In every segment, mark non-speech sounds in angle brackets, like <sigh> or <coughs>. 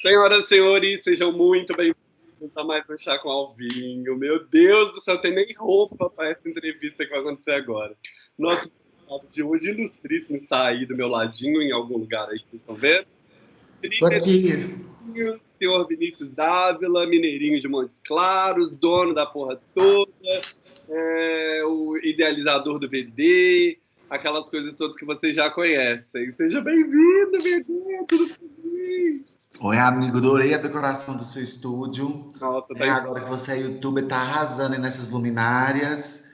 Senhoras e senhores, sejam muito bem-vindos a mais um Chá com Alvinho. Meu Deus do céu, tem nem roupa para essa entrevista que vai acontecer agora. Nosso convidado de hoje, ilustríssimo, está aí do meu ladinho, em algum lugar aí, vocês estão vendo? Estou aqui. Senhor Vinícius Dávila, mineirinho de Montes Claros, dono da porra toda, é, o idealizador do VD, aquelas coisas todas que vocês já conhecem. Seja bem-vindo, VD, tudo bem? Oi, amigo, adorei a decoração do seu estúdio. Nossa, tá É, agora que você é youtuber, tá arrasando nessas luminárias.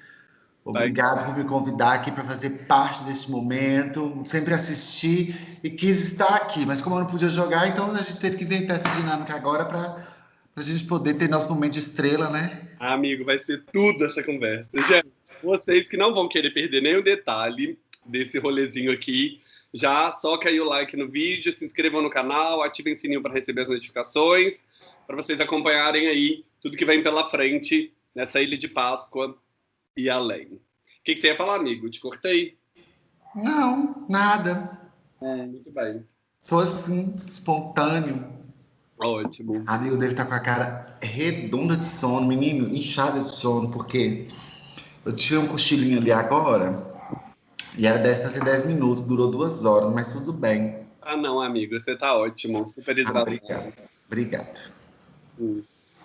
Obrigado por me convidar aqui para fazer parte desse momento. Sempre assisti e quis estar aqui, mas como eu não podia jogar, então a gente teve que inventar essa dinâmica agora para a gente poder ter nosso momento de estrela, né? Amigo, vai ser tudo essa conversa. Gente, vocês que não vão querer perder nenhum detalhe desse rolezinho aqui, já soca aí o like no vídeo, se inscrevam no canal, ativem o sininho para receber as notificações, para vocês acompanharem aí tudo que vem pela frente nessa Ilha de Páscoa e além. O que, que você ia falar, amigo? Te cortei? Não, nada. Muito bem. Sou assim, espontâneo. Ótimo. Amigo dele tá com a cara redonda de sono, menino, inchada de sono, porque eu tinha um cochilinho ali agora e era 10 para ser 10 minutos, durou duas horas, mas tudo bem. Ah, não, amigo, você tá ótimo. Super Ah, hidratado. obrigado. Obrigado. Hum.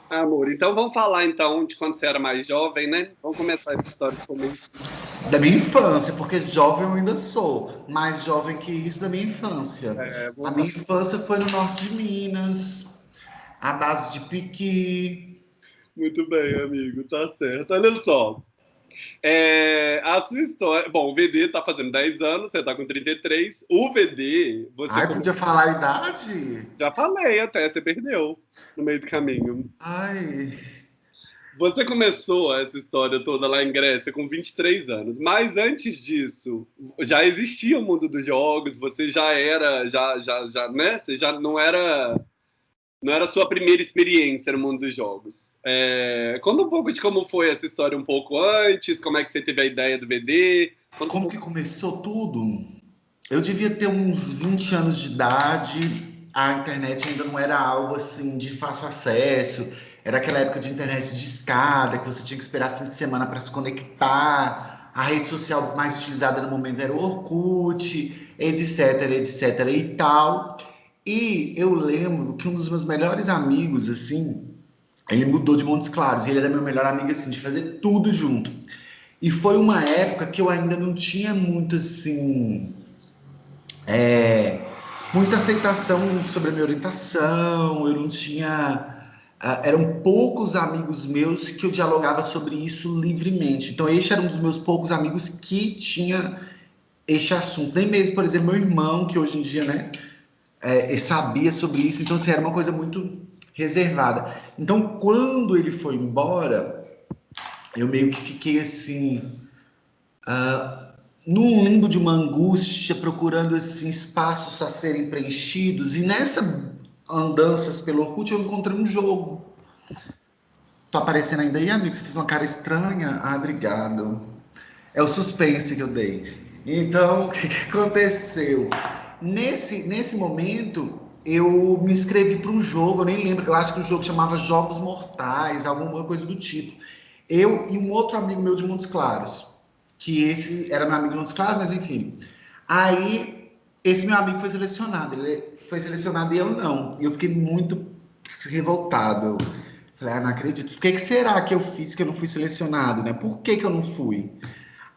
Ah, Amor, então vamos falar então de quando você era mais jovem, né? Vamos começar essa história de começo. Da minha infância, porque jovem eu ainda sou, mais jovem que isso da minha infância. É, A minha infância foi no norte de Minas, à base de piqui. Muito bem, amigo, tá certo. Olha só. É, a sua história. Bom, o VD tá fazendo 10 anos, você tá com 33. O VD, você. Ai, podia falar a idade? Já falei até, você perdeu no meio do caminho. Ai, Você começou essa história toda lá em Grécia com 23 anos, mas antes disso, já existia o mundo dos jogos, você já era, já, já, já, né? Você já não era, não era a sua primeira experiência no mundo dos jogos. É, conta um pouco de como foi essa história um pouco antes, como é que você teve a ideia do um como pouco- que começou tudo? Eu devia ter uns 20 anos de idade, a internet ainda não era algo assim de fácil acesso. Era aquela época de internet de escada, que você tinha que esperar fim de semana para se conectar. A rede social mais utilizada no momento era o Orkut, etc, etc e tal. E eu lembro que um dos meus melhores amigos, assim, ele mudou de Montes Claros, e ele era meu melhor amigo, assim, de fazer tudo junto. E foi uma época que eu ainda não tinha muito, assim, é, muita aceitação sobre a minha orientação, eu não tinha. ah, eram poucos amigos meus que eu dialogava sobre isso livremente. Então, este era um dos meus poucos amigos que tinha este assunto. Nem mesmo, por exemplo, meu irmão, que hoje em dia, né, é, sabia sobre isso. Então, assim, era uma coisa muito reservada. Então, quando ele foi embora, eu meio que fiquei assim. ah, num limbo de uma angústia, procurando assim, espaços a serem preenchidos, e nessa andanças pelo Orkut eu encontrei um jogo. Tô aparecendo ainda aí, amigo? Você fez uma cara estranha? Ah, obrigado. É o suspense que eu dei. Então, <laughs> o que, que aconteceu? Nesse, nesse momento, eu me inscrevi para um jogo, eu nem lembro, eu acho que o jogo chamava Jogos Mortais, alguma coisa do tipo. Eu e um outro amigo meu de Montes Claros que esse era meu amigo de Montes Claros, mas enfim. Aí, esse meu amigo foi selecionado, ele foi selecionado e eu não. E eu fiquei muito revoltado. Eu falei, ah, não acredito. Por que, que será que eu fiz que eu não fui selecionado, né? Por que, que eu não fui?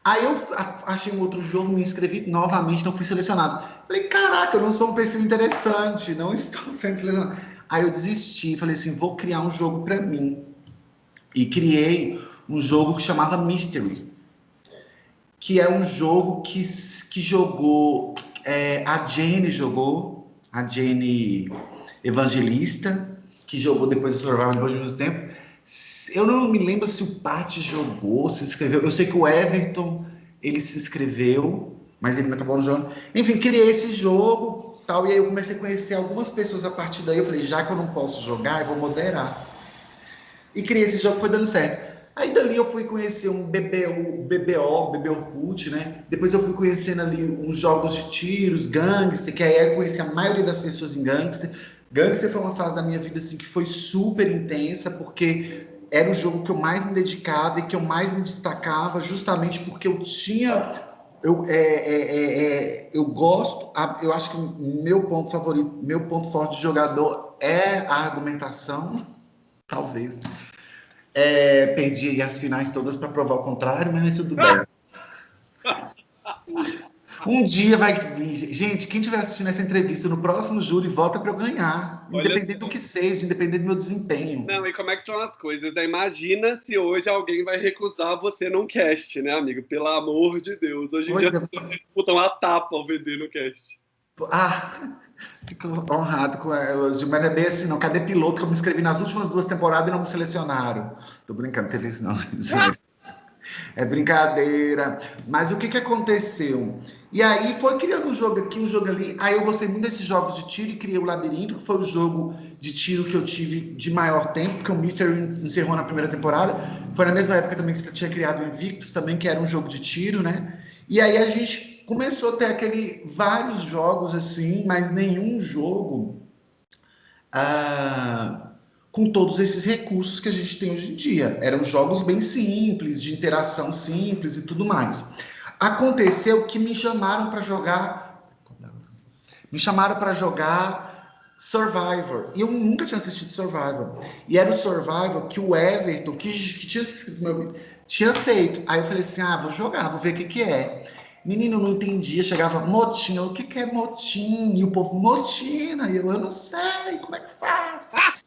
Aí eu achei um outro jogo, me inscrevi novamente, não fui selecionado. Falei, caraca, eu não sou um perfil interessante, não <laughs> estou sendo selecionado. Aí eu desisti, falei assim, vou criar um jogo para mim. E criei um jogo que chamava Mystery que é um jogo que, que jogou, é, a Jenny jogou, a Jenny Evangelista, que jogou depois do Survival depois de muito tempo. Eu não me lembro se o Pat jogou, se inscreveu. Eu sei que o Everton, ele se inscreveu, mas ele não acabou não jogando. Enfim, criei esse jogo, tal, e aí eu comecei a conhecer algumas pessoas a partir daí. Eu falei, já que eu não posso jogar, eu vou moderar. E criei esse jogo, foi dando certo. Aí dali eu fui conhecer um BBO, BBO, BB Orkut, né? Depois eu fui conhecendo ali uns jogos de tiros, gangster, que aí eu conheci a maioria das pessoas em gangster. Gangster foi uma fase da minha vida assim que foi super intensa, porque era o jogo que eu mais me dedicava e que eu mais me destacava, justamente porque eu tinha. Eu, é, é, é, é eu gosto, eu acho que meu ponto favorito, meu ponto forte de jogador é a argumentação, <laughs> talvez. É, perdi as finais todas para provar o contrário, mas tudo bem. <laughs> Um dia vai vir. Gente, quem estiver assistindo essa entrevista no próximo júri, volta para eu ganhar. Olha independente do que seja, independente do meu desempenho. Não, e como é que são as coisas, né? Imagina se hoje alguém vai recusar você num cast, né, amigo? Pelo amor de Deus. Hoje em pois dia é. as pessoas disputam a tapa ao vender no cast. Ah, fico honrado com a elogio, mas não é bem assim, não. Cadê piloto que eu me inscrevi nas últimas duas temporadas e não me selecionaram? Tô brincando, teve isso não. <laughs> <laughs> É brincadeira. Mas o que, que aconteceu? E aí foi criando um jogo aqui, um jogo ali. Aí eu gostei muito desses jogos de tiro e criei o Labirinto, que foi o jogo de tiro que eu tive de maior tempo, porque o Mystery encerrou na primeira temporada. Foi na mesma época também que você tinha criado o Invictus, também, que era um jogo de tiro, né? E aí a gente começou a ter aquele, vários jogos assim, mas nenhum jogo. Ah, com todos esses recursos que a gente tem hoje em dia. Eram jogos bem simples, de interação simples e tudo mais. Aconteceu que me chamaram para jogar. Me chamaram para jogar Survivor. E eu nunca tinha assistido Survivor. E era o Survivor que o Everton, que, que tinha, tinha feito. Aí eu falei assim: ah, vou jogar, vou ver o que, que é. Menino, não entendia, chegava motinha, o que, que é motim? E o povo, motina, e eu, eu não sei, como é que faz? Ah!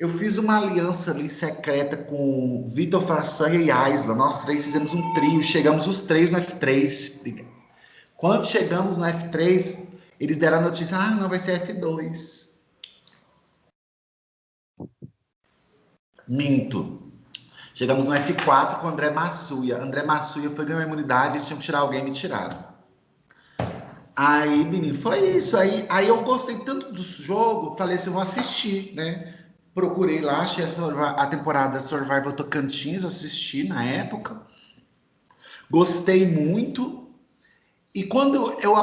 Eu fiz uma aliança ali secreta com Vitor Façanha e Aisla. Nós três fizemos um trio, chegamos os três no F3. Quando chegamos no F3, eles deram a notícia: ah, não, vai ser F2. Minto. Chegamos no F4 com André Massuia. André Massuia foi ganhar imunidade, eles tinham que tirar alguém e me tiraram. Aí, menino, foi isso. Aí, aí eu gostei tanto do jogo, falei assim, vou assistir, né? Procurei lá, achei a, temporada Survival Tocantins, assisti na época. Gostei muito. E quando eu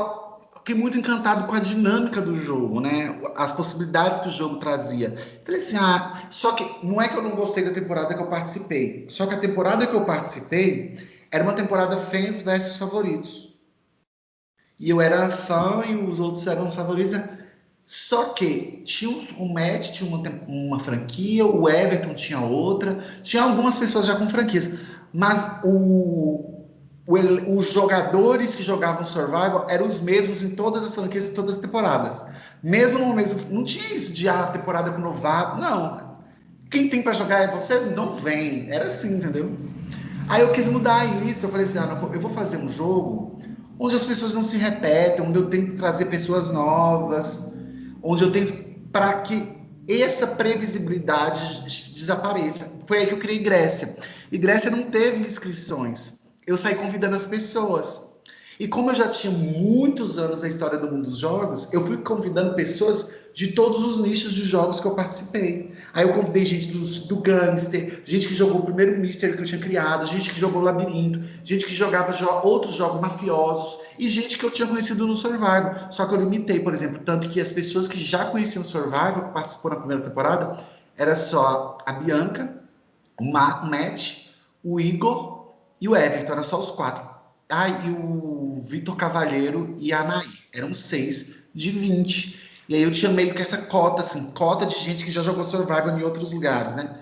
fiquei muito encantado com a dinâmica do jogo, né? As possibilidades que o jogo trazia. Falei assim, ah, só que não é que eu não gostei da temporada que eu participei. Só que a temporada que eu participei era uma temporada fãs versus favoritos. E eu era fã e os outros eram os favoritos. Né? Só que tinha o Matt tinha uma, uma franquia, o Everton tinha outra, tinha algumas pessoas já com franquias, mas o, o, os jogadores que jogavam Survival eram os mesmos em todas as franquias e todas as temporadas. Mesmo no mesmo. Não tinha isso de a ah, temporada com novato. Não. Quem tem para jogar é vocês? Não vem. Era assim, entendeu? Aí eu quis mudar isso. Eu falei assim: ah, eu vou fazer um jogo onde as pessoas não se repetem, onde eu tenho que trazer pessoas novas onde eu tenho para que essa previsibilidade desapareça. Foi aí que eu criei Grécia. E Grécia não teve inscrições. Eu saí convidando as pessoas. E como eu já tinha muitos anos na história do mundo dos jogos, eu fui convidando pessoas de todos os nichos de jogos que eu participei. Aí eu convidei gente do, do Gangster, gente que jogou o primeiro Mystery que eu tinha criado, gente que jogou Labirinto, gente que jogava jo outros jogos mafiosos e gente que eu tinha conhecido no Survival. Só que eu limitei, por exemplo, tanto que as pessoas que já conheciam o Survival, que participou na primeira temporada, era só a Bianca, o Matt, o Igor e o Everton, era só os quatro. Ah, e o Vitor Cavalheiro e a Anaí. Eram seis de 20. E aí eu tinha meio que essa cota, assim, cota de gente que já jogou Survival em outros lugares, né?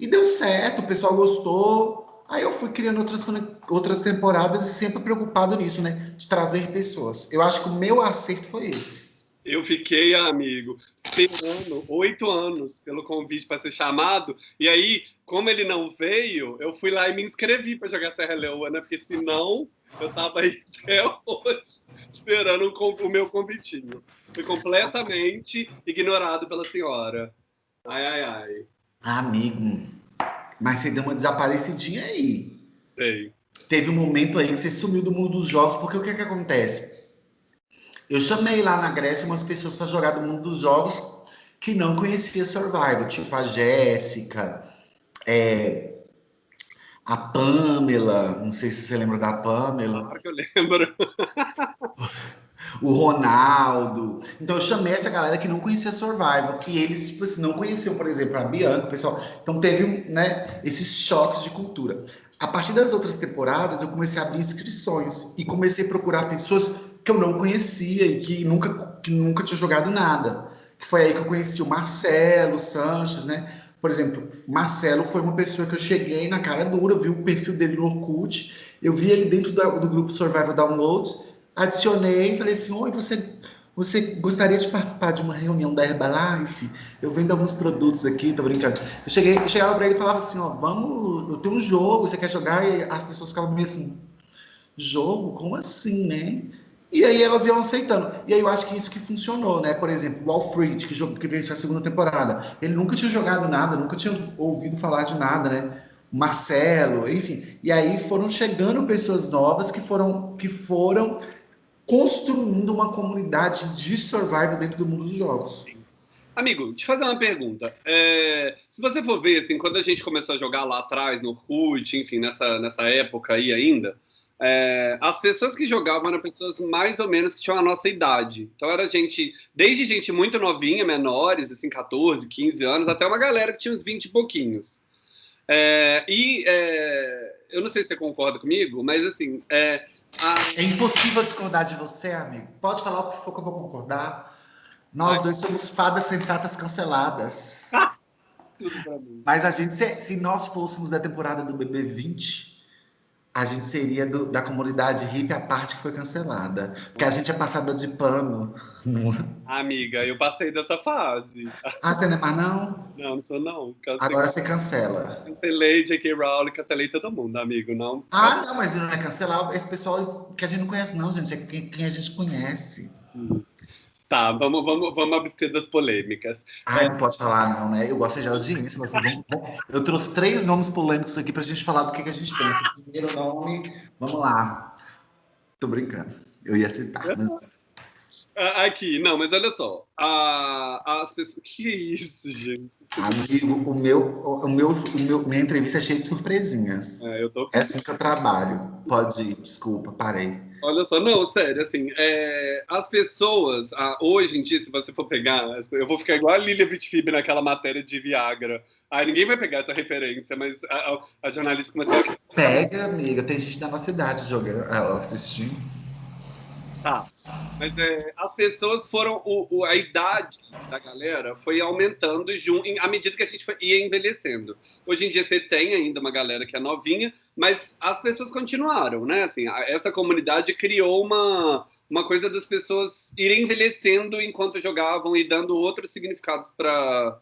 E deu certo, o pessoal gostou. Aí eu fui criando outras, outras temporadas e sempre preocupado nisso, né? De trazer pessoas. Eu acho que o meu acerto foi esse. Eu fiquei, amigo, esperando oito anos pelo convite para ser chamado. E aí, como ele não veio, eu fui lá e me inscrevi para jogar Serra Leoa, né? Porque senão eu tava aí <laughs> até hoje esperando o meu convitinho. Fui completamente ignorado pela senhora. Ai, ai, ai. Amigo, mas você deu uma desaparecidinha aí. Sei. Teve um momento aí que você sumiu do mundo dos jogos, porque o que que acontece? Eu chamei lá na Grécia umas pessoas para jogar do mundo dos jogos que não conhecia Survival, tipo a Jéssica, é, a Pamela, não sei se você lembra da Pamela. Claro que eu lembro. <laughs> o Ronaldo. Então eu chamei essa galera que não conhecia Survival, que eles tipo assim, não conheciam, por exemplo, a Bianca, o pessoal. Então teve né, esses choques de cultura. A partir das outras temporadas, eu comecei a abrir inscrições e comecei a procurar pessoas que eu não conhecia e que nunca, que nunca tinha jogado nada. Que foi aí que eu conheci o Marcelo Sanches, né? Por exemplo, Marcelo foi uma pessoa que eu cheguei na cara dura, vi o perfil dele no Orkut, eu vi ele dentro do, do grupo Survival Downloads, adicionei falei assim, oi, você, você gostaria de participar de uma reunião da Herbalife? Eu vendo alguns produtos aqui, tô brincando. Eu, cheguei, eu chegava para ele e falava assim, ó, vamos, eu tenho um jogo, você quer jogar? E as pessoas ficavam meio assim, jogo? Como assim, né? E aí elas iam aceitando. E aí eu acho que isso que funcionou, né? Por exemplo, o Alfred, que, jogou, que venceu a segunda temporada. Ele nunca tinha jogado nada, nunca tinha ouvido falar de nada, né? Marcelo, enfim. E aí foram chegando pessoas novas que foram, que foram construindo uma comunidade de survival dentro do mundo dos jogos. Amigo, te fazer uma pergunta. É, se você for ver, assim, quando a gente começou a jogar lá atrás, no Orkut, enfim, nessa, nessa época aí ainda, é, as pessoas que jogavam eram pessoas mais ou menos que tinham a nossa idade. Então era gente, desde gente muito novinha, menores, assim, 14, 15 anos, até uma galera que tinha uns 20 e pouquinhos. É, e é, eu não sei se você concorda comigo, mas assim. É. é impossível discordar de você, amigo. Pode falar o que for que eu vou concordar. Nós dois somos fadas sensatas canceladas. <laughs> Tudo pra mim. Mas a gente, se, se nós fôssemos da temporada do BB20, a gente seria do, da comunidade hippie a parte que foi cancelada. Porque a gente é passador de pano. Amiga, eu passei dessa fase. Ah, você não é mais não? Não, não sou não. Cancelei. Agora você cancela. Cancelei J.K. Rowling, cancelei todo mundo, amigo, não. Ah, não, mas não é cancelar esse pessoal que a gente não conhece não, gente. É quem, quem a gente conhece. Hum. Tá, vamos, vamos, vamos abster das polêmicas. Ah, não pode falar, não, né? Eu gosto de audiência, mas vamos, eu trouxe três nomes polêmicos aqui pra gente falar do que, que a gente pensa. Primeiro nome, vamos lá. Tô brincando. Eu ia citar. Mas... Aqui, não, mas olha só. A, as pessoas. <laughs> Que isso, gente? Amigo, o meu, o meu, o meu, minha entrevista é cheia de surpresinhas. É, eu tô... é assim que eu trabalho. Pode ir, desculpa, parei. Olha só, não, sério, assim, é, as pessoas, hoje em dia, se você for pegar, eu vou ficar igual a Lilia Vitfib naquela matéria de Viagra. Aí ninguém vai pegar essa referência, mas a, a jornalista começou a... Pega, amiga, tem gente da nossa idade jogando, assistindo. Tá. Mas é, as pessoas foram. O, o, a idade da galera foi aumentando jun, à medida que a gente foi, ia envelhecendo. Hoje em dia você tem ainda uma galera que é novinha, mas as pessoas continuaram, né? Assim, a, essa comunidade criou uma, uma coisa das pessoas irem envelhecendo enquanto jogavam e dando outros significados para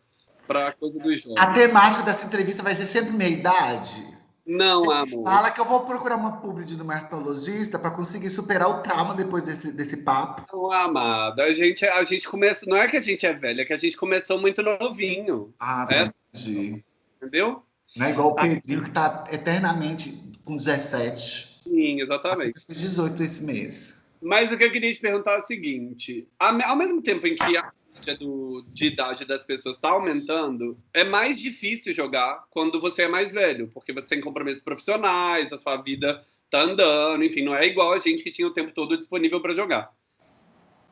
a coisa dos jogos. A temática dessa entrevista vai ser sempre meia idade? Não, amor. Fala que eu vou procurar uma publi de dermatologista para conseguir superar o trauma depois desse, desse papo. Não, amado. A gente, a gente começa. Não é que a gente é velha, é que a gente começou muito novinho. Ah, é? entendi. Entendeu? Não é igual o Pedrinho que tá eternamente com 17. Sim, exatamente. Fiz 18 esse mês. Mas o que eu queria te perguntar é o seguinte: ao mesmo tempo em que a média do, de idade das pessoas está aumentando, é mais difícil jogar quando você é mais velho, porque você tem compromissos profissionais, a sua vida tá andando, enfim, não é igual a gente que tinha o tempo todo disponível para jogar.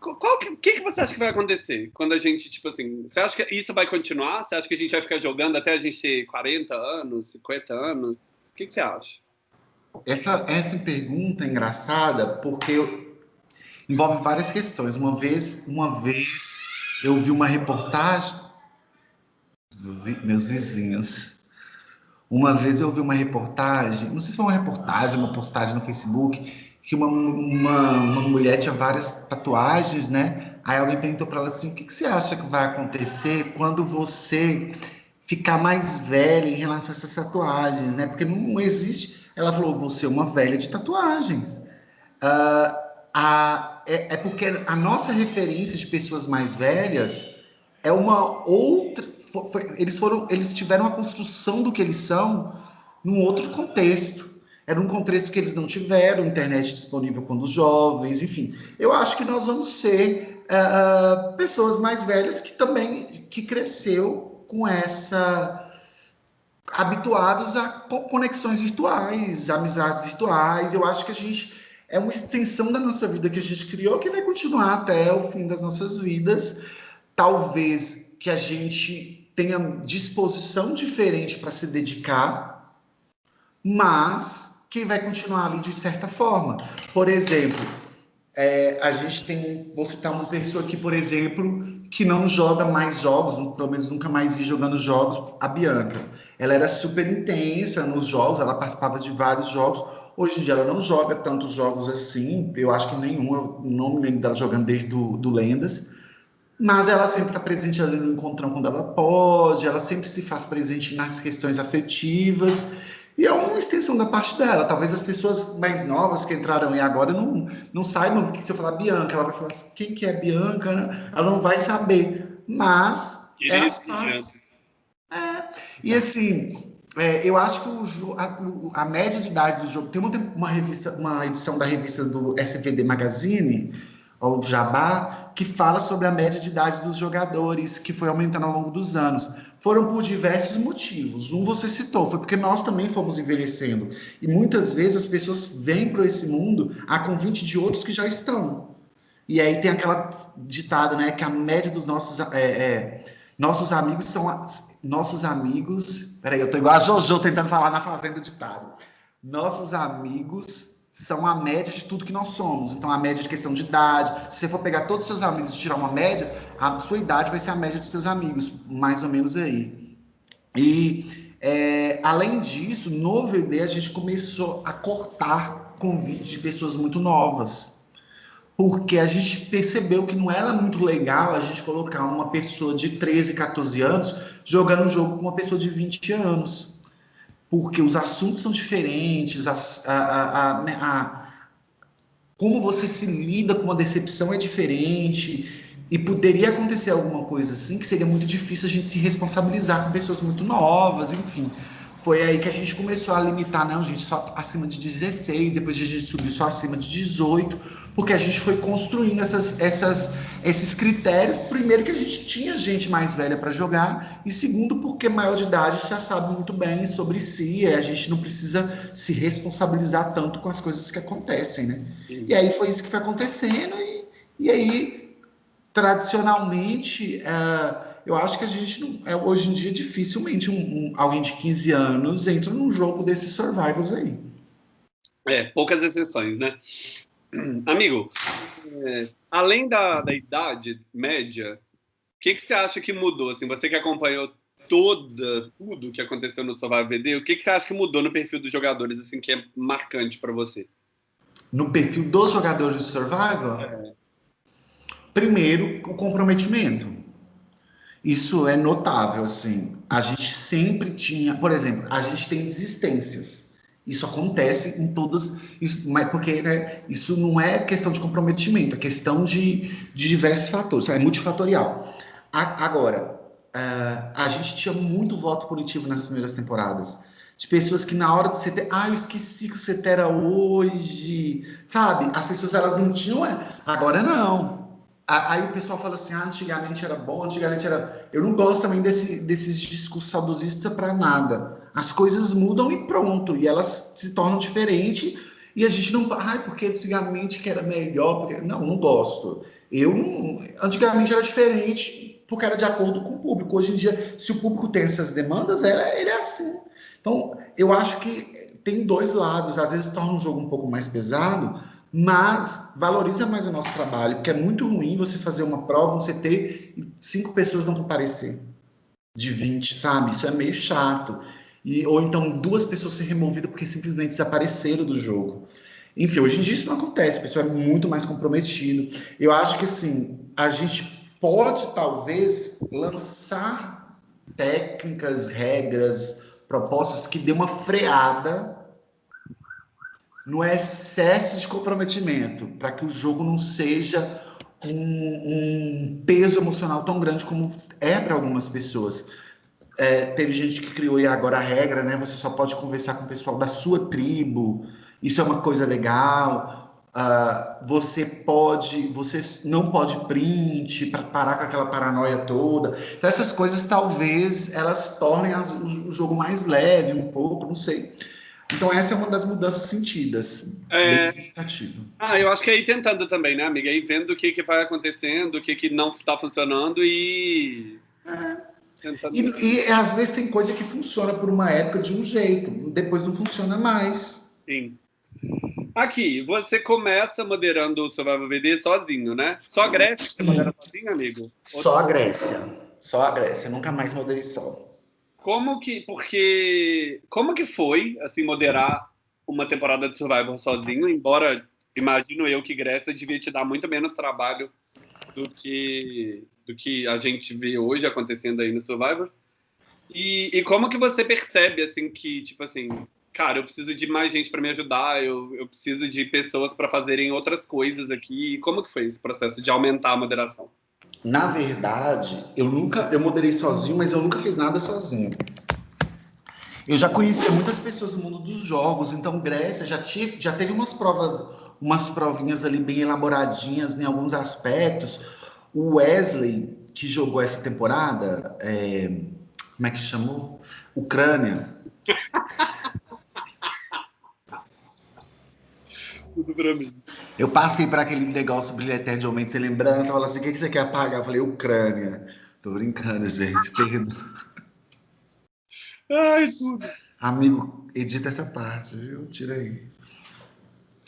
Qual que, que, que você acha que vai acontecer quando a gente, tipo assim, você acha que isso vai continuar? Você acha que a gente vai ficar jogando até a gente ter 40 anos, 50 anos? O que, que você acha? Essa, essa pergunta é engraçada porque envolve várias questões. Uma vez, uma vez eu vi uma reportagem, meus vizinhos. Uma vez eu vi uma reportagem, não sei se foi uma reportagem, uma postagem no Facebook, que uma, uma, uma mulher tinha várias tatuagens, né? Aí alguém perguntou para ela assim: o que, que você acha que vai acontecer quando você ficar mais velha em relação a essas tatuagens, né? Porque não existe. Ela falou: você é uma velha de tatuagens. Uh, a, é, é, porque a nossa referência de pessoas mais velhas é uma outra. Eles foram, eles tiveram a construção do que eles são num outro contexto. Era um contexto que eles não tiveram internet disponível quando jovens, enfim. Eu acho que nós vamos ser uh, pessoas mais velhas que também que cresceu com essa habituados a conexões virtuais, amizades virtuais. Eu acho que a gente é uma extensão da nossa vida que a gente criou que vai continuar até o fim das nossas vidas. Talvez que a gente tenha disposição diferente para se dedicar, mas que vai continuar ali de certa forma. Por exemplo, é, a gente tem, vou citar uma pessoa aqui, por exemplo, que não joga mais jogos, pelo menos nunca mais vi jogando jogos, a Bianca. Ela era super intensa nos jogos, ela participava de vários jogos. Hoje em dia ela não joga tantos jogos assim, eu acho que nenhum, eu não me lembro dela jogando desde do, do Lendas. Mas ela sempre está presente ali no encontrão quando ela pode, ela sempre se faz presente nas questões afetivas. E é uma extensão da parte dela. Talvez as pessoas mais novas que entraram aí agora não, não saibam, porque se eu falar Bianca, ela vai falar assim, quem que é Bianca? Né? Ela não vai saber. Mas ela faz... É. E assim, é, eu acho que o, a, a, média de idade do jogo... Tem uma, revista, uma edição da revista do SVD Magazine, ou do Jabá, que fala sobre a média de idade dos jogadores, que foi aumentando ao longo dos anos foram por diversos motivos. Um você citou, foi porque nós também fomos envelhecendo. E muitas vezes as pessoas vêm para esse mundo a convite de outros que já estão. E aí tem aquela ditada, né, que a média dos nossos é, é, nossos amigos são nossos amigos. Peraí, eu tô igual a Jojo tentando falar na fazenda ditado. Nossos amigos são a média de tudo que nós somos. Então, a média de questão de idade. Se você for pegar todos os seus amigos e tirar uma média, a sua idade vai ser a média dos seus amigos, mais ou menos aí. E, é, além disso, no VD, a gente começou a cortar convites de pessoas muito novas. Porque a gente percebeu que não era muito legal a gente colocar uma pessoa de 13, 14 anos jogando um jogo com uma pessoa de 20 anos. Porque os assuntos são diferentes, a, a, a, como você se lida com uma decepção é diferente, e poderia acontecer alguma coisa assim que seria muito difícil a gente se responsabilizar com pessoas muito novas, enfim. Foi aí que a gente começou a limitar, não, gente, só acima de 16, depois a gente subiu só acima de 18, porque a gente foi construindo essas, essas, esses critérios. Primeiro, que a gente tinha gente mais velha para jogar, e segundo, porque maior de idade já sabe muito bem sobre si, e a gente não precisa se responsabilizar tanto com as coisas que acontecem, né? E aí foi isso que foi acontecendo, e, e aí, tradicionalmente. Uh, eu acho que a gente não, é, hoje em dia dificilmente um, um, alguém de 15 anos entra num jogo desses survivals aí. É, poucas exceções, né? <clears throat> Amigo, é, além da, da idade média, o que, que você acha que mudou? Assim, você que acompanhou toda, tudo que aconteceu no Survival VD, o que, que você acha que mudou no perfil dos jogadores, assim, que é marcante para você? No perfil dos jogadores de Survival? É. Primeiro, o comprometimento. Isso é notável, assim. A gente sempre tinha, por exemplo, a gente tem desistências. Isso acontece em todas, isso, mas porque né, isso não é questão de comprometimento, é questão de, de diversos fatores, é multifatorial. A, agora, uh, a gente tinha muito voto punitivo nas primeiras temporadas de pessoas que na hora do CT, ah, eu esqueci que o CT era hoje, sabe? As pessoas elas não tinham, agora não. Aí o pessoal fala assim, ah, antigamente era bom, antigamente era... Eu não gosto também desse, desses discursos saudosistas para nada. As coisas mudam e pronto, e elas se tornam diferentes, e a gente não... Ai, porque antigamente que era melhor, porque... Não, não gosto. Eu não... Antigamente era diferente, porque era de acordo com o público. Hoje em dia, se o público tem essas demandas, é, ele é assim. Então, eu acho que tem dois lados. Às vezes torna um jogo um pouco mais pesado, mas valoriza mais o nosso trabalho, porque é muito ruim você fazer uma prova, você ter cinco pessoas não comparecer de 20, sabe? Isso é meio chato. E, ou então duas pessoas ser removidas porque simplesmente desapareceram do jogo. Enfim, hoje em dia isso não acontece, o pessoal é muito mais comprometido. Eu acho que assim, a gente pode talvez lançar técnicas, regras, propostas que dê uma freada no excesso de comprometimento, para que o jogo não seja um, um, peso emocional tão grande como é para algumas pessoas. É, teve gente que criou e agora a regra, né? Você só pode conversar com o pessoal da sua tribo. Isso é uma coisa legal. Uh, você pode, você não pode print para parar com aquela paranoia toda. Então essas coisas talvez elas tornem as, o jogo mais leve um pouco, não sei. Então essa é uma das mudanças sentidas, é... bem significativa. Ah, eu acho que é aí tentando também, né, amiga? Aí vendo o que, que vai acontecendo, o que, que não está funcionando e... É. E, e, às vezes tem coisa que funciona por uma época de um jeito, depois não funciona mais. Sim. Aqui, você começa moderando o Survival VD sozinho, né? Só a Grécia Sim. você modera sozinho, amigo? Só a Grécia. Só a Grécia. Nunca mais moderei só. Como que, porque, como que foi, assim, moderar uma temporada de Survivor sozinho, embora imagino eu que Grécia devia te dar muito menos trabalho do que, do que a gente vê hoje acontecendo aí no Survivor. E, e como que você percebe, assim, que, tipo assim, cara, eu preciso de mais gente para me ajudar, eu, eu preciso de pessoas para fazerem outras coisas aqui. Como que foi esse processo de aumentar a moderação? Na verdade, eu nunca, eu moderei sozinho, mas eu nunca fiz nada sozinho. Eu já conhecia muitas pessoas do mundo dos jogos, então Grécia já, tinha, já teve umas provas, umas provinhas ali bem elaboradinhas em alguns aspectos. O Wesley, que jogou essa temporada, é, como é que chamou? Ucrânia. <laughs> tudo pra mim. Eu passei para aquele negócio brilhante de momento sem lembrança, falou assim, o que, que você quer apagar? Eu falei, Ucrânia. Tô brincando, gente, <laughs> perdão. Ai, tudo. Amigo, edita essa parte, viu? Tira aí.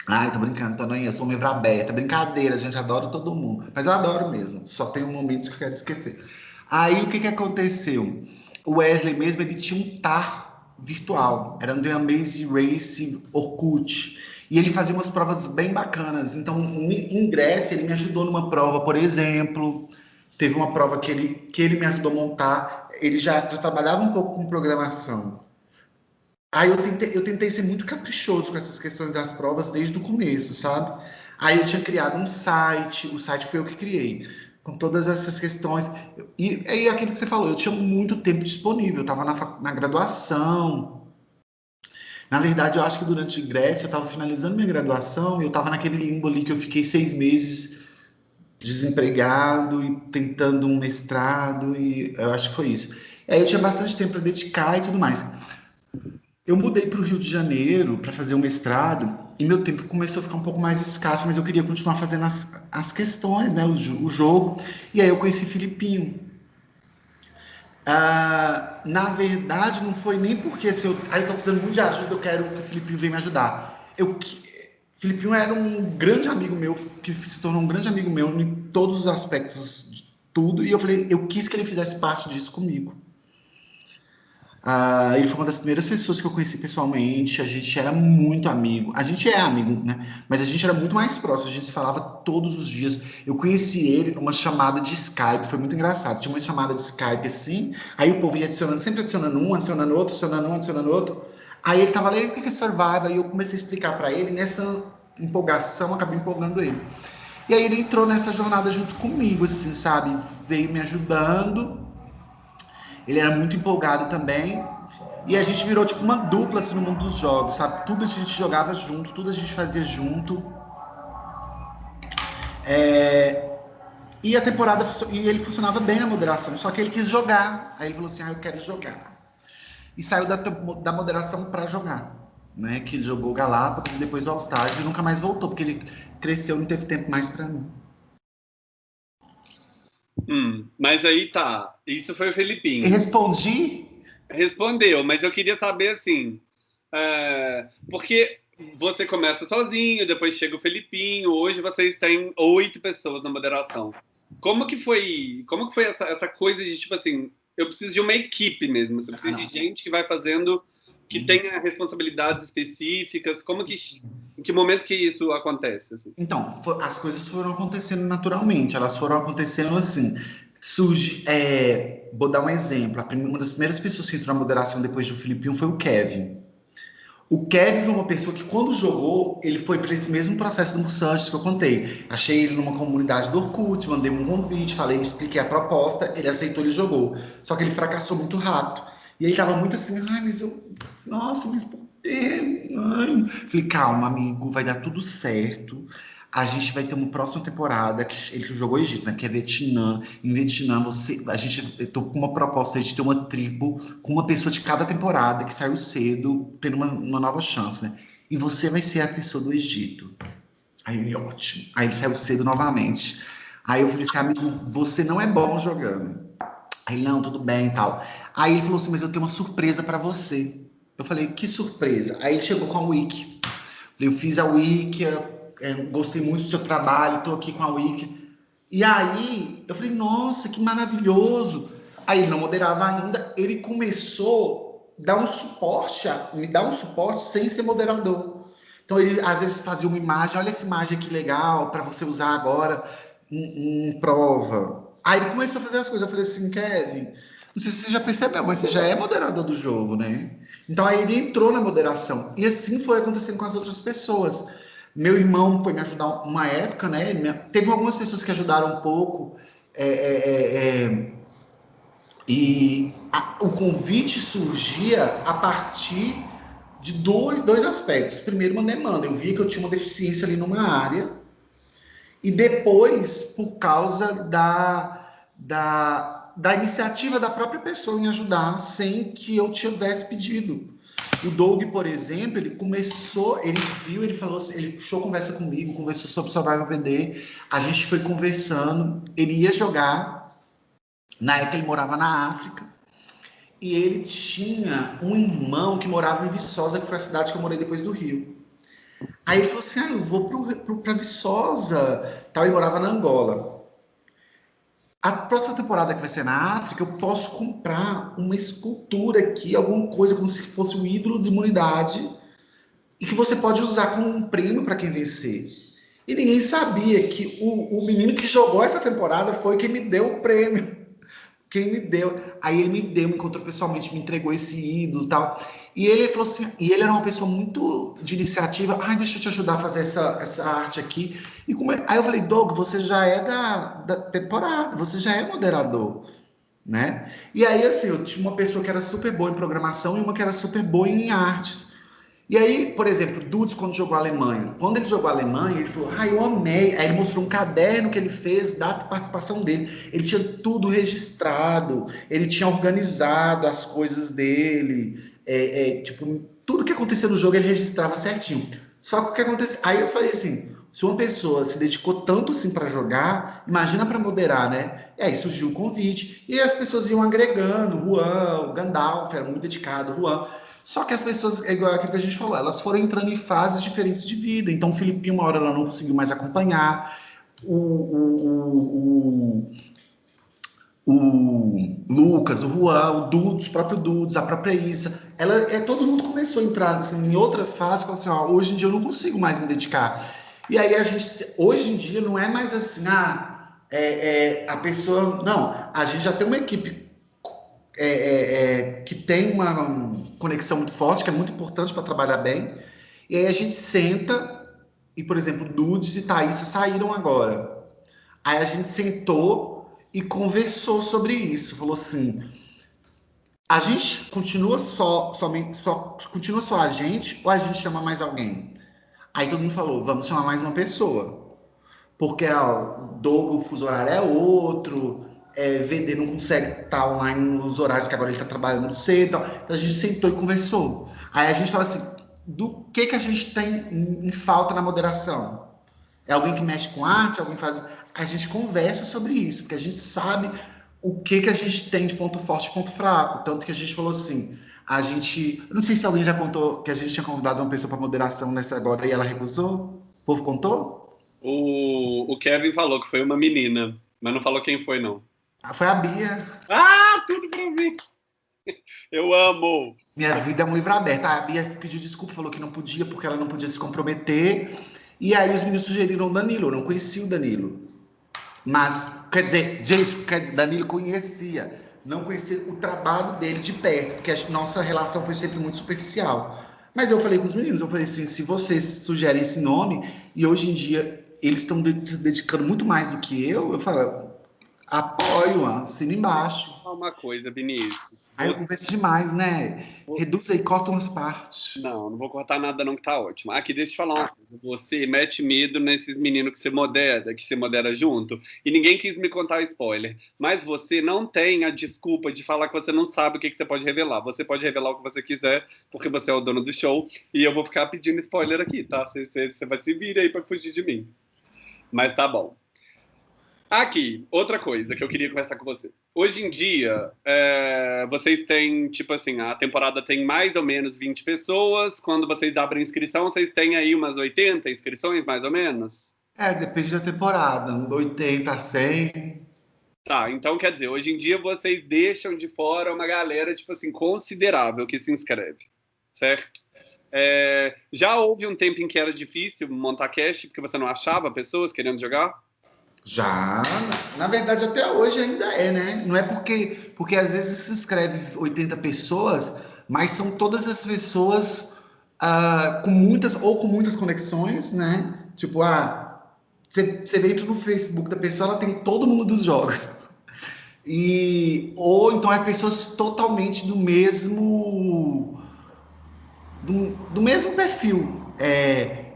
Ai, tô brincando, tô eu sou membro aberta. Brincadeira, gente, adoro todo mundo. Mas eu adoro mesmo, só tem momentos que eu quero esquecer. Aí, o que que aconteceu? O Wesley mesmo, ele tinha um TAR virtual. Era um The Amazing Race Orkut. E ele fazia umas provas bem bacanas. Então, em Grécia, ele me ajudou numa prova, por exemplo. Teve uma prova que ele, que ele me ajudou a montar. Ele já, já trabalhava um pouco com programação. Aí eu tentei, eu tentei ser muito caprichoso com essas questões das provas desde o começo, sabe? Aí eu tinha criado um site, o site foi eu que criei, com todas essas questões. E aí aquilo que você falou, eu tinha muito tempo disponível, eu estava na, na graduação, na verdade, eu acho que durante Grécia eu estava finalizando minha graduação e eu estava naquele limbo ali que eu fiquei seis meses desempregado e tentando um mestrado e eu acho que foi isso. E aí eu tinha bastante tempo para dedicar e tudo mais. Eu mudei para o Rio de Janeiro para fazer o um mestrado e meu tempo começou a ficar um pouco mais escasso, mas eu queria continuar fazendo as, as questões, né, o, o jogo. E aí eu conheci Filipinho, ah, na verdade, não foi nem porque se eu, aí tô precisando muito de ajuda, eu quero que o Filipinho venha me ajudar. Eu, Filipinho era um grande amigo meu, que se tornou um grande amigo meu em todos os aspectos de tudo, e eu falei, eu quis que ele fizesse parte disso comigo. Uh, ele foi uma das primeiras pessoas que eu conheci pessoalmente. A gente era muito amigo. A gente é amigo, né? Mas a gente era muito mais próximo. A gente se falava todos os dias. Eu conheci ele numa chamada de Skype. Foi muito engraçado. Tinha uma chamada de Skype assim. Aí o povo ia adicionando, sempre adicionando um, adicionando outro, adicionando um, adicionando outro. Aí ele tava lendo o que é Survival. E eu comecei a explicar para ele. Nessa empolgação, acabei empolgando ele. E aí ele entrou nessa jornada junto comigo, assim, sabe? Veio me ajudando ele era muito empolgado também. E a gente virou tipo uma dupla assim, no mundo dos jogos, sabe? Tudo a gente jogava junto, tudo a gente fazia junto. É... E a temporada, e ele funcionava bem na moderação, só que ele quis jogar. Aí ele falou assim: ah, eu quero jogar. E saiu da, da moderação para jogar. Né? Que jogou Galápagos e depois o All Stars e nunca mais voltou, porque ele cresceu e não teve tempo mais para mim. Hum, mas aí tá. Isso foi o Felipinho. Respondi? Respondeu, mas eu queria saber assim. É, porque você começa sozinho, depois chega o Felipinho, hoje vocês têm oito pessoas na moderação. Como que foi, como que foi essa, essa coisa de tipo assim, eu preciso de uma equipe mesmo, eu preciso de gente que vai fazendo que uhum. tenha responsabilidades específicas? Como que, em que momento que isso acontece? Assim? Então, as coisas foram acontecendo naturalmente, elas foram acontecendo assim. Surge, é, vou dar um exemplo. Primeira, uma das primeiras pessoas que entrou na moderação depois do Filipinho foi o Kevin. O Kevin foi uma pessoa que, quando jogou, ele foi para esse mesmo processo do Mussantes que eu contei. Achei ele numa comunidade do Orkut, mandei um convite, falei, expliquei a proposta, ele aceitou, ele jogou. Só que ele fracassou muito rápido. E ele tava muito assim, ai, mas eu. Nossa, mas por quê? Ai. Falei, calma, amigo, vai dar tudo certo. A gente vai ter uma próxima temporada que ele jogou Egito, né? Que é Vietnã. Em Vietnã, você, a gente eu tô com uma proposta de ter uma tribo com uma pessoa de cada temporada que saiu cedo, tendo uma, uma nova chance, né? E você vai ser a pessoa do Egito. Aí ele, ótimo. Aí ele saiu cedo novamente. Aí eu falei assim, amigo, você não é bom jogando. Aí, não, tudo bem e tal. Aí ele falou assim, mas eu tenho uma surpresa para você. Eu falei, que surpresa? Aí ele chegou com a Wiki. Eu fiz a Wiki, é, gostei muito do seu trabalho, estou aqui com a Wiki. E aí eu falei, nossa, que maravilhoso. Aí ele não moderava ainda, ele começou a dar um suporte, me dar um suporte sem ser moderador. Então ele às vezes fazia uma imagem, olha essa imagem aqui legal para você usar agora em, em, prova. Aí ele começou a fazer as coisas. Eu falei assim, Kevin, não sei se você já percebeu, mas você já é moderador do jogo, né? Então aí ele entrou na moderação. E assim foi acontecendo com as outras pessoas. Meu irmão foi me ajudar uma época, né? Me... Teve algumas pessoas que ajudaram um pouco. É, é, é, é e a, o convite surgia a partir de dois, dois aspectos. Primeiro, uma demanda. Eu via que eu tinha uma deficiência ali numa área. E depois, por causa da, da, da iniciativa da própria pessoa em ajudar, sem que eu tivesse pedido. O Doug, por exemplo, ele começou, ele viu, ele falou assim, ele puxou conversa comigo, conversou sobre Survival VD, a gente foi conversando, ele ia jogar, na época ele morava na África, e ele tinha um irmão que morava em Viçosa, que foi a cidade que eu morei depois do Rio. Aí ele falou assim, ah, eu vou para Viçosa, tal, ele morava na Angola. A próxima temporada que vai ser na África, eu posso comprar uma escultura aqui, alguma coisa como se fosse o ídolo de imunidade, e que você pode usar como um prêmio para quem vencer. E ninguém sabia que o, o menino que jogou essa temporada foi quem me deu o prêmio. Quem me deu. Aí ele me deu, me encontrou pessoalmente, me entregou esse ídolo e tal. E ele falou assim, e ele era uma pessoa muito de iniciativa. Ai, deixa eu te ajudar a fazer essa, essa arte aqui. E como é... Aí eu falei, Doug, você já é da, da temporada, você já é moderador, né? E aí, assim, eu tinha uma pessoa que era super boa em programação e uma que era super boa em artes. E aí, por exemplo, Dudes, quando jogou a Alemanha, quando ele jogou a Alemanha, ele falou, ah, eu amei. Aí ele mostrou um caderno que ele fez da participação dele. Ele tinha tudo registrado, ele tinha organizado as coisas dele é, é, tipo, tudo que acontecia no jogo ele registrava certinho. Só que o que acontece? Aí eu falei assim, se uma pessoa se dedicou tanto assim para jogar, imagina para moderar, né? E aí surgiu o convite e as pessoas iam agregando, Juan, o Gandalf era muito dedicado, Juan. Só que as pessoas, é igual aquilo que a gente falou, elas foram entrando em fases diferentes de vida. Então, o Filipinho, uma hora ela não conseguiu mais acompanhar. O, o, o, o Lucas, o Juan, o Dudes, o próprio Dudes, a própria Isa, ela, é, todo mundo começou a entrar assim, em outras fases, falou assim, ó, hoje em dia eu não consigo mais me dedicar. E aí a gente, hoje em dia não é mais assim, ah, é, é a pessoa, não, a gente já tem uma equipe é, é, é que tem uma conexão muito forte, que é muito importante para trabalhar bem, e aí a gente senta, e por exemplo, Dudes e Thaís saíram agora. Aí a gente sentou e conversou sobre isso. Falou assim: a gente continua só, somente, só, continua só a gente ou a gente chama mais alguém? Aí todo mundo falou: vamos chamar mais uma pessoa. Porque ó, Doug, o fuso horário é outro, é, VD não consegue estar online nos horários que agora ele está trabalhando cedo. Então a gente sentou e conversou. Aí a gente fala assim: do que, que a gente tem em, em falta na moderação? É alguém que mexe com arte? Alguém faz a gente conversa sobre isso, porque a gente sabe o que, que a gente tem de ponto forte e ponto fraco. Tanto que a gente falou assim, a gente... Não sei se alguém já contou que a gente tinha convidado uma pessoa para moderação nessa agora e ela recusou. O povo contou? O, o Kevin falou que foi uma menina, mas não falou quem foi, não. Ah, foi a Bia. Ah, tudo para mim. <laughs> Eu amo. Minha vida é um livro aberto. A Bia pediu desculpa, falou que não podia, porque ela não podia se comprometer. E aí os meninos sugeriram o Danilo. Eu não conhecia o Danilo. Mas, quer dizer, gente, quer dizer, Danilo conhecia, não conhecia o trabalho dele de perto, porque a nossa relação foi sempre muito superficial. Mas eu falei com os meninos, eu falei assim, se vocês sugerem esse nome, e hoje em dia eles estão se dedicando muito mais do que eu, eu falo, apoio, assina embaixo. Uma coisa, Vinícius, Aí eu converso demais, né? Reduz aí, corta umas partes. Não, não vou cortar nada não, que tá ótimo. Aqui, deixa eu te falar uma coisa. Você mete medo nesses meninos que você modera, que você modera junto. E ninguém quis me contar spoiler. Mas você não tem a desculpa de falar que você não sabe o que, que você pode revelar. Você pode revelar o que você quiser, porque você é o dono do show. E eu vou ficar pedindo spoiler aqui, tá? Você, você, você vai se vir aí pra fugir de mim. Mas tá bom. Aqui, outra coisa que eu queria conversar com você. Hoje em dia, é, vocês têm, tipo assim, a temporada tem mais ou menos 20 pessoas. Quando vocês abrem inscrição, vocês têm aí umas 80 inscrições, mais ou menos? É, depende da temporada. 80, 100. Tá, então quer dizer, hoje em dia vocês deixam de fora uma galera, tipo assim, considerável que se inscreve, certo? É, já houve um tempo em que era difícil montar cast, porque você não achava pessoas querendo jogar? Já, na verdade até hoje ainda é, né? Não é porque, porque às vezes se inscreve 80 pessoas, mas são todas as pessoas uh, com muitas, ou com muitas conexões, né? Tipo, ah, você, você vê no Facebook da pessoa, ela tem todo mundo dos jogos. E, ou então é pessoas totalmente do mesmo do, do mesmo perfil. É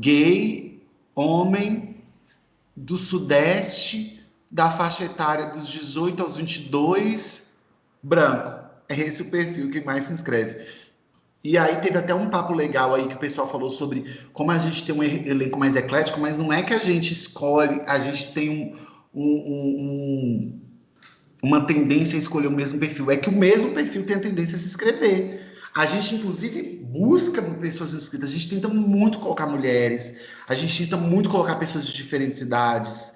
gay, homem, do Sudeste, da faixa etária dos 18 aos 22, branco. É esse o perfil que mais se inscreve. E aí teve até um papo legal aí que o pessoal falou sobre como a gente tem um elenco mais eclético, mas não é que a gente escolhe, a gente tem um, um, um, uma tendência a escolher o mesmo perfil. É que o mesmo perfil tem a tendência a se inscrever. A gente, inclusive, busca pessoas inscritas, a gente tenta muito colocar mulheres, a gente tenta muito colocar pessoas de diferentes idades,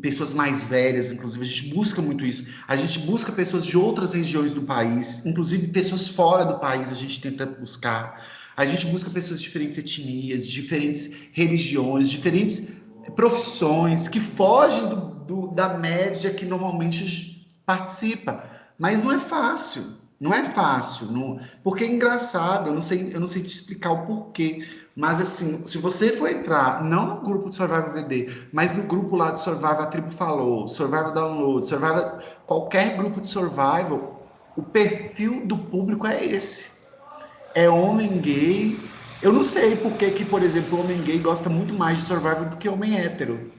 pessoas mais velhas, inclusive, a gente busca muito isso. A gente busca pessoas de outras regiões do país, inclusive pessoas fora do país, a gente tenta buscar. A gente busca pessoas de diferentes etnias, diferentes religiões, diferentes profissões que fogem do, do, da média que normalmente participa. Mas não é fácil. Não é fácil, não, porque é engraçado, eu não sei, eu não sei te explicar o porquê, mas assim, se você for entrar, não no grupo de Survival VD, mas no grupo lá de Survival a Tribo Falou, Survival Download, Survival, qualquer grupo de Survival, o perfil do público é esse. É homem gay. Eu não sei por que, que, por exemplo, homem gay gosta muito mais de Survival do que homem hétero.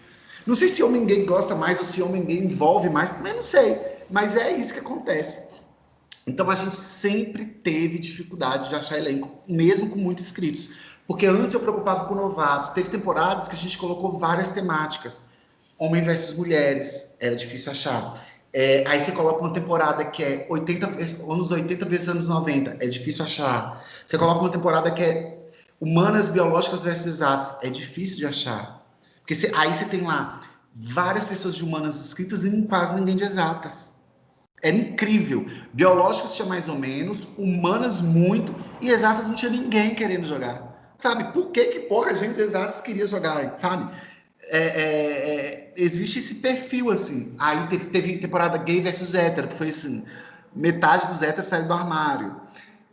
Não sei se homem gay gosta mais ou se homem gay envolve mais, mas não sei. Mas é isso que acontece. Então a gente sempre teve dificuldade de achar elenco, mesmo com muitos inscritos. Porque antes eu preocupava com novatos. Teve temporadas que a gente colocou várias temáticas. Homem versus mulheres, era difícil achar. É, aí você coloca uma temporada que é 80, anos 80 vezes anos 90, é difícil achar. Você coloca uma temporada que é humanas, biológicas versus exatas, é difícil de achar. Porque aí você tem lá várias pessoas de humanas inscritas e quase ninguém de exatas. Era incrível. Biológicos tinha mais ou menos, humanas muito, e exatas não tinha ninguém querendo jogar. Sabe? Por que, que pouca gente exatas queria jogar, sabe? É, é, é, existe esse perfil, assim. Aí teve, teve, temporada gay versus hétero, que foi assim, metade dos héteros saiu do armário.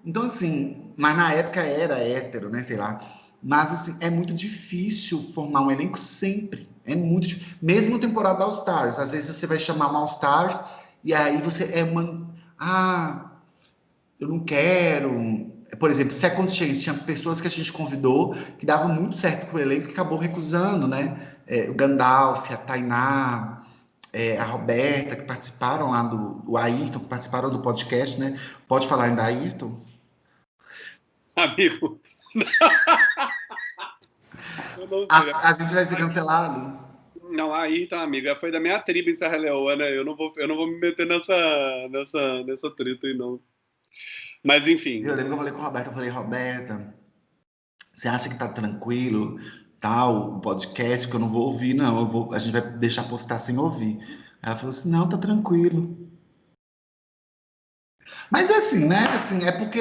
Então, assim, mas na época era hétero, né, sei lá. Mas, assim, é muito difícil formar um elenco sempre. É muito difícil. Mesmo temporada All Stars. Às vezes você vai chamar um All Stars e aí você é uma. Ah, eu não quero. Por exemplo, Second Chance, tinha pessoas que a gente convidou que davam muito certo com o elenco e acabou recusando, né? É, o Gandalf, a Tainá, é, a Roberta, que participaram lá do, do Ayrton, que participaram do podcast, né? Pode falar ainda, Ayrton? Amigo. <laughs> a gente vai ser cancelado? Não, aí tá, amiga. Foi da minha tribo em Serra Leoa, Eu não vou, eu não vou me meter nessa, nessa, nessa treta aí, não. Mas enfim. Eu lembro que eu falei com a Roberta, eu falei, Roberta, você acha que tá tranquilo, tal, o podcast, que eu não vou ouvir, não. Eu vou, a gente vai deixar postar sem ouvir. Ela falou assim, não, tá tranquilo. Mas é assim, né? Assim, é porque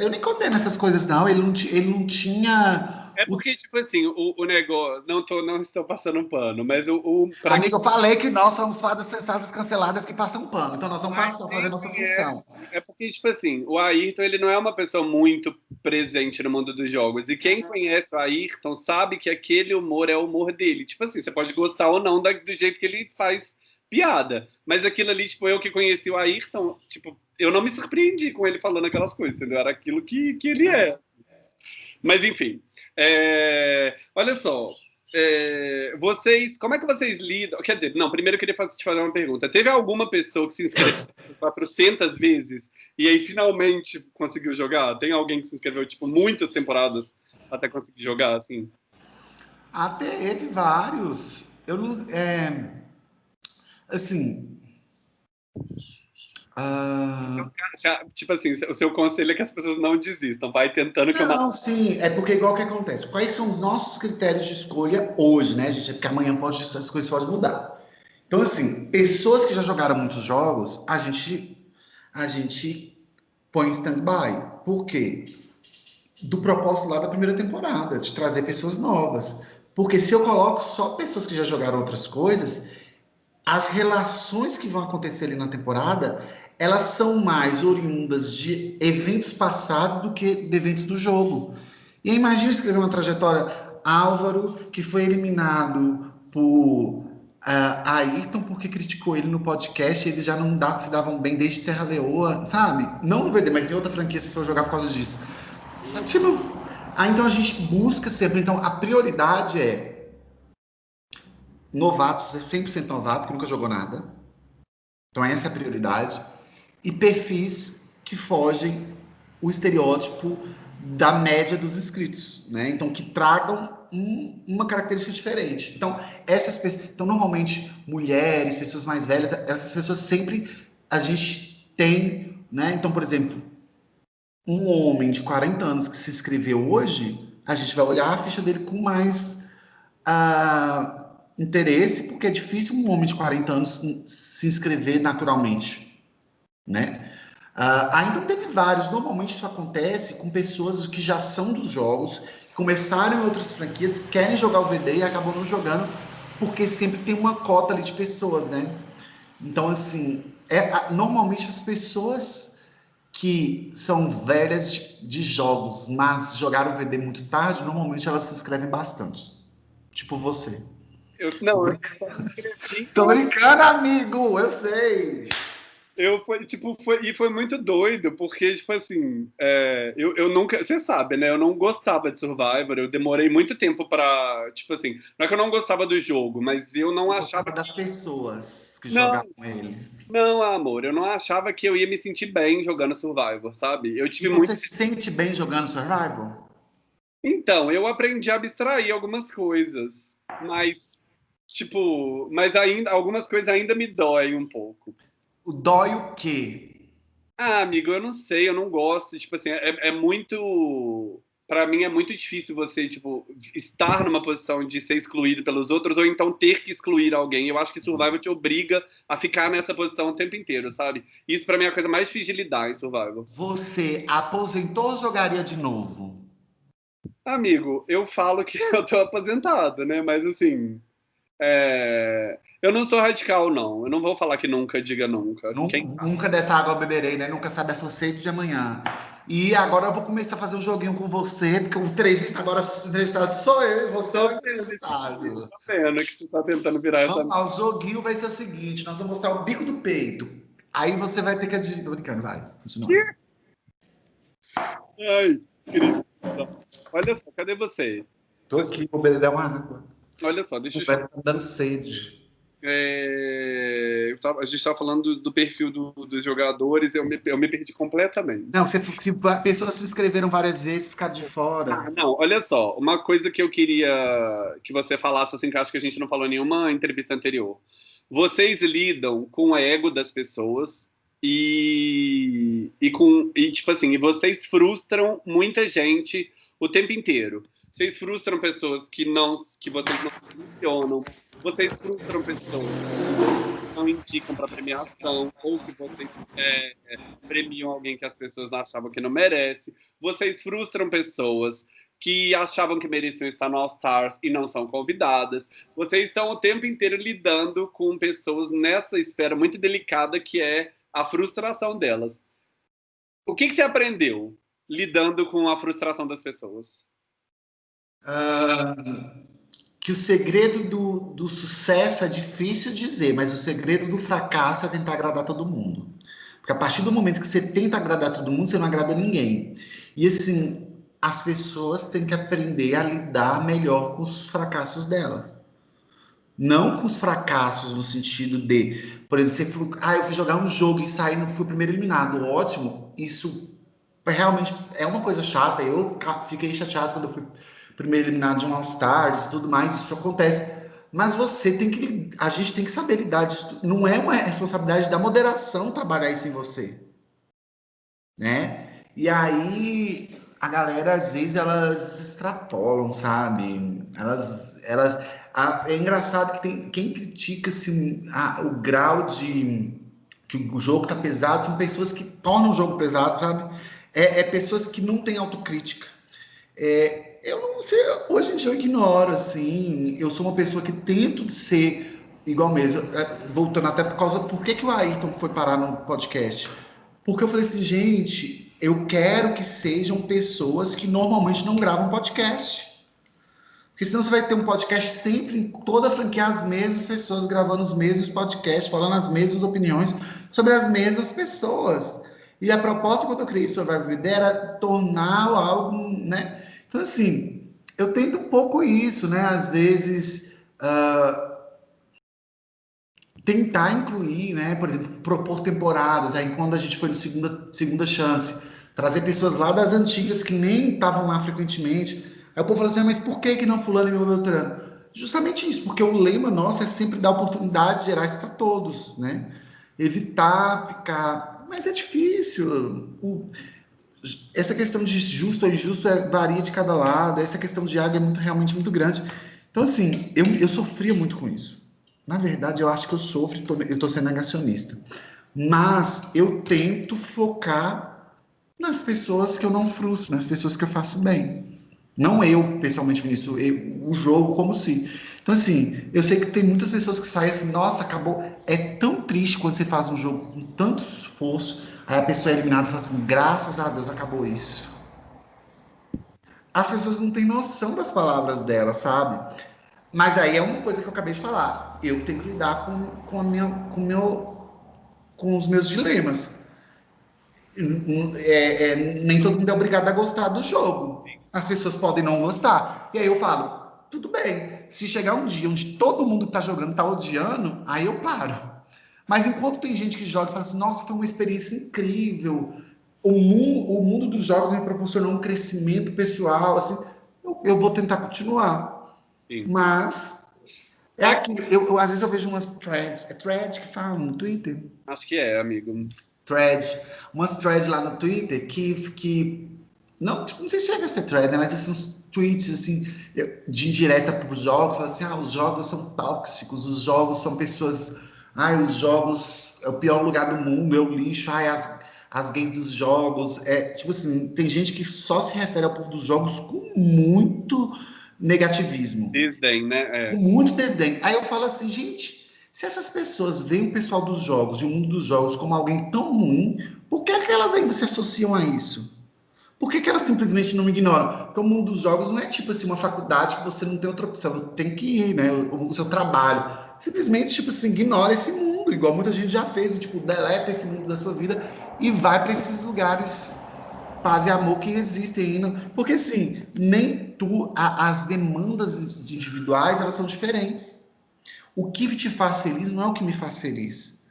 eu nem condeno essas coisas, não. Ele não, ele não tinha é porque, tipo assim, o, o negócio. Não, tô, não estou passando um pano, mas o. o Amigo, eu falei que nós somos fadas cessadas canceladas que passam pano. Então nós vamos passar, fazer nossa é, função. É porque, tipo assim, o Ayrton ele não é uma pessoa muito presente no mundo dos jogos. E quem conhece o Ayrton sabe que aquele humor é o humor dele. Tipo assim, você pode gostar ou não do jeito que ele faz piada. Mas aquilo ali, tipo, eu que conheci o Ayrton, tipo, eu não me surpreendi com ele falando aquelas coisas, entendeu? Era aquilo que, que ele é. Mas, enfim. É... Olha só. É... Vocês, como é que vocês lidam? Quer dizer, não, primeiro eu queria te fazer uma pergunta. Teve alguma pessoa que se inscreveu <laughs> 400 vezes e aí finalmente conseguiu jogar? Tem alguém que se inscreveu, tipo, muitas temporadas até conseguir jogar, assim? Até teve vários. Eu não. É... Assim. Uh... Tipo assim, o seu conselho é que as pessoas não desistam, vai tentando que Não, sim, é porque igual que acontece. Quais são os nossos critérios de escolha hoje, né, gente? É porque amanhã pode, as coisas podem mudar. Então, assim, pessoas que já jogaram muitos jogos, a gente, a gente põe em stand-by. Por quê? Do propósito lá da primeira temporada, de trazer pessoas novas. Porque se eu coloco só pessoas que já jogaram outras coisas, as relações que vão acontecer ali na temporada, elas são mais oriundas de eventos passados do que de eventos do jogo. E imagina escrever uma trajetória Álvaro, que foi eliminado por uh, Ayrton porque criticou ele no podcast, eles já não dá, se davam bem desde Serra Leoa, sabe? Não no VD, mas em outra franquia se for jogar por causa disso. Tipo, ah, então a gente busca sempre, então a prioridade é novatos, 100% novato, que nunca jogou nada. Então essa é a prioridade. E perfis que fogem o estereótipo da média dos inscritos, né? Então que tragam um, uma característica diferente. Então essas pessoas, então normalmente mulheres, pessoas mais velhas, essas pessoas sempre a gente tem, né? Então por exemplo, um homem de 40 anos que se inscreveu hoje, a gente vai olhar a ficha dele com mais uh, interesse, porque é difícil um homem de 40 anos se inscrever naturalmente, né? Ah, então teve vários, normalmente isso acontece com pessoas que já são dos jogos, que começaram em outras franquias, querem jogar o VD e acabam não jogando, porque sempre tem uma cota ali de pessoas, né? Então, assim, é, normalmente as pessoas que são velhas de, de jogos, mas jogaram VD muito tarde, normalmente elas se inscrevem bastante. Tipo você. Eu, não, Tô brincando, eu... <laughs> Tô brincando amigo, eu sei. Eu foi, tipo, foi, e foi muito doido, porque, tipo assim, é, eu, eu nunca, você sabe, né, eu não gostava de Survivor, eu demorei muito tempo pra, tipo assim, não é que eu não gostava do jogo, mas eu não eu achava... das pessoas que não, jogavam eles. Não, amor, eu não achava que eu ia me sentir bem jogando Survivor, sabe? Eu tive e muito... você se sente bem jogando Survivor? Então, eu aprendi a abstrair algumas coisas, mas, tipo, mas ainda, algumas coisas ainda me doem um pouco. O dói o quê? Ah, amigo, eu não sei, eu não gosto. Tipo assim, é, é muito. Para mim é muito difícil você, tipo, estar numa posição de ser excluído pelos outros ou então ter que excluir alguém. Eu acho que Survival te obriga a ficar nessa posição o tempo inteiro, sabe? Isso para mim é a coisa mais difícil de lidar em Survival. Você aposentou ou jogaria de novo? Amigo, eu falo que <laughs> eu tô aposentado, né? Mas assim, é... Eu não sou radical, não. Eu não vou falar que nunca diga nunca. Nunca, nunca dessa água eu beberei, né? Nunca sabe a sua sede de amanhã. E agora eu vou começar a fazer um joguinho com você, porque o entrevista agora o entrevistado sou eu e você é o entrevistado. Tá vendo que você tá tentando virar vamos essa... Lá, o joguinho vai ser o seguinte, nós vamos mostrar o bico do peito. Aí você vai ter que adivinhar. Tô brincando, vai. Continua. Ai, querido. Olha só, cadê você? Tô aqui, vou beber uma água. Olha só, deixa eu... Parece que tá dando sede. É, tava, a gente estava falando do, do perfil do, dos jogadores, eu me, eu me perdi completamente. Não, se, se pessoas se inscreveram várias vezes, ficaram de fora. Ah, não, olha só, uma coisa que eu queria que você falasse, assim, que acho que a gente não falou em nenhuma entrevista anterior. Vocês lidam com o ego das pessoas e, e com e tipo assim, e vocês frustram muita gente o tempo inteiro. Vocês frustram pessoas que não que vocês não funcionam vocês frustram pessoas que não indicam para premiação ou que vocês é, é, premiam alguém que as pessoas achavam que não merece. Vocês frustram pessoas que achavam que mereciam estar no All Stars e não são convidadas. Vocês estão o tempo inteiro lidando com pessoas nessa esfera muito delicada que é a frustração delas. O que, que você aprendeu lidando com a frustração das pessoas? Uh, que o segredo do, do sucesso é difícil dizer, mas o segredo do fracasso é tentar agradar todo mundo. Porque a partir do momento que você tenta agradar todo mundo, você não agrada ninguém. E assim, as pessoas têm que aprender a lidar melhor com os fracassos delas. Não com os fracassos no sentido de, por exemplo, você foi, ah, eu fui jogar um jogo e saí, não fui o primeiro eliminado. Ótimo, isso realmente é uma coisa chata. Eu fiquei chateado quando eu fui primeiro eliminado de um All-Stars e tudo mais, isso acontece. Mas você tem que, a gente tem que saber lidar disso. Não é uma responsabilidade da moderação trabalhar isso em você, né? E aí a galera às vezes elas extrapolam, sabe? Elas, elas, a, é engraçado que tem quem critica assim, a, o grau de que o jogo tá pesado são pessoas que tornam o jogo pesado, sabe? É, é pessoas que não têm autocrítica. É, eu não sei, hoje em dia eu ignoro, assim, eu sou uma pessoa que tento ser igual mesmo, é, voltando até por causa, por que, que o Ayrton foi parar no podcast? Porque eu falei assim, gente, eu quero que sejam pessoas que normalmente não gravam podcast. Porque senão você vai ter um podcast sempre em toda a franquia, as mesmas pessoas gravando os mesmos podcasts, falando as mesmas opiniões sobre as mesmas pessoas. E a proposta quando eu criei Survival Vida era tornar algo, né? Então, assim, eu tento um pouco isso, né? Às vezes, uh, tentar incluir, né? Por exemplo, propor temporadas. Aí, quando a gente foi no segunda, segunda chance, trazer pessoas lá das antigas que nem estavam lá frequentemente. Aí o povo falou assim, ah, mas por que, que não fulano e meu Beltrano? Justamente isso, porque o lema nosso é sempre dar oportunidades gerais para todos, né? Evitar ficar... Mas é difícil. O essa questão de justo ou injusto é, varia de cada lado, essa questão de água é muito, realmente muito grande. Então, assim, eu, eu sofria muito com isso. Na verdade, eu acho que eu sofro, eu estou sendo negacionista. Mas eu tento focar nas pessoas que eu não frustro, nas pessoas que eu faço bem. Não eu, pessoalmente, Vinícius, eu, o jogo como se. Então, assim, eu sei que tem muitas pessoas que saem assim, nossa, acabou. É tão triste quando você faz um jogo com tanto esforço, Aí a pessoa é eliminada e fala assim, graças a Deus acabou isso. As pessoas não têm noção das palavras dela, sabe? Mas aí é uma coisa que eu acabei de falar. Eu tenho que lidar com, com, a minha, com, meu, com os meus dilemas. É, é, nem todo mundo é obrigado a gostar do jogo. As pessoas podem não gostar. E aí eu falo, tudo bem. Se chegar um dia onde todo mundo que tá jogando tá odiando, aí eu paro. Mas enquanto tem gente que joga e fala assim, nossa, foi uma experiência incrível, o mundo, o mundo dos jogos me proporcionou um crescimento pessoal, assim, eu, eu vou tentar continuar. Sim. Mas é aquilo, eu, eu, às vezes eu vejo umas threads, é thread que fala no Twitter? Acho que é, amigo. Thread, umas threads lá no Twitter que, que não, tipo, não sei se chega a ser thread, né, mas assim, uns tweets assim, de indireta para os jogos, assim, ah, os jogos são tóxicos, os jogos são pessoas Ai, os jogos é o pior lugar do mundo, é o lixo. Ai, as, as gays dos jogos. É, tipo assim, tem gente que só se refere ao povo dos jogos com muito negativismo. Desdém, né? É. Com muito desdém. Aí eu falo assim, gente, se essas pessoas veem o pessoal dos jogos e o mundo dos jogos como alguém tão ruim, por que, é que elas ainda se associam a isso? Por que, que elas simplesmente não ignoram? Porque o mundo dos jogos não é tipo assim, uma faculdade que você não tem outra opção, tem que ir, né? O, o seu trabalho simplesmente, tipo assim, ignora esse mundo, igual muita gente já fez, tipo, deleta esse mundo da sua vida e vai para esses lugares paz e amor que existem ainda. Porque, assim, nem tu, a, as demandas individuais, elas são diferentes. O que te faz feliz não é o que me faz feliz.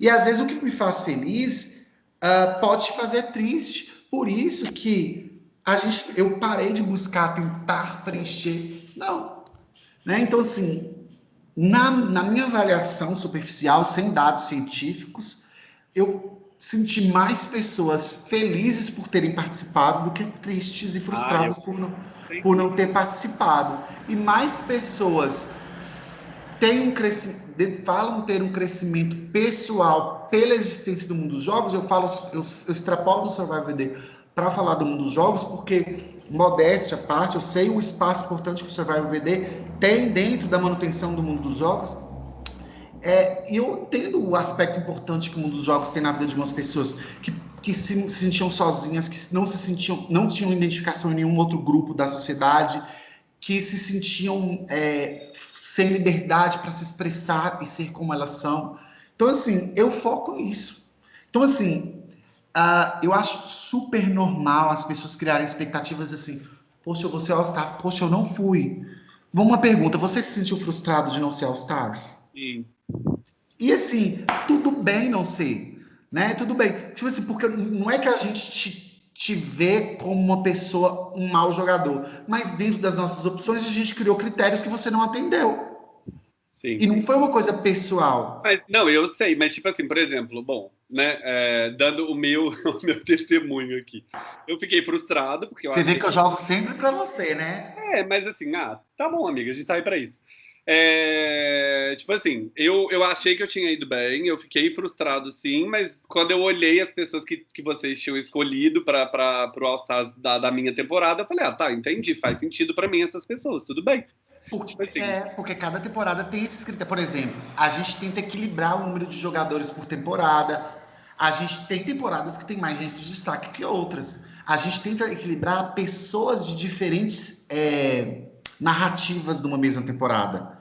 E, às vezes, o que me faz feliz uh, pode te fazer triste. Por isso que a gente, eu parei de buscar, tentar preencher. Não. Né? Então, assim, na, na minha avaliação superficial, sem dados científicos, eu senti mais pessoas felizes por terem participado do que tristes e frustradas ah, eu... por, não, por não ter participado. E mais pessoas têm um crescimento, falam ter um crescimento pessoal pela existência do mundo dos jogos. Eu falo, eu, eu extrapolo no Survival VD para falar do mundo dos jogos, porque, modéstia à parte, eu sei o espaço importante que o Survival VD tem dentro da manutenção do mundo dos jogos. É, e eu entendo o aspecto importante que o mundo dos jogos tem na vida de algumas pessoas que, que se, se, sentiam sozinhas, que não se sentiam, não tinham identificação em nenhum outro grupo da sociedade, que se sentiam é, sem liberdade para se expressar e ser como elas são. Então, assim, eu foco nisso. Então, assim, uh, eu acho super normal as pessoas criarem expectativas assim, poxa, eu vou ser All-Star, poxa, eu não fui. Vamos uma pergunta, você se sentiu frustrado de não ser All-Stars? Sim. E assim, tudo bem não ser, né? Tudo bem. Tipo assim, porque não é que a gente te, te vê como uma pessoa, um mau jogador, mas dentro das nossas opções a gente criou critérios que você não atendeu. Sim. E não foi uma coisa pessoal. Mas, não, eu sei, mas tipo assim, por exemplo, bom, né, é, dando o meu, <laughs> o meu testemunho aqui. Eu fiquei frustrado, porque eu Você vê que eu jogo sempre pra você, né? É, mas assim, ah, tá bom, amiga, a gente tá aí pra isso. É, tipo assim, eu, eu achei que eu tinha ido bem, eu fiquei frustrado sim, mas quando eu olhei as pessoas que, que vocês tinham escolhido para o All-Stars da, da minha temporada, eu falei, ah, tá, entendi, faz sentido para mim essas pessoas, tudo bem. Porque, tipo assim. é, porque cada temporada tem esses critérios. Por exemplo, a gente tenta equilibrar o número de jogadores por temporada. A gente tem temporadas que tem mais gente de destaque que outras. A gente tenta equilibrar pessoas de diferentes é, narrativas numa mesma temporada.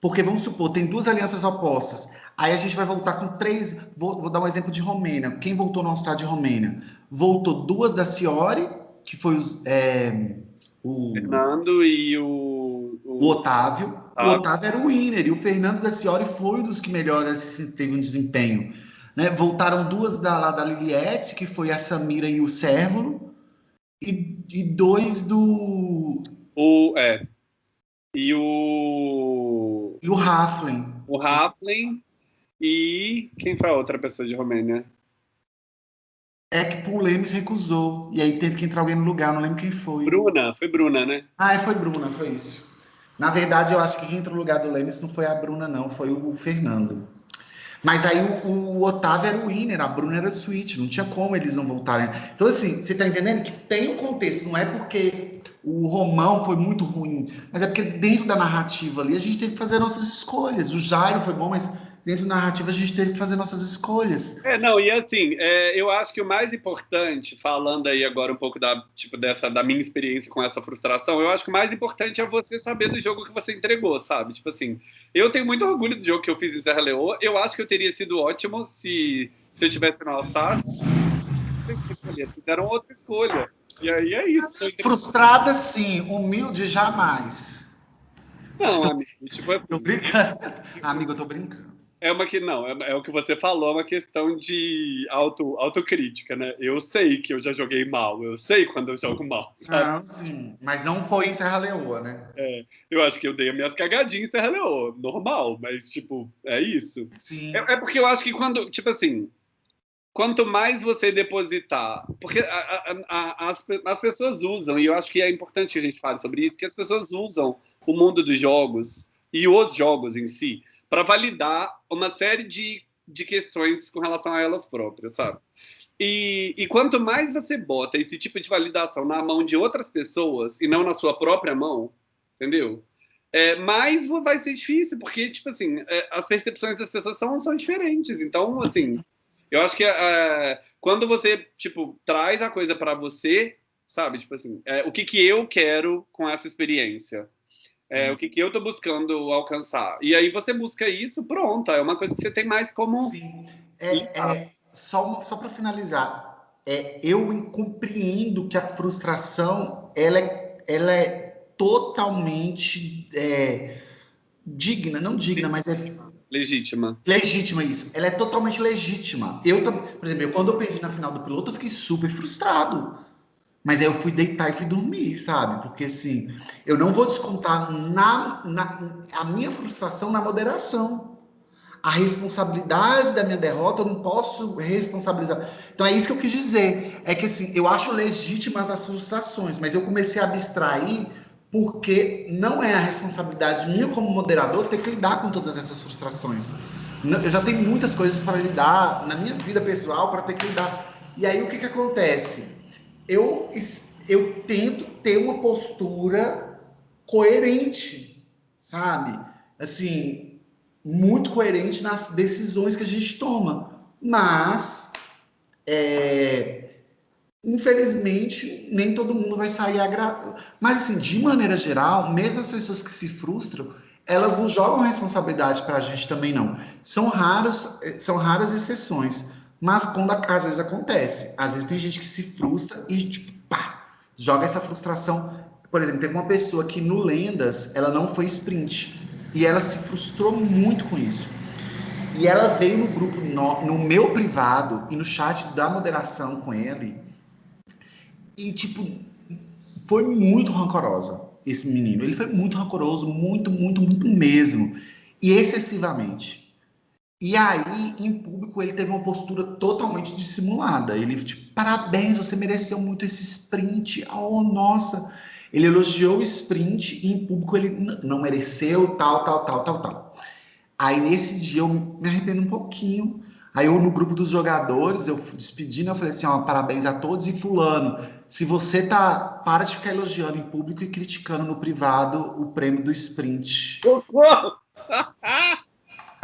Porque vamos supor, tem duas alianças opostas. Aí a gente vai voltar com três. Vou, vou dar um exemplo de Romênia. Quem voltou no All-Star de Romênia? Voltou duas da Ciori, que foi os, é, o Fernando e o, o... o Otávio. O Otávio era o winner e o Fernando da Ciori foi um dos que melhor teve um desempenho. Né? Voltaram duas da, lá da Liliette, que foi a Samira e o Sérvulo, e, e dois do. O, é, e o. E o Raflin. O Raflin e. Quem foi a outra pessoa de Romênia? É que o Lemes recusou. E aí teve que entrar alguém no lugar, não lembro quem foi. Bruna, foi Bruna, né? Ah, foi Bruna, foi isso. Na verdade, eu acho que quem entrou no lugar do Lemes não foi a Bruna, não, foi o Fernando. Mas aí o, o Otávio era o winner, a Bruna era switch, não tinha como eles não voltarem. Então, assim, você tá entendendo que tem um contexto, não é porque o Romão foi muito ruim, mas é porque dentro da narrativa ali a gente teve que fazer nossas escolhas. O Jairo foi bom, mas dentro da narrativa a gente teve que fazer nossas escolhas. É, não, e assim, é, eu acho que o mais importante, falando aí agora um pouco da, tipo, dessa, da minha experiência com essa frustração, eu acho que o mais importante é você saber do jogo que você entregou, sabe? Tipo assim, eu tenho muito orgulho do jogo que eu fiz em Serra Leoa, eu acho que eu teria sido ótimo se, se eu tivesse no All-Star. Fizeram outra escolha. E aí é isso. Frustrada, sim. Humilde, jamais. Não, amigo. Tipo, é... Tô brincando. Amigo, eu tô brincando. É uma que não, é, é, o que você falou, é uma questão de auto, autocrítica, né? Eu sei que eu já joguei mal, eu sei quando eu jogo mal. Sabe? Ah, sim, mas não foi em Serra Leoa, né? É, eu acho que eu dei as minhas cagadinhas em Serra Leoa, normal, mas tipo, é isso. Sim. É, é porque eu acho que quando, tipo assim, quanto mais você depositar, porque a, a, a, as, as pessoas usam, e eu acho que é importante que a gente fale sobre isso, que as pessoas usam o mundo dos jogos e os jogos em si para validar uma série de, de questões com relação a elas próprias, sabe? E, e, quanto mais você bota esse tipo de validação na mão de outras pessoas e não na sua própria mão, entendeu? É, mais vai ser difícil, porque, tipo assim, é, as percepções das pessoas são, são diferentes. Então, assim, eu acho que é, quando você, tipo, traz a coisa para você, sabe? Tipo assim, é, o que, que eu quero com essa experiência? É, o que, que eu estou buscando alcançar. E aí você busca isso, pronto, é uma coisa que você tem mais como. Sim. É, é, só só para finalizar, é, eu compreendo que a frustração ela é, ela é totalmente é, digna, não digna, mas é. Legítima. Legítima, isso. Ela é totalmente legítima. Eu, por exemplo, quando eu perdi na final do piloto, eu fiquei super frustrado mas aí eu fui deitar e fui dormir, sabe? Porque assim, eu não vou descontar na, na, a minha frustração na moderação. A responsabilidade da minha derrota eu não posso responsabilizar. Então é isso que eu quis dizer. É que assim, eu acho legítimas as frustrações, mas eu comecei a abstrair porque não é a responsabilidade minha como moderador ter que lidar com todas essas frustrações. Eu já tenho muitas coisas para lidar na minha vida pessoal para ter que lidar. E aí o que, que acontece? Eu, eu tento ter uma postura coerente, sabe? Assim, muito coerente nas decisões que a gente toma. Mas é, infelizmente, nem todo mundo vai sair agra... Mas, assim, de maneira geral, mesmo as pessoas que se frustram, elas não jogam responsabilidade para a gente também, não. São raras, são raras exceções, mas quando às vezes acontece. Às vezes tem gente que se frustra e, tipo, pá, joga essa frustração. Por exemplo, tem uma pessoa que no Lendas, ela não foi sprint. E ela se frustrou muito com isso. E ela veio no grupo, no, no meu privado e no chat da moderação com ele, e, tipo, foi muito rancorosa esse menino. Ele foi muito rancoroso, muito, muito, muito mesmo. E excessivamente. E aí, em público, ele teve uma postura totalmente dissimulada. Ele, tipo, parabéns, você mereceu muito esse sprint. Oh, nossa. Ele elogiou o sprint e em público ele não mereceu, tal, tal, tal, tal, tal. Aí, nesse dia, eu me arrependo um pouquinho. Aí, eu, no grupo dos jogadores, eu despedindo, eu falei assim, ó, parabéns a todos e fulano se você tá. Para de ficar elogiando em público e criticando no privado o prêmio do sprint. <laughs> <laughs>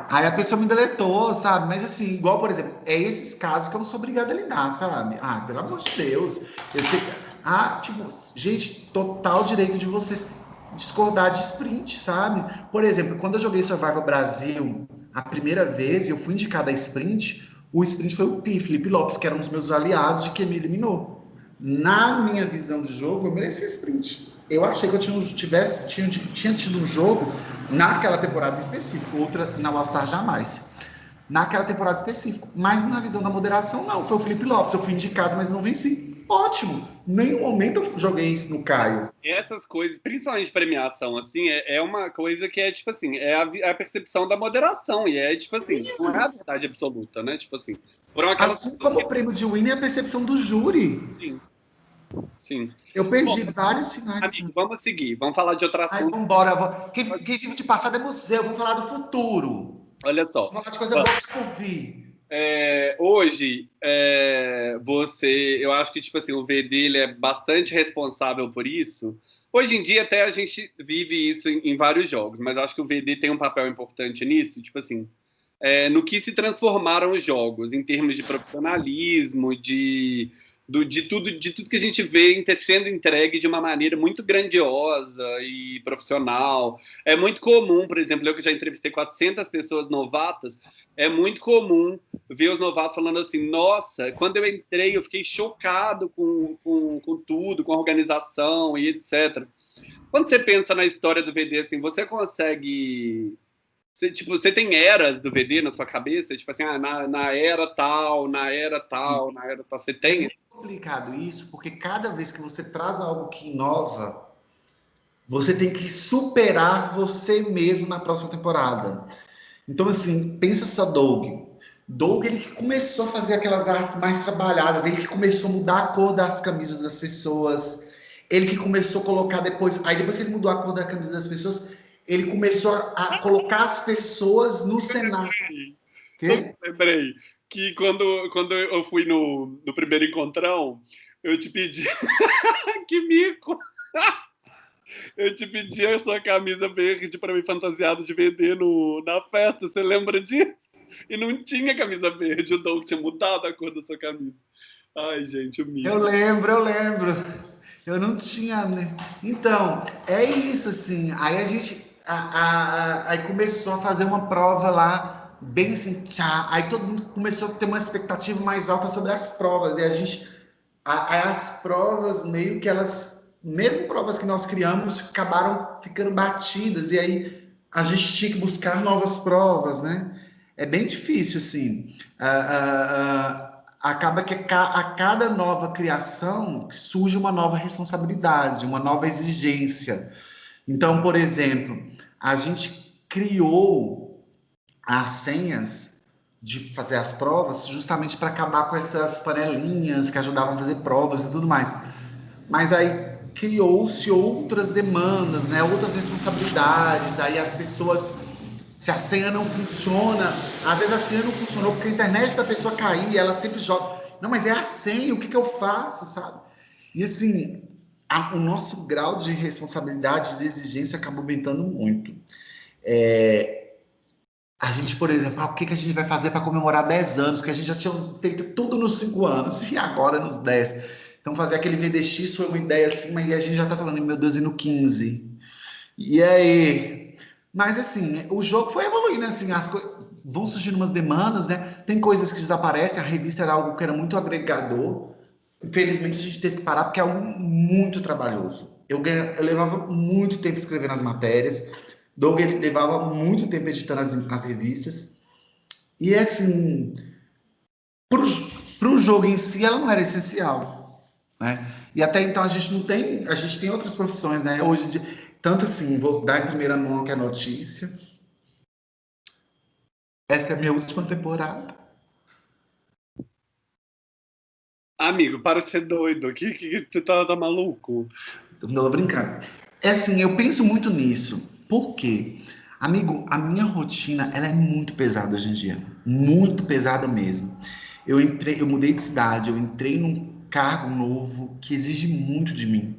Aí a pessoa me deletou, sabe? Mas assim, igual, por exemplo, é esses casos que eu não sou obrigado a lidar, sabe? Ah, pelo amor de Deus. Eu sei... Ah, tipo, gente, total direito de vocês discordar de sprint, sabe? Por exemplo, quando eu joguei Survival Brasil a primeira vez, eu fui indicado a sprint, o sprint foi o Pi, Felipe Lopes, que era um dos meus aliados de que me eliminou na minha visão de jogo, eu merecia sprint. Eu achei que eu tinha, tivesse, tinha, tinha tido um jogo naquela temporada específica, outra na All-Star jamais. Naquela temporada específica. Mas na visão da moderação, não. Foi o Felipe Lopes. Eu fui indicado, mas não venci. Ótimo. Nenhum momento eu joguei isso no Caio. Essas coisas, principalmente premiação, assim, é, é uma coisa que é, tipo assim, é a, é a, percepção da moderação. E é, tipo assim, não é a verdade absoluta, né? Tipo assim, Assim como o prêmio de Winnie é a percepção do júri. Sim. Sim. Eu perdi Bom, vários finais. Amigo, vamos seguir. Vamos falar de outra assunto. Vamos embora. Quem, quem vive de passado é museu. Vamos falar do futuro. Olha só. Vamos falar de coisa boa por vir. É, hoje, é, você... Eu acho que, tipo assim, o VD ele é bastante responsável por isso. Hoje em dia, até a gente vive isso em, em vários jogos, mas eu acho que o VD tem um papel importante nisso. Tipo assim, é, no que se transformaram os jogos, em termos de profissionalismo, de, do, de, tudo, de tudo que a gente vê sendo entregue de uma maneira muito grandiosa e profissional. É muito comum, por exemplo, eu que já entrevistei 400 pessoas novatas, é muito comum ver os novatos falando assim, nossa, quando eu entrei eu fiquei chocado com, com, com tudo, com a organização e etc. Quando você pensa na história do VD, assim, você consegue você, tipo, você tem eras do VD na sua cabeça? Tipo assim, ah, na, na era tal, na era tal, na era tal. Você tem? É complicado isso, porque cada vez que você traz algo que inova, você tem que superar você mesmo na próxima temporada. Então, assim, pensa só Doug. Doug, ele que começou a fazer aquelas artes mais trabalhadas, ele que começou a mudar a cor das camisas das pessoas, ele que começou a colocar depois... Aí depois que ele mudou a cor da camisa das pessoas, ele começou a colocar as pessoas no cenário. Lembrei que quando, quando eu fui no, no primeiro encontrão, eu te pedi... <laughs> que mico! <laughs> eu te pedi a sua camisa verde para me fantasiado de vender no, na festa, você lembra disso? E não tinha camisa verde, o Doug tinha mudado a cor da sua camisa. Ai, gente, o mico. Eu lembro, eu lembro. Eu não tinha, né? Então, é isso, assim. Aí a gente a, a, aí começou a fazer uma prova lá, bem assim, tchá, aí todo mundo começou a ter uma expectativa mais alta sobre as provas, e a gente, a, as provas meio que elas, mesmo provas que nós criamos, acabaram ficando batidas, e aí a gente tinha que buscar novas provas, né? É bem difícil, assim. acaba que a cada nova criação surge uma nova responsabilidade, uma nova exigência. Então, por exemplo, a gente criou as senhas de fazer as provas justamente para acabar com essas panelinhas que ajudavam a fazer provas e tudo mais. Mas aí criou-se outras demandas, né? outras responsabilidades, aí as pessoas se a senha não funciona, às vezes a senha não funcionou porque a internet da pessoa caiu e ela sempre joga. Não, mas é a senha, o que, que eu faço, sabe? E assim, a, o nosso grau de responsabilidade, de exigência acaba aumentando muito. É, a gente, por exemplo, ah, o que, que a gente vai fazer para comemorar 10 anos? Porque a gente já tinha feito tudo nos 5 anos e agora nos 10. Então, fazer aquele VDX foi uma ideia assim, mas a gente já tá falando, meu Deus, e no 15. E aí? Mas, assim, o jogo foi evoluindo, assim, as vão surgindo umas demandas, né? Tem coisas que desaparecem, a revista era algo que era muito agregador. Infelizmente, a gente teve que parar porque é algo muito trabalhoso. Eu, ganha, eu levava muito tempo escrevendo as matérias, Doug levava muito tempo editando as, as revistas. E, assim, para o jogo em si, ela não era essencial. Né? E até então a gente não tem, a gente tem outras profissões, né? Hoje, tanto assim, vou dar em primeira mão que a notícia. Essa é a minha última temporada. Amigo, para de ser doido. Que, que, que você tá, tá maluco? Não, tô brincando. É assim, eu penso muito nisso. Por quê? Amigo, a minha rotina, ela é muito pesada hoje em dia. Muito pesada mesmo. Eu entrei, eu mudei de cidade, eu entrei num cargo novo que exige muito de mim.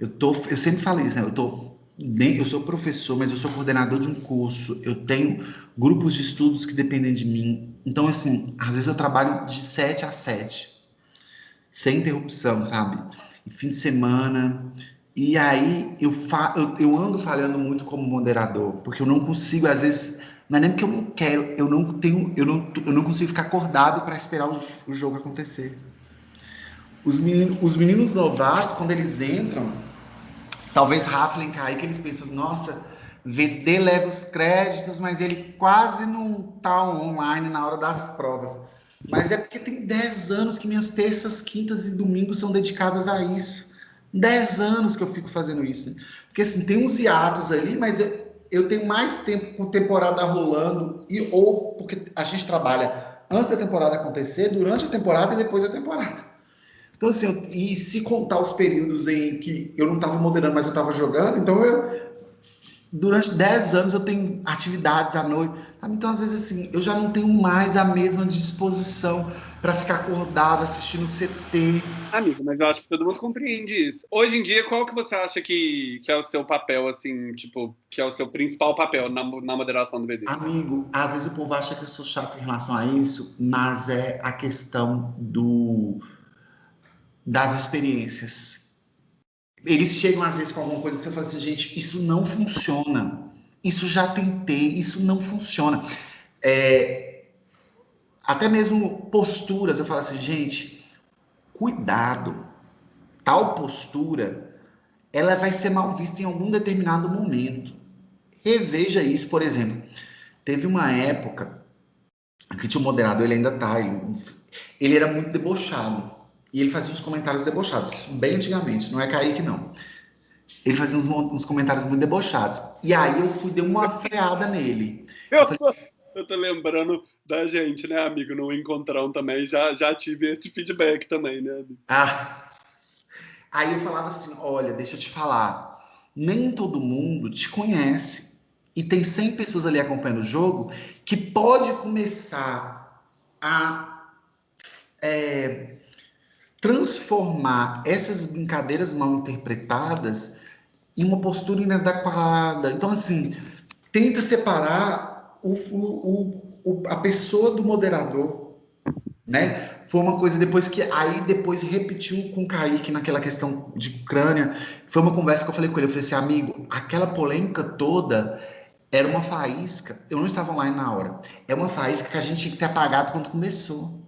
Eu, tô, eu sempre falo isso, né? Eu, tô, eu sou professor, mas eu sou coordenador de um curso, eu tenho grupos de estudos que dependem de mim. Então, assim, às vezes eu trabalho de 7 a 7, sem interrupção, sabe? E fim de semana. E aí eu, fa eu, eu ando falhando muito como moderador, porque eu não consigo, às vezes, não é nem porque eu não quero, eu não tenho, eu não, eu não consigo ficar acordado para esperar o, o jogo acontecer. Os meninos, os meninos novatos, quando eles entram, talvez raflem cair, que eles pensam, nossa, VD leva os créditos, mas ele quase não tá online na hora das provas. Mas é porque tem 10 anos que minhas terças, quintas e domingos são dedicadas a isso. 10 anos que eu fico fazendo isso. Porque assim, tem uns hiatos ali, mas eu tenho mais tempo com temporada rolando, e ou porque a gente trabalha antes da temporada acontecer, durante a temporada e depois da temporada. Então, assim, eu, e se contar os períodos em que eu não estava moderando, mas eu estava jogando, então eu, durante 10 anos eu tenho atividades à noite. Então, às vezes, assim, eu já não tenho mais a mesma disposição para ficar acordado assistindo CT. Amigo, mas eu acho que todo mundo compreende isso. Hoje em dia, qual que você acha que, que é o seu papel, assim, tipo, que é o seu principal papel na, na moderação do BD? Amigo, às vezes o povo acha que eu sou chato em relação a isso, mas é a questão do das experiências. Eles chegam às vezes com alguma coisa e você fala assim, gente, isso não funciona. Isso já tentei, isso não funciona. É, até mesmo posturas, eu falo assim, gente, cuidado. Tal postura, ela vai ser mal vista em algum determinado momento. Reveja isso, por exemplo. Teve uma época que tinha um moderador, ele ainda tá, ele, ele era muito debochado. E ele fazia uns comentários debochados, bem antigamente, não é Kaique, não. Ele fazia uns, uns comentários muito debochados. E aí eu fui, dei uma freada nele. Eu, eu, falei, eu tô lembrando da gente, né, amigo, no Encontrão também, já, já tive esse feedback também, né? Amigo? Ah, aí eu falava assim, olha, deixa eu te falar, nem todo mundo te conhece. E tem 100 pessoas ali acompanhando o jogo que pode começar a é, transformar essas brincadeiras mal interpretadas em uma postura inadequada. Então, assim, tenta separar o, o, o, a pessoa do moderador, né? Foi uma coisa depois que aí depois repetiu com o Kaique naquela questão de Ucrânia. Foi uma conversa que eu falei com ele. Eu falei assim, amigo, aquela polêmica toda era uma faísca. Eu não estava online na hora. É uma faísca que a gente tinha que ter apagado quando começou.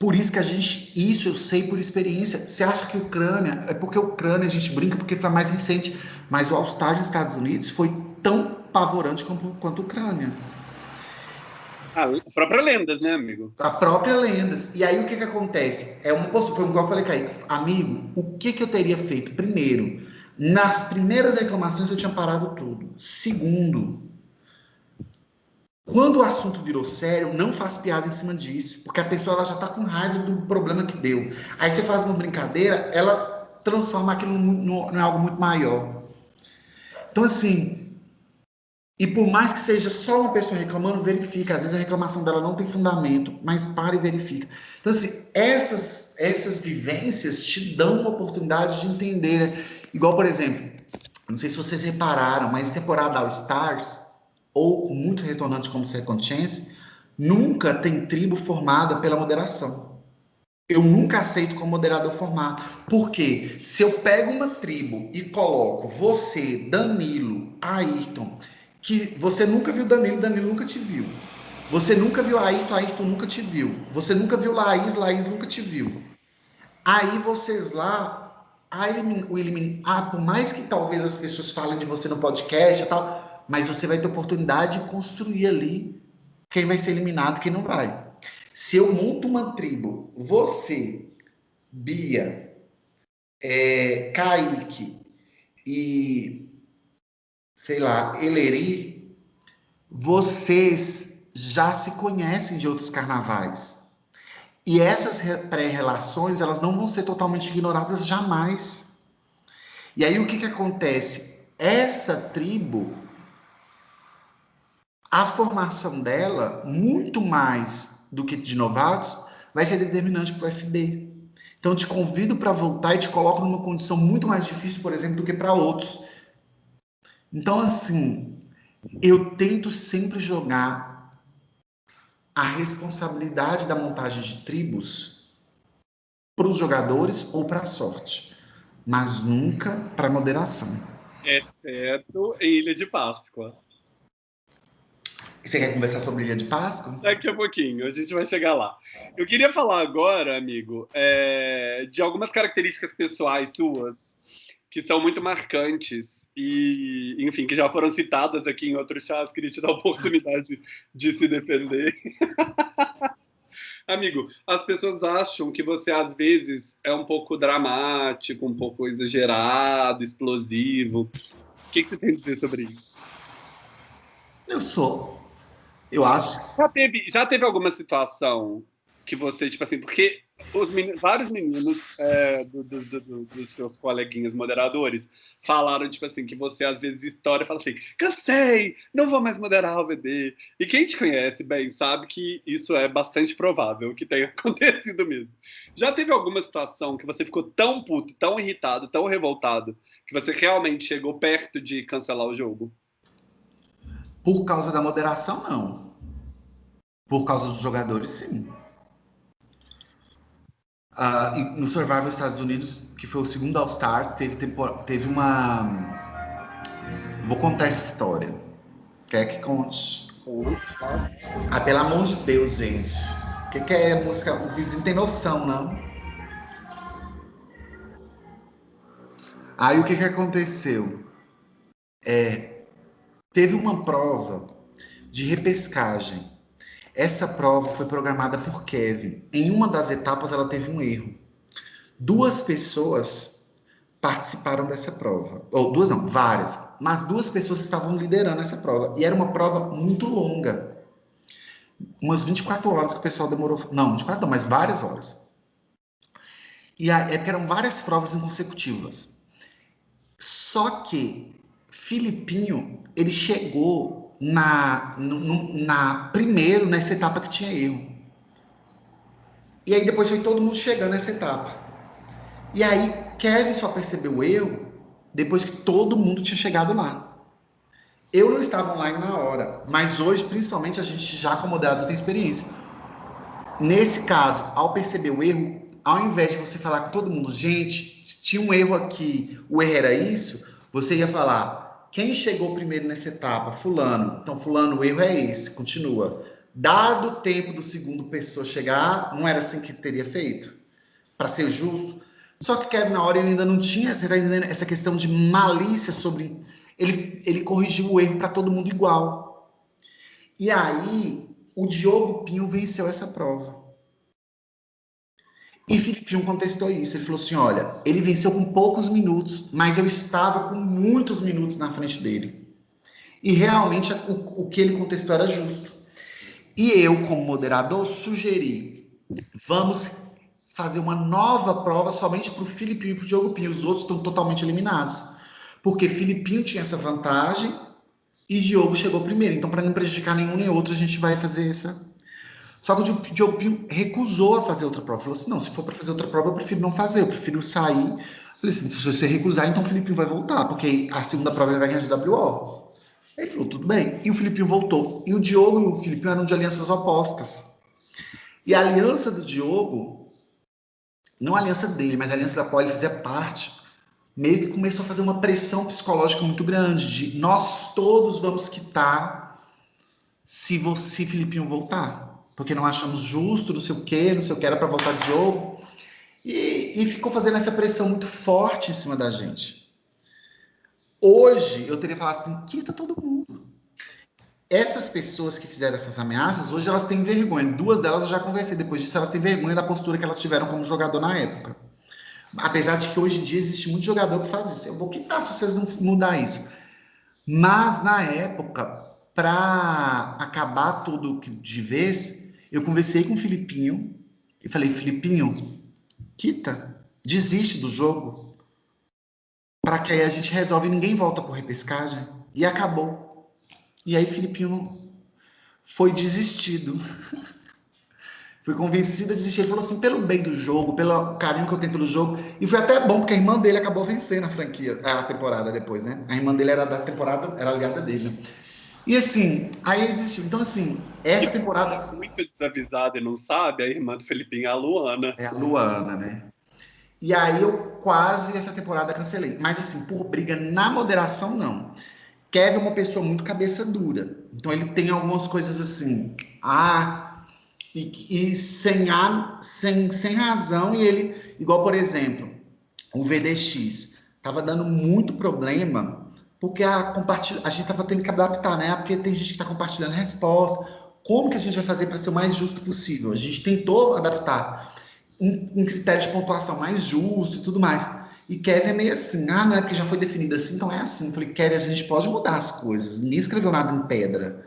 Por isso que a gente, isso eu sei por experiência. Você acha que Ucrânia, é porque Ucrânia a gente brinca porque foi mais recente, mas o All-Star dos Estados Unidos foi tão pavorante quanto, quanto a Ucrânia. Ah, a própria Lendas, né, amigo? A própria Lendas. E aí o que que acontece? É uma postura, foi igual eu falei, Kaique, amigo, o que que eu teria feito? Primeiro, nas primeiras reclamações eu tinha parado tudo. Segundo, quando o assunto virou sério, não faz piada em cima disso, porque a pessoa ela já está com raiva do problema que deu. Aí você faz uma brincadeira, ela transforma aquilo em algo muito maior. Então, assim, e por mais que seja só uma pessoa reclamando, verifica. Às vezes a reclamação dela não tem fundamento, mas para e verifica. Então, assim, essas, essas vivências te dão uma oportunidade de entender. Né? Igual, por exemplo, não sei se vocês repararam, mas temporada All Stars ou com muito retornante como Second Chance, nunca tem tribo formada pela moderação. eu nunca aceito como moderador formar. Porque se eu pego uma tribo e coloco você, Danilo, Ayrton, que você nunca viu Danilo, Danilo nunca te viu. Você nunca viu Ayrton, Ayrton nunca te viu. Você nunca viu Laís, Laís nunca te viu. Aí vocês lá, a elimin, o elimin, ah, por mais que talvez as pessoas falem de você no podcast e tal, mas você vai ter oportunidade de construir ali quem vai ser eliminado quem não vai. Se eu monto uma tribo, você, Bia, é, Kaique e, sei lá, Eleri, vocês já se conhecem de outros carnavais. E essas pré-relações, elas não vão ser totalmente ignoradas jamais. E aí o que, que acontece? Essa tribo, a formação dela, muito mais do que de novatos, vai ser determinante para o FB. Então, te convido para voltar e te coloco numa condição muito mais difícil, por exemplo, do que para outros. Então, assim, eu tento sempre jogar a responsabilidade da montagem de tribos para os jogadores ou para a sorte, mas nunca para a moderação. Exceto em Ilha de Páscoa. Você quer conversar sobre Ilha de Páscoa? Daqui a pouquinho, a gente vai chegar lá. Eu queria falar agora, amigo, é, de algumas características pessoais suas que são muito marcantes e, enfim, que já foram citadas aqui em outros chats. Queria te dar a oportunidade de se defender. <laughs> Amigo, as pessoas acham que você às vezes é um pouco dramático, um pouco exagerado, explosivo. O que, que você tem a dizer sobre isso? Eu sou. Eu acho. Já teve, já teve alguma situação que você, tipo assim, porque os meninos, vários meninos é, do, do, do, dos seus coleguinhas moderadores falaram, tipo assim, que você às vezes história fala assim, cansei, não vou mais moderar o VD. E quem te conhece bem sabe que isso é bastante provável que tenha <laughs> acontecido mesmo. Já teve alguma situação que você ficou tão puto, tão irritado, tão revoltado, que você realmente chegou perto de cancelar o jogo? Por causa da moderação, não. Por causa dos jogadores, sim. Uh, no Survival Estados Unidos, que foi o segundo All-Star, teve, teve uma. Vou contar essa história. Quer que conte? Ah, pelo amor de Deus, gente. O que, que é música? O vizinho tem noção, não? Aí o que, que aconteceu? É, Teve uma prova de repescagem. Essa prova foi programada por Kevin. Em uma das etapas, ela teve um erro. Duas pessoas participaram dessa prova. Ou duas não, várias. Mas duas pessoas estavam liderando essa prova. E era uma prova muito longa. Umas 24 horas que o pessoal demorou. Não, 24 não, mas várias horas. E é eram várias provas consecutivas. Só que Filipinho, ele chegou na, no, na primeiro nessa etapa que tinha erro. E aí depois foi todo mundo chegando nessa etapa. E aí Kevin só percebeu o erro depois que todo mundo tinha chegado lá. Eu não estava online na hora, mas hoje, principalmente, a gente já como moderador tem experiência. Nesse caso, ao perceber o erro, ao invés de você falar com todo mundo, gente, tinha um erro aqui, o erro era isso, você ia falar, quem chegou primeiro nessa etapa? Fulano. Então, fulano, o erro é esse. Continua. Dado o tempo do segundo pessoa chegar, não era assim que teria feito? Para ser justo. Só que Kevin, na hora, ele ainda não tinha tá essa questão de malícia sobre... Ele, ele corrigiu o erro para todo mundo igual. E aí, o Diogo Pinho venceu essa prova. E Filipinho contestou isso. Ele falou assim: olha, ele venceu com poucos minutos, mas eu estava com muitos minutos na frente dele. E realmente o, o que ele contestou era justo. E eu, como moderador, sugeri: vamos fazer uma nova prova somente para o Filipinho e para o Diogo Pinho. Os outros estão totalmente eliminados. Porque Filipinho tinha essa vantagem e Diogo chegou primeiro. Então, para não prejudicar nenhum nem outro, a gente vai fazer essa só que o Pinho recusou a fazer outra prova. Falou assim: não, se for para fazer outra prova, eu prefiro não fazer, eu prefiro sair. Falei assim: se você recusar, então o Filipinho vai voltar, porque a segunda prova ele vai ganhar de WO. Ele falou: tudo bem. E o Filipinho voltou. E o Diogo e o Filipinho eram de alianças opostas. E a aliança do Diogo não a aliança dele, mas a aliança da ele fazia parte, meio que começou a fazer uma pressão psicológica muito grande de nós todos vamos quitar se você, Filipinho, voltar. Porque não achamos justo, não sei o quê, não sei o que, era para voltar de jogo. E, e ficou fazendo essa pressão muito forte em cima da gente. Hoje, eu teria falado assim, quita todo mundo. Essas pessoas que fizeram essas ameaças, hoje elas têm vergonha. Duas delas eu já conversei depois disso, elas têm vergonha da postura que elas tiveram como jogador na época. Apesar de que hoje em dia existe muito jogador que faz isso. Eu vou quitar se vocês não mudar isso. Mas na época, para acabar tudo de vez, eu conversei com o Filipinho e falei: Filipinho, quita, desiste do jogo. Para que aí a gente resolve e ninguém volta por repescagem. E acabou. E aí Filipinho foi desistido. <laughs> Fui convencida a desistir. Ele falou assim, pelo bem do jogo, pelo carinho que eu tenho pelo jogo. E foi até bom, porque a irmã dele acabou vencendo a franquia, a temporada depois, né? A irmã dele era da temporada, era aliada dele, né? E assim, aí ele desistiu. Então, assim, essa temporada. Muito desavisada e não sabe, a irmã do Felipinho é a Luana. É a Luana, né? E aí eu quase essa temporada cancelei. Mas assim, por briga na moderação, não. Kevin é uma pessoa muito cabeça dura. Então ele tem algumas coisas assim. Ah, e, e sem, a, sem, sem razão, e ele, igual por exemplo, o VDX, estava dando muito problema, porque a, compartilha, a gente estava tendo que adaptar, né? Porque tem gente que está compartilhando resposta. Como que a gente vai fazer para ser o mais justo possível? A gente tentou adaptar um, um critério de pontuação mais justo e tudo mais. E Kevin é meio assim, ah, não é porque já foi definido assim, então é assim. Eu falei, Kevin, a gente pode mudar as coisas. Ninguém escreveu nada em pedra.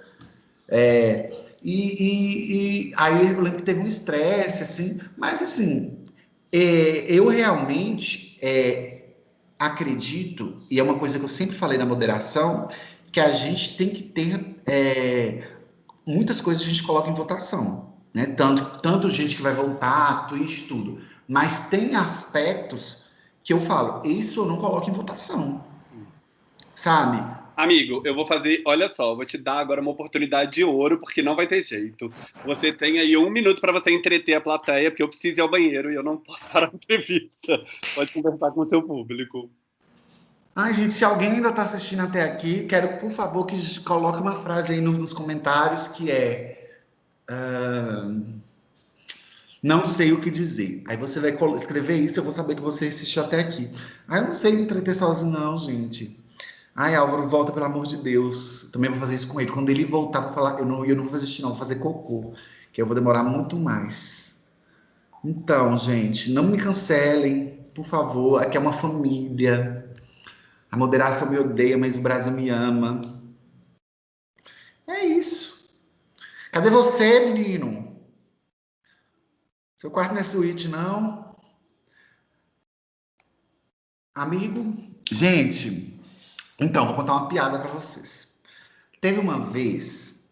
É, e, e, e, aí eu lembro que teve um estresse, assim, mas assim, é, eu realmente é, acredito, e é uma coisa que eu sempre falei na moderação, que a gente tem que ter é, muitas coisas a gente coloca em votação, né? Tanto, tanto gente que vai voltar, twist, tudo. Mas tem aspectos que eu falo, isso eu não coloco em votação. Sabe? Amigo, eu vou fazer. Olha só, vou te dar agora uma oportunidade de ouro, porque não vai ter jeito. Você tem aí um minuto para você entreter a plateia, porque eu preciso ir ao banheiro e eu não posso <laughs> parar a entrevista. Pode conversar com o seu público. Ai, gente, se alguém ainda está assistindo até aqui, quero, por favor, que coloque uma frase aí nos comentários que é. Uh, não sei o que dizer. Aí você vai escrever isso, eu vou saber que você assistiu até aqui. Ah, eu não sei entreter sozinho, não, gente. Ai, Álvaro, volta, pelo amor de Deus. Também vou fazer isso com ele. Quando ele voltar para falar, eu não, eu não vou fazer não, vou fazer cocô, que eu vou demorar muito mais. Então, gente, não me cancelem, por favor. Aqui é uma família. A moderação me odeia, mas o Brasil me ama. É isso. Cadê você, menino? Seu quarto não é suíte, não? Amigo? Gente, então, vou contar uma piada para vocês. Teve uma vez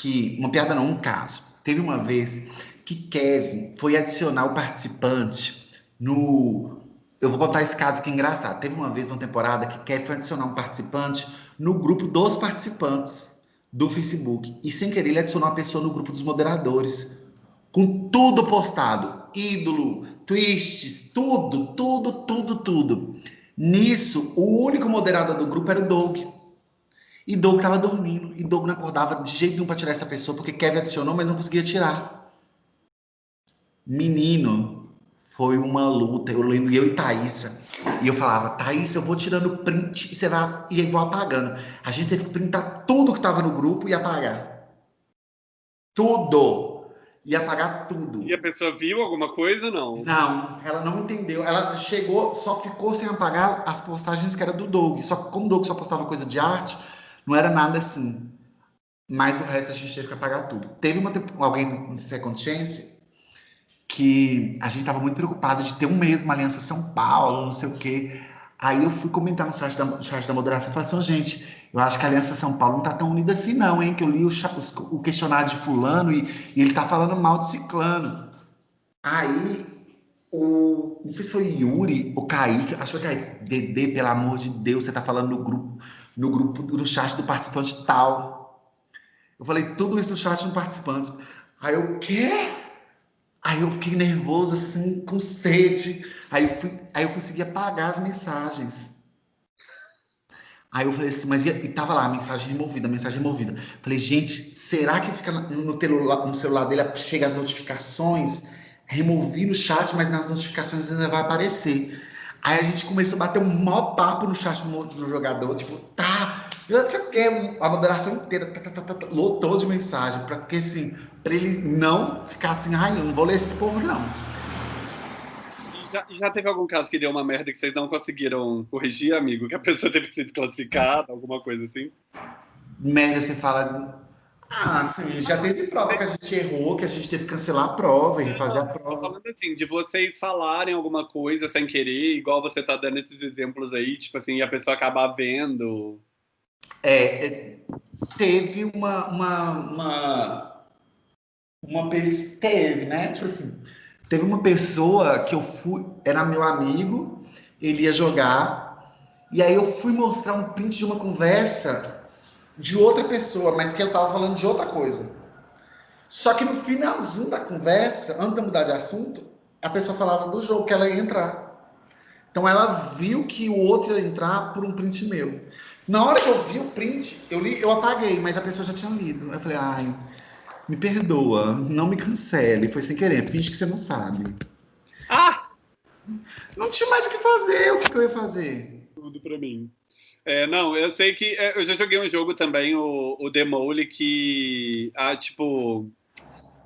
que. Uma piada não, um caso. Teve uma vez que Kevin foi adicionar o participante no. Eu vou contar esse caso que é engraçado. Teve uma vez uma temporada que Kevin foi adicionar um participante no grupo dos participantes do Facebook. E sem querer ele adicionou uma pessoa no grupo dos moderadores. Com tudo postado. Ídolo, twists, tudo, tudo, tudo, tudo. Nisso, o único moderador do grupo era o Doug. E Doug estava dormindo. E Doug não acordava de jeito nenhum para tirar essa pessoa, porque Kevin adicionou, mas não conseguia tirar. Menino, foi uma luta. Eu lembro, eu e Thaísa. E eu falava, Thaís, eu vou tirando print e você vai e aí vou apagando. A gente teve que printar tudo que estava no grupo e apagar. Tudo ia apagar tudo. E a pessoa viu alguma coisa, não? Não, ela não entendeu. Ela chegou, só ficou sem apagar as postagens que era do Doug. Só que como o Doug só postava coisa de arte, não era nada assim. Mas o resto a gente teve que apagar tudo. Teve uma, alguém no Second Chance que a gente estava muito preocupado de ter um mês uma aliança São Paulo, não sei o quê. Aí eu fui comentar no site da, no site da moderação e falei assim, oh, gente, eu acho que a Aliança São Paulo não tá tão unida assim não, hein? Que eu li o, o questionário de fulano e, e, ele tá falando mal de ciclano. Aí, o, não sei se foi Yuri ou Kaique, acho que foi Kaique, Dedê, pelo amor de Deus, você tá falando no grupo, no grupo, no chat do participante tal. Eu falei tudo isso no chat do participante. Aí eu, quê? Aí eu fiquei nervoso, assim, com sede. Aí fui, aí eu consegui apagar as mensagens. Aí eu falei assim, mas e, tava lá, mensagem removida, mensagem removida. Falei, gente, será que fica no, celular, no celular dele, chega as notificações? Removi no chat, mas nas notificações ainda vai aparecer. Aí a gente começou a bater um maior papo no chat do jogador, tipo, tá, eu sei o que, a moderação inteira, tá, tá, tá, tá, lotou de mensagem, pra, porque assim, pra ele não ficar assim, ai, não vou ler esse povo, não. Já, já, teve algum caso que deu uma merda que vocês não conseguiram corrigir, amigo? Que a pessoa teve que ser desclassificada, alguma coisa assim? Merda, você fala. Ah, sim, já teve prova que a gente errou, que a gente teve que cancelar a prova e refazer a prova. falando assim, de vocês falarem alguma coisa sem querer, igual você tá dando esses exemplos aí, tipo assim, e a pessoa acabar vendo. É, é teve uma. uma, uma, uma teve, né? Tipo assim Teve uma pessoa que eu fui, era meu amigo, ele ia jogar, e aí eu fui mostrar um print de uma conversa de outra pessoa, mas que eu tava falando de outra coisa. Só que no finalzinho da conversa, antes de mudar de assunto, a pessoa falava do jogo que ela ia entrar. Então ela viu que o outro ia entrar por um print meu. Na hora que eu vi o print, eu li, eu apaguei, mas a pessoa já tinha lido. Eu falei, ai, me perdoa, não me cancele, foi sem querer, finge que você não sabe. Ah! Não tinha mais o que fazer, o que, eu ia fazer? Tudo pra mim. É, não, eu sei que. É, eu já joguei um jogo também, o, o Demole, que. Ah, tipo.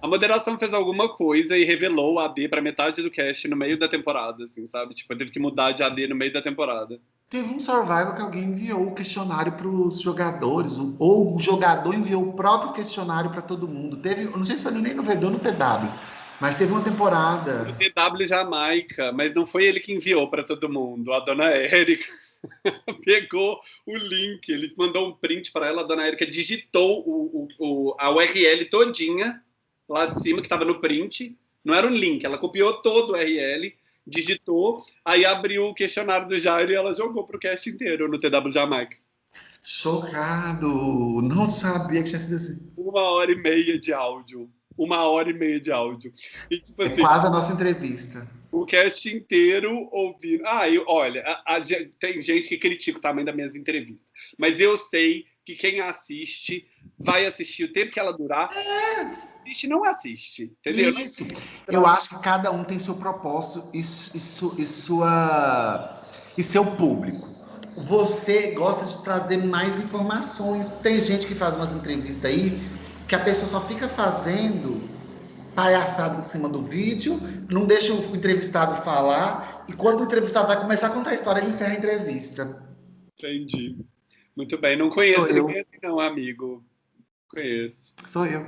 A moderação fez alguma coisa e revelou o AD para metade do cast no meio da temporada, assim, sabe? Tipo, teve que mudar de AD no meio da temporada. Teve um survival que alguém enviou o questionário para os jogadores, ou o jogador enviou o próprio questionário para todo mundo. Teve, não sei se foi nem no VD ou no TW, mas teve uma temporada. No TW Jamaica, mas não foi ele que enviou para todo mundo. A dona Érica <laughs> pegou o link, ele mandou um print para ela, a dona Érica digitou o, o, o, a URL todinha lá de cima, que estava no print. Não era um link, ela copiou todo o URL digitou, aí abriu o questionário do Jairo e ela jogou pro cast inteiro no TW Jamaica. Chocado! Não sabia que tinha sido assim. Uma hora e meia de áudio. Uma hora e meia de áudio. E, tipo, assim, é quase a nossa entrevista. O cast inteiro ouvindo. Ah, eu, olha, a, a, tem gente que critica o tamanho das minhas entrevistas. Mas eu sei que quem assiste vai assistir o tempo que ela durar. É assiste, não assiste. Entendeu? Isso. Eu acho que cada um tem seu propósito e, e, e, sua, e seu público. Você gosta de trazer mais informações. Tem gente que faz umas entrevistas aí que a pessoa só fica fazendo palhaçada em cima do vídeo, não deixa o entrevistado falar, e quando o entrevistado vai começar a contar a história, ele encerra a entrevista. Entendi. Muito bem, não conheço ninguém não, amigo. Conheço. Sou eu.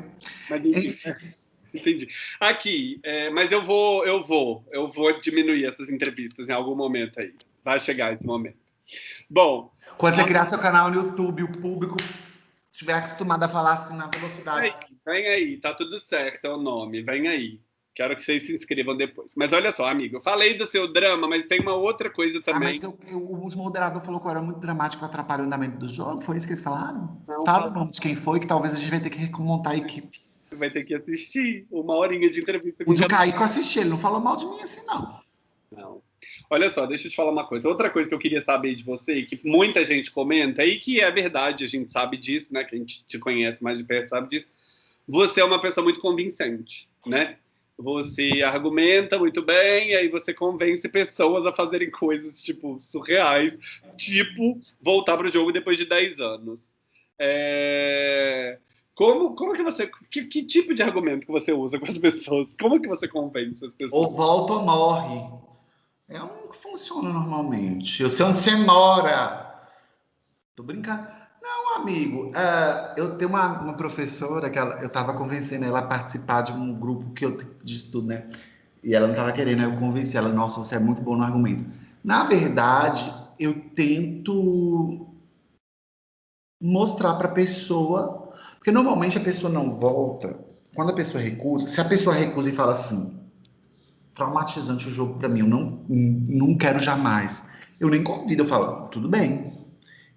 Mas, enfim, <laughs> entendi. Aqui, é, mas eu vou, eu vou, eu vou diminuir essas entrevistas em algum momento aí. Vai chegar esse momento. Bom. Quando você criar seu canal no YouTube, o público estiver acostumado a falar assim na velocidade. Vem aí, vem aí, tá tudo certo, é o nome, vem aí. Quero que vocês se inscrevam depois. Mas olha só, amigo, eu falei do seu drama, mas tem uma outra coisa também. Ah, mas eu, eu, os moderadores falou que eu era muito dramático, atrapalhar o andamento do jogo. Foi isso que eles falaram? Não, Fala o nome de quem foi, que talvez a gente vai ter que remontar a equipe. Você vai ter que assistir uma horinha de entrevista. O Kaique eu assisti, ele não falou mal de mim assim, não. Não. Olha só, deixa eu te falar uma coisa. Outra coisa que eu queria saber de você, que muita gente comenta, e que é verdade, a gente sabe disso, né? Que a gente te conhece mais de perto sabe disso. Você é uma pessoa muito convincente, né? Você argumenta muito bem, e aí você convence pessoas a fazerem coisas, tipo, surreais, tipo, voltar para o jogo depois de 10 anos. É... Como, como que você... Que, que, tipo de argumento que você usa com as pessoas? Como que você convence as pessoas? Ou volta ou morre. É um que funciona normalmente. Eu sei onde você mora. Tô brincando amigo, uh, eu tenho uma, uma professora que ela, eu estava convencendo ela a participar de um grupo que eu de estudo, né? E ela não estava querendo, eu convenci ela, nossa, você é muito bom no argumento. Na verdade, eu tento mostrar para a pessoa, porque normalmente a pessoa não volta, quando a pessoa recusa, se a pessoa recusa e fala assim, traumatizante o jogo para mim, eu não, não quero jamais. Eu nem convido, eu falo, tudo bem,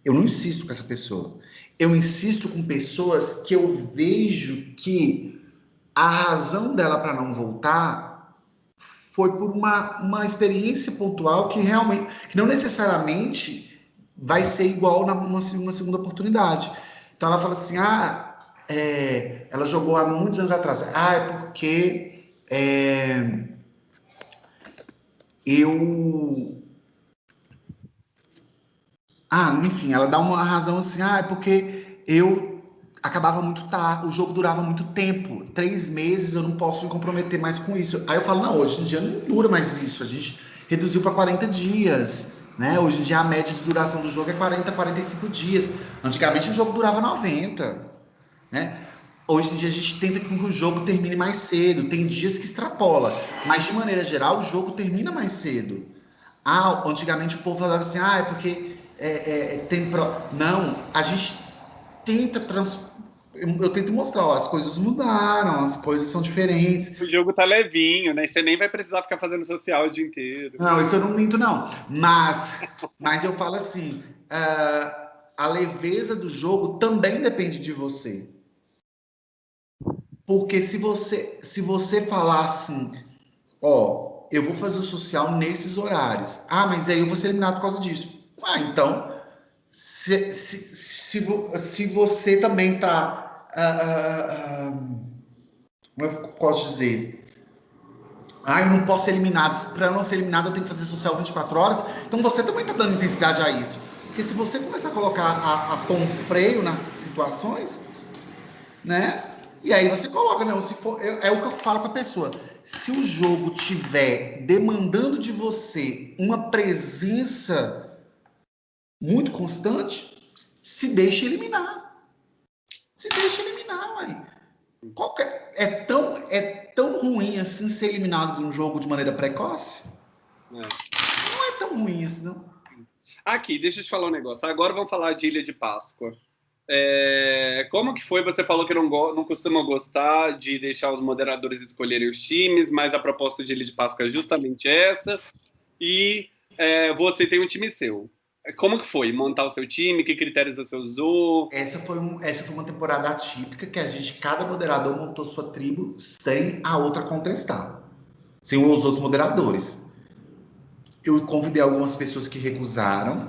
eu não insisto com essa pessoa. Eu insisto com pessoas que eu vejo que a razão dela para não voltar foi por uma, uma experiência pontual que realmente, que não necessariamente vai ser igual na uma, uma segunda oportunidade. Então ela fala assim, ah, é, ela jogou há muitos anos atrás. Ah, é porque é, eu ah, enfim, ela dá uma razão assim, ah, é porque eu acabava muito tarde, o jogo durava muito tempo, três meses eu não posso me comprometer mais com isso. Aí eu falo, não, hoje em dia não dura mais isso, a gente reduziu para 40 dias, né? Hoje em dia a média de duração do jogo é 40, 45 dias. Antigamente o jogo durava 90, né? Hoje em dia a gente tenta que o jogo termine mais cedo, tem dias que extrapola, mas de maneira geral o jogo termina mais cedo. Ah, antigamente o povo falava assim, ah, é porque é, é, tem pro... não, a gente tenta trans... eu tento mostrar, ó, as coisas mudaram, as coisas são diferentes. O jogo tá levinho, né? Você nem vai precisar ficar fazendo social o dia inteiro. Não, isso eu não minto, não. Mas, mas eu falo assim, uh, a leveza do jogo também depende de você. Porque se você, se você falar assim, ó, eu vou fazer o social nesses horários. Ah, mas aí eu vou ser eliminado por causa disso. Ah, então, se, se, se, se você também está. Ah, ah, uh, como eu posso dizer? Ah, eu não posso ser eliminado. Para não ser eliminado, eu tenho que fazer social 24 horas. Então você também está dando intensidade a isso. Porque se você começar a colocar a, a pão freio nas situações, né? E aí você coloca, não, se for, é, é o que eu falo para a pessoa. Se o jogo tiver demandando de você uma presença muito constante, se deixa eliminar. Se deixa eliminar, mãe. Qualquer, é, tão, é tão ruim assim ser eliminado de um jogo de maneira precoce? É. Não é tão ruim assim, não. Aqui, deixa eu te falar um negócio. Agora vamos falar de Ilha de Páscoa. É, como que foi? Você falou que não, não costuma gostar de deixar os moderadores escolherem os times, mas a proposta de Ilha de Páscoa é justamente essa. E é, você tem um time seu. Como que foi montar o seu time? Que critérios você usou? Essa foi, um, essa foi uma temporada atípica que a gente, cada moderador montou sua tribo sem a outra contestar, sem os outros moderadores. Eu convidei algumas pessoas que recusaram.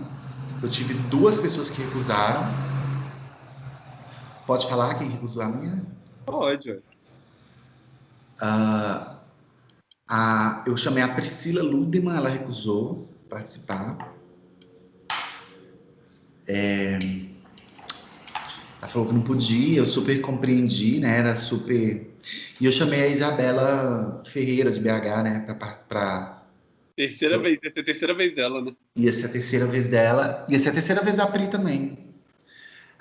Eu tive duas pessoas que recusaram. Pode falar quem recusou a minha? Pode. Uh, a, eu chamei a Priscila Ludeman, ela recusou participar. É... Ela falou que não podia, eu super compreendi, né? Era super. E eu chamei a Isabela Ferreira de BH, né? Para. Terceira vez, ia ser a terceira vez dela, né? Ia ser a terceira vez dela. Ia ser a terceira vez da Pri também.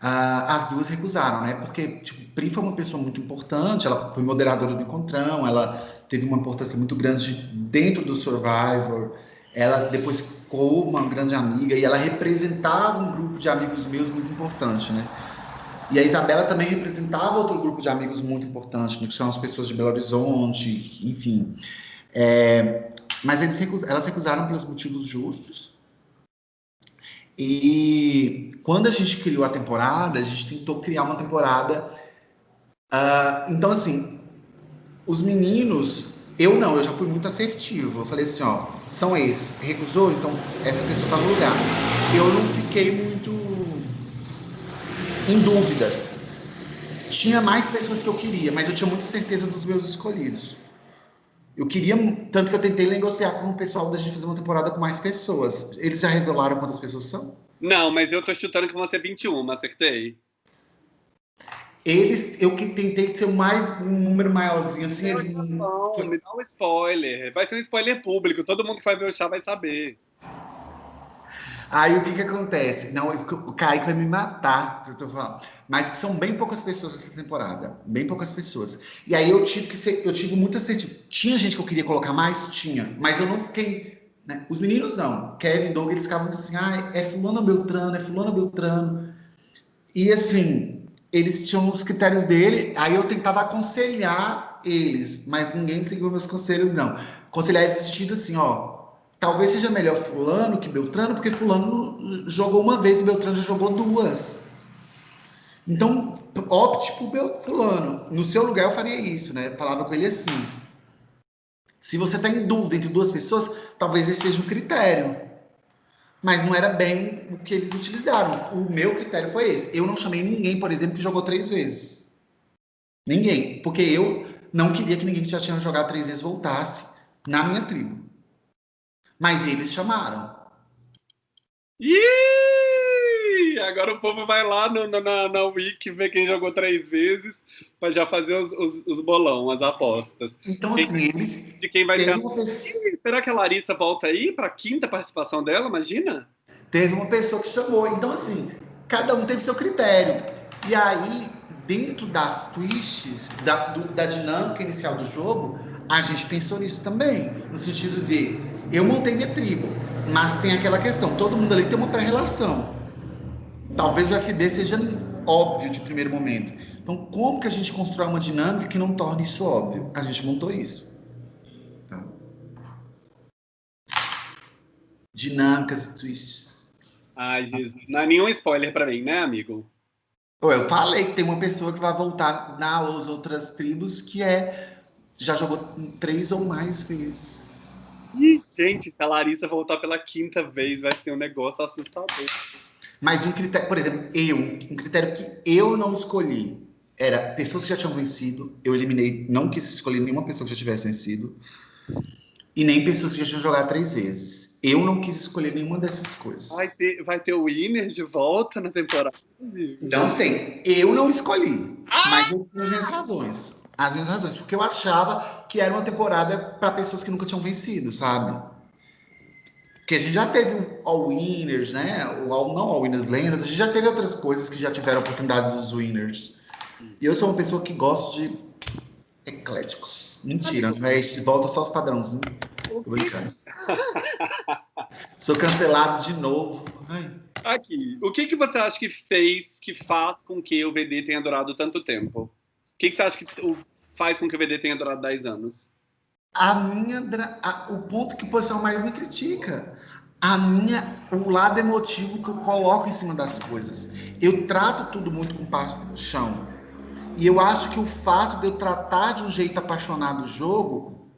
Ah, as duas recusaram, né? Porque, tipo, Pri foi uma pessoa muito importante, ela foi moderadora do Encontrão, ela teve uma importância muito grande dentro do Survivor. Ela depois ficou uma grande amiga e ela representava um grupo de amigos meus muito importante, né? E a Isabela também representava outro grupo de amigos muito importante, né? que são as pessoas de Belo Horizonte, enfim. É, mas eles recus, elas recusaram pelos motivos justos. E quando a gente criou a temporada, a gente tentou criar uma temporada. Uh, então, assim, os meninos eu não, eu já fui muito assertivo. Eu falei assim, ó, são esses. Recusou, então essa pessoa tá no lugar. Eu não fiquei muito em dúvidas. Tinha mais pessoas que eu queria, mas eu tinha muita certeza dos meus escolhidos. Eu queria, tanto que eu tentei negociar com o pessoal da gente fazer uma temporada com mais pessoas. Eles já revelaram quantas pessoas são? Não, mas eu tô chutando que vão ser 21, acertei. Eles, eu que tentei ser mais um número maiorzinho, assim. Não, eles... não, foi... me dá um spoiler. Vai ser um spoiler público, todo mundo que vai ver o chá vai saber. Aí o que que acontece? Não, o Kaique vai me matar, eu tô falando. Mas são bem poucas pessoas essa temporada. Bem poucas pessoas. E aí eu tive que ser, eu tive muita certeza. Tinha gente que eu queria colocar mais? Tinha. Mas eu não fiquei. Né? Os meninos não. Kevin, Doug, eles ficavam assim, ah, é fulano Beltrano, é fulano Beltrano. E assim, eles tinham os critérios dele, aí eu tentava aconselhar eles, mas ninguém seguiu meus conselhos, não. Aconselhar esse sentido assim, ó, talvez seja melhor fulano que Beltrano, porque fulano jogou uma vez e Beltrano já jogou duas. Então, opte por fulano. No seu lugar eu faria isso, né? Eu falava com ele assim. Se você está em dúvida entre duas pessoas, talvez esse seja um critério. Mas não era bem o que eles utilizaram. O meu critério foi esse. Eu não chamei ninguém, por exemplo, que jogou três vezes. Ninguém. Porque eu não queria que ninguém que já tinha jogado três vezes voltasse na minha tribo. Mas eles chamaram. Ih! Agora o povo vai lá no, na, na Wiki ver quem jogou três vezes para já fazer os, os, os, bolão, as apostas. Então, assim, eles. De quem vai ser. Pessoa... Será que a Larissa volta aí para a quinta participação dela? Imagina? Teve uma pessoa que chamou. Então, assim, cada um teve seu critério. E aí, dentro das twists, da, do, da dinâmica inicial do jogo, a gente pensou nisso também. No sentido de eu montei minha tribo, mas tem aquela questão, todo mundo ali tem uma pré-relação. Talvez o FB seja óbvio de primeiro momento. Então, como que a gente constrói uma dinâmica que não torne isso óbvio? A gente montou isso. Tá? Dinâmicas e twists. Ai, Jesus. Não é nenhum spoiler para mim, né, amigo? Eu falei que tem uma pessoa que vai voltar nas outras tribos que é já jogou três ou mais vezes. Ih, gente, se a Larissa voltar pela quinta vez, vai ser um negócio assustador. Mas um critério, por exemplo, eu, um critério que eu não escolhi era pessoas que já tinham vencido. Eu eliminei, não quis escolher nenhuma pessoa que já tivesse vencido. E nem pessoas que já tinham jogado três vezes. Eu não quis escolher nenhuma dessas coisas. Vai ter, vai ter o Winner de volta na temporada? Não sei. Eu não escolhi. Ah! Mas eu as minhas razões as minhas razões, porque eu achava que era uma temporada para pessoas que nunca tinham vencido, sabe? Porque a gente já teve o All Winners, né? O all, não All Winners Lendas, a gente já teve outras coisas que já tiveram oportunidades dos Winners. E eu sou uma pessoa que gosta de ecléticos. Mentira, não é este, volta só os padrãozinhos. Tô brincando. sou cancelado de novo. Ai. Aqui, o que, que você acha que fez, que faz com que o VD tenha durado tanto tempo? O que, que você acha que faz com que o VD tenha durado 10 anos? A minha, a, o ponto que o pessoal mais me critica, a minha, o lado emotivo que eu coloco em cima das coisas. Eu trato tudo muito com paixão. E eu acho que o fato de eu tratar de um jeito apaixonado o jogo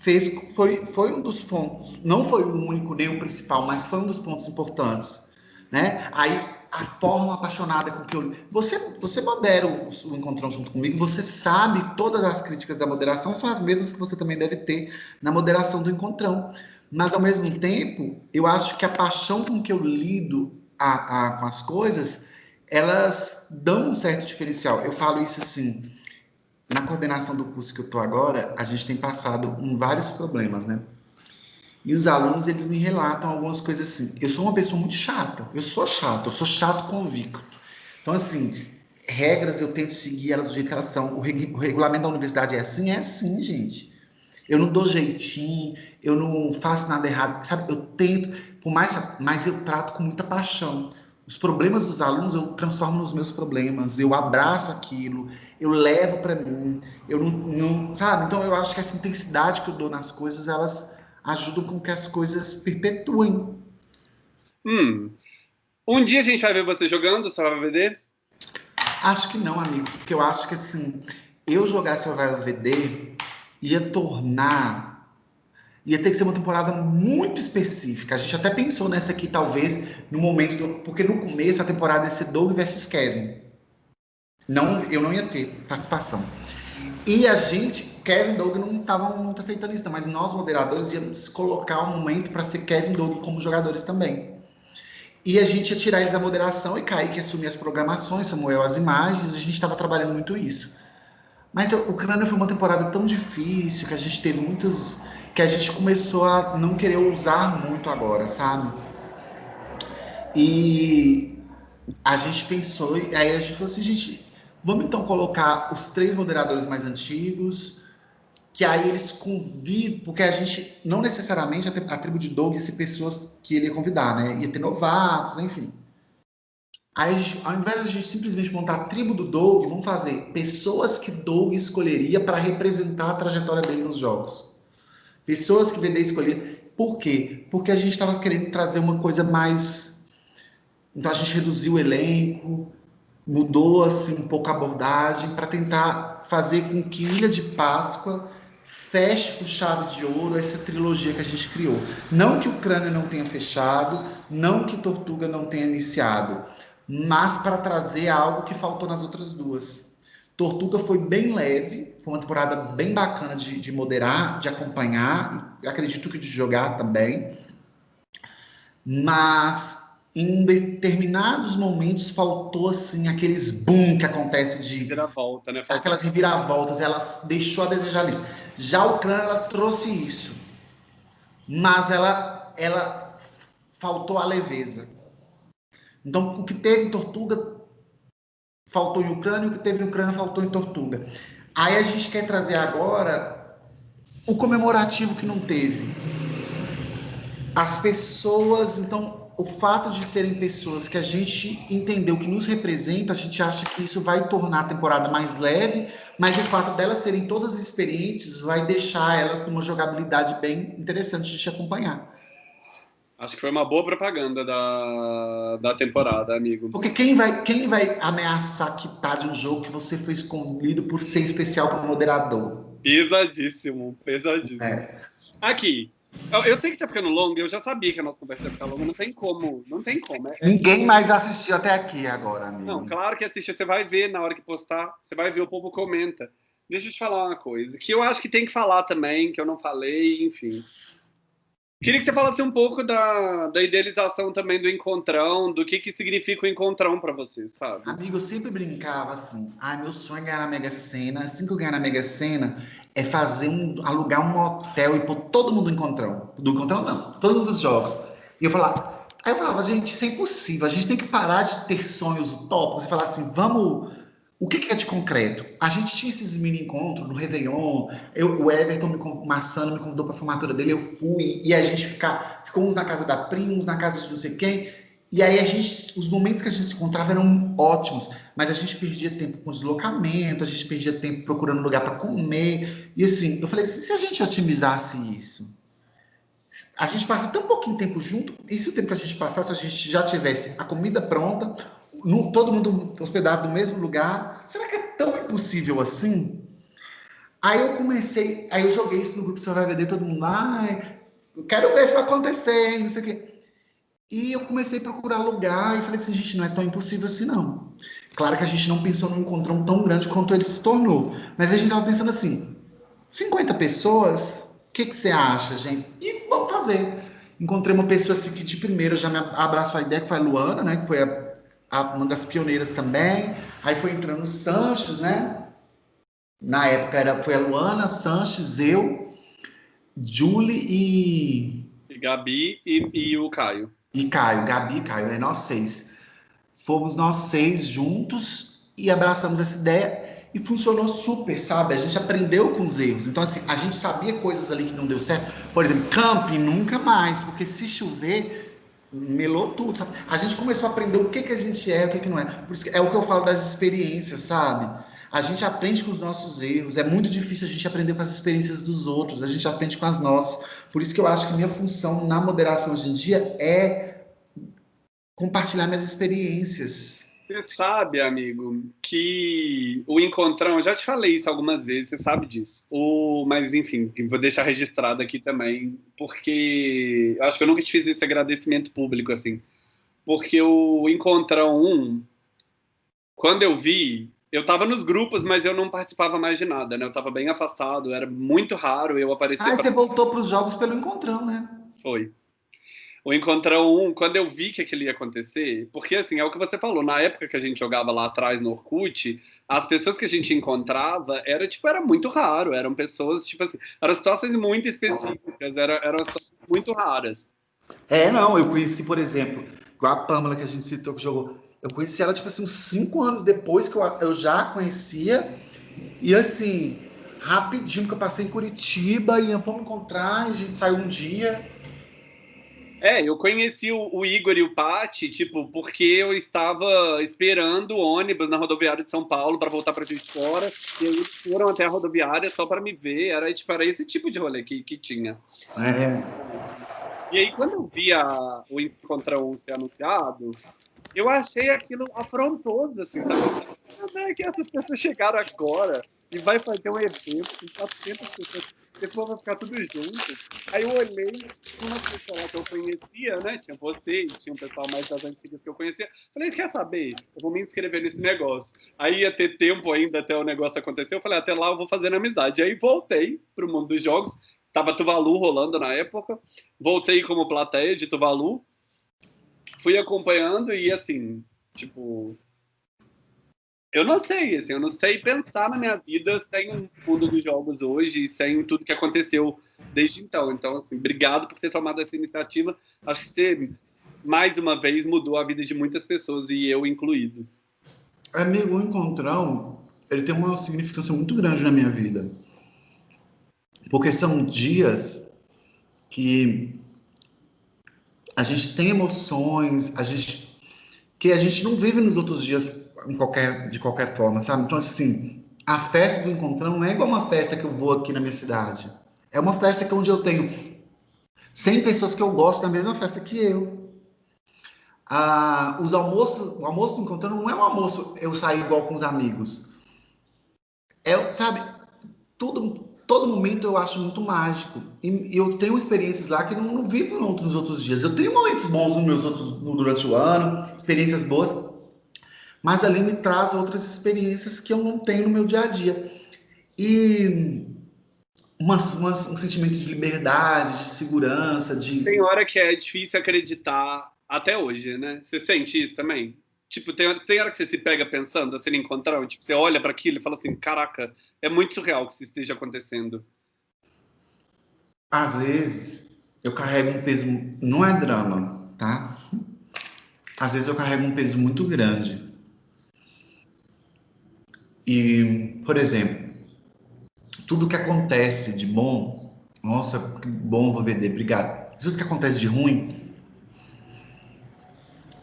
fez, foi, foi um dos pontos, não foi o único nem o principal, mas foi um dos pontos importantes. Né? Aí a forma apaixonada com que eu. Você, você modera o, o encontrão junto comigo, você sabe todas as críticas da moderação são as mesmas que você também deve ter na moderação do encontrão. Mas, ao mesmo tempo, eu acho que a paixão com que eu lido a, a, com as coisas, elas dão um certo diferencial. Eu falo isso assim, na coordenação do curso que eu estou agora, a gente tem passado em vários problemas, né? E os alunos, eles me relatam algumas coisas assim. Eu sou uma pessoa muito chata. Eu sou chato. Eu sou chato convicto. Então, assim, regras eu tento seguir elas do jeito que elas são. O, reg o regulamento da universidade é assim? É assim, gente. Eu não dou jeitinho, eu não faço nada errado. Sabe, eu tento, por mais, mas eu trato com muita paixão. Os problemas dos alunos eu transformo nos meus problemas, eu abraço aquilo, eu levo para mim, eu não, não, sabe? Então eu acho que essa intensidade que eu dou nas coisas, elas ajudam com que as coisas perpetuem. Hum. Um dia a gente vai ver você jogando Survival VD? Acho que não, amigo, porque eu acho que assim, eu jogar Survival VD ia tornar ia ter que ser uma temporada muito específica. A gente até pensou nessa aqui, talvez, no momento, do, porque no começo a temporada ia ser Doug versus Kevin. Não, eu não ia ter participação. E a gente, Kevin Doug não estavam muito aceitando isso, mas nós moderadores íamos colocar um momento para ser Kevin Doug como jogadores também. E a gente ia tirar eles da moderação e Kaique assumir as programações, Samuel as imagens, a gente estava trabalhando muito isso. Mas o Crânio foi uma temporada tão difícil que a gente teve muitos. que a gente começou a não querer usar muito agora, sabe? E a gente pensou, aí a gente falou assim, gente, Vamos então colocar os três moderadores mais antigos, que aí eles convidam, porque a gente, não necessariamente a, tribo de Doug ia ser pessoas que ele ia convidar, né? Ia ter novatos, enfim. Aí, gente, ao invés de a gente simplesmente montar a tribo do Doug, vamos fazer pessoas que Doug escolheria para representar a trajetória dele nos jogos. Pessoas que VD escolheria. Por quê? Porque a gente estava querendo trazer uma coisa mais. Então a gente reduziu o elenco, mudou assim um pouco a abordagem para tentar fazer com que Ilha de Páscoa feche com chave de ouro essa trilogia que a gente criou. Não que o Crânio não tenha fechado, não que Tortuga não tenha iniciado, mas para trazer algo que faltou nas outras duas. Tortuga foi bem leve, foi uma temporada bem bacana de, de moderar, de acompanhar, acredito que de jogar também. Mas em determinados momentos faltou assim aqueles boom que acontece de reviravolta, né? Faltou... Aquelas reviravoltas, ela deixou a desejar isso. Já o Kran ela trouxe isso. Mas ela ela faltou a leveza. Então, o que teve em Tortuga faltou em Ucrânia, o que teve em Ucrânia faltou em Tortuga. Aí a gente quer trazer agora o comemorativo que não teve. As pessoas, então, o fato de serem pessoas que a gente entendeu que nos representa, a gente acha que isso vai tornar a temporada mais leve, mas o fato delas serem todas experientes vai deixar elas com uma jogabilidade bem interessante de te acompanhar. Acho que foi uma boa propaganda da, da temporada, amigo. Porque quem vai, quem vai ameaçar quitar de um jogo que você foi escolhido por ser especial como moderador? Pesadíssimo, pesadíssimo. É. Aqui, eu, eu, sei que tá ficando longo, eu já sabia que a nossa conversa ia ficar longa, não tem como, não tem como. É, Ninguém é... mais assistiu até aqui agora, amigo. Não, claro que assistiu, você vai ver na hora que postar, você vai ver, o povo comenta. Deixa eu te falar uma coisa, que eu acho que tem que falar também, que eu não falei, enfim. Queria que você falasse um pouco da, da idealização também do encontrão, do que, que significa o encontrão para você, sabe? Amigo, eu sempre brincava assim, ah, meu sonho é ganhar na Mega Sena, assim que eu ganhar na Mega Sena, é fazer um, alugar um hotel e pôr todo mundo no encontrão. Do encontrão não, todo mundo dos jogos. E eu falava, aí eu falava, gente, isso é impossível, a gente tem que parar de ter sonhos utópicos e falar assim, vamos o que, que, é de concreto? A gente tinha esses mini encontros no Réveillon, eu, o Everton, me, o Marçano me convidou para a formatura dele, eu fui, e a gente ficar, ficou uns na casa da prima, uns na casa de não sei quem, e aí a gente, os momentos que a gente se encontrava eram ótimos, mas a gente perdia tempo com deslocamento, a gente perdia tempo procurando lugar para comer, e assim, eu falei, se a gente otimizasse isso, a gente passa tão pouquinho tempo junto, e se o tempo que a gente passasse, a gente já tivesse a comida pronta, no, todo mundo hospedado no mesmo lugar. Será que é tão impossível assim? Aí eu comecei, aí eu joguei isso no grupo Survival VD, todo mundo, ai, eu quero ver se vai acontecer, não sei o quê. E eu comecei a procurar lugar e falei assim, gente, não é tão impossível assim, não. Claro que a gente não pensou num encontrão tão grande quanto ele se tornou, mas a gente tava pensando assim, 50 pessoas, o que, que você acha, gente? E vamos fazer. Encontrei uma pessoa assim que de primeiro já me abraçou a ideia, que foi a Luana, né, que foi a uma das pioneiras também. Aí foi entrando o Sanches, né? Na época era, foi a Luana, Sanches, eu, Julie e... e Gabi e, e o Caio. E Caio, Gabi e Caio, né? Nós seis. Fomos nós seis juntos e abraçamos essa ideia e funcionou super, sabe? A gente aprendeu com os erros. Então, assim, a gente sabia coisas ali que não deu certo. Por exemplo, camping nunca mais, porque se chover, melou tudo, sabe? A gente começou a aprender o que, que a gente é, o que, que não é. Por isso é o que eu falo das experiências, sabe? A gente aprende com os nossos erros. É muito difícil a gente aprender com as experiências dos outros. A gente aprende com as nossas. Por isso que eu acho que minha função na moderação hoje em dia é compartilhar minhas experiências. Você sabe, amigo, que o encontrão, eu já te falei isso algumas vezes, você sabe disso. O, mas, enfim, vou deixar registrado aqui também, porque eu acho que eu nunca te fiz esse agradecimento público, assim. Porque o encontrão 1, quando eu vi, eu tava nos grupos, mas eu não participava mais de nada, né? Eu tava bem afastado, era muito raro eu aparecer. Ah, pra... você voltou para os jogos pelo encontrão, né? Foi o Encontrão 1, quando eu vi que aquilo ia acontecer, porque assim, é o que você falou, na época que a gente jogava lá atrás no Orkut, as pessoas que a gente encontrava era tipo, era muito raro, eram pessoas, tipo assim, eram situações muito específicas, eram, eram situações muito raras. É, não, eu conheci, por exemplo, a Pamela que a gente citou que jogou, eu conheci ela, tipo assim, uns cinco anos depois que eu, eu já conhecia, e assim, rapidinho que eu passei em Curitiba e fomos encontrar, a gente saiu um dia é, eu conheci o, o, Igor e o Pati, tipo, porque eu estava esperando o ônibus na rodoviária de São Paulo para voltar para Juiz de Fora, e eles foram até a rodoviária só para me ver, era, tipo, era esse tipo de rolê que, que tinha. É. E aí, quando eu vi a, o Encontrão ser anunciado, eu achei aquilo afrontoso, assim, sabe? Como é que essas pessoas chegaram agora e vai fazer um evento com 400 pessoas, depois vai ficar tudo junto. Aí eu olhei, uma pessoa lá que eu conhecia, né? Tinha você e tinha um pessoal mais das antigas que eu conhecia. Falei, quer saber? Eu vou me inscrever nesse negócio. Aí ia ter tempo ainda até o negócio acontecer. Eu falei, até lá eu vou fazer amizade. Aí voltei pro mundo dos jogos. Tava Tuvalu rolando na época. Voltei como plateia de Tuvalu. Fui acompanhando e assim, tipo, eu não sei, assim, eu não sei pensar na minha vida sem o mundo dos jogos hoje sem tudo que aconteceu desde então. Então, assim, obrigado por ter tomado essa iniciativa. Acho que você, mais uma vez, mudou a vida de muitas pessoas e eu incluído. Amigo, o encontrão, ele tem uma significância muito grande na minha vida. Porque são dias que a gente tem emoções, a gente que a gente não vive nos outros dias em qualquer, de qualquer forma, sabe? Então, assim, a festa do encontrão não é igual uma festa que eu vou aqui na minha cidade. É uma festa que onde eu tenho 100 pessoas que eu gosto da mesma festa que eu. Ah, os almoços, o almoço do encontrão não é um almoço eu sair igual com os amigos. É, sabe, tudo, todo momento eu acho muito mágico. E eu tenho experiências lá que não, não vivo nos outros dias. Eu tenho momentos bons nos meus outros, durante o ano, experiências boas, mas ali me traz outras experiências que eu não tenho no meu dia a dia. E uma, uma, um sentimento de liberdade, de segurança, de... Tem hora que é difícil acreditar até hoje, né? Você sente isso também? Tipo, tem, tem hora que você se pega pensando, assim, encontrar, tipo, você olha para aquilo e fala assim, caraca, é muito surreal que isso esteja acontecendo. Às vezes, eu carrego um peso, não é drama, tá? Às vezes eu carrego um peso muito grande e, por exemplo, tudo que acontece de bom, nossa, que bom vou vender, obrigado. Tudo que acontece de ruim,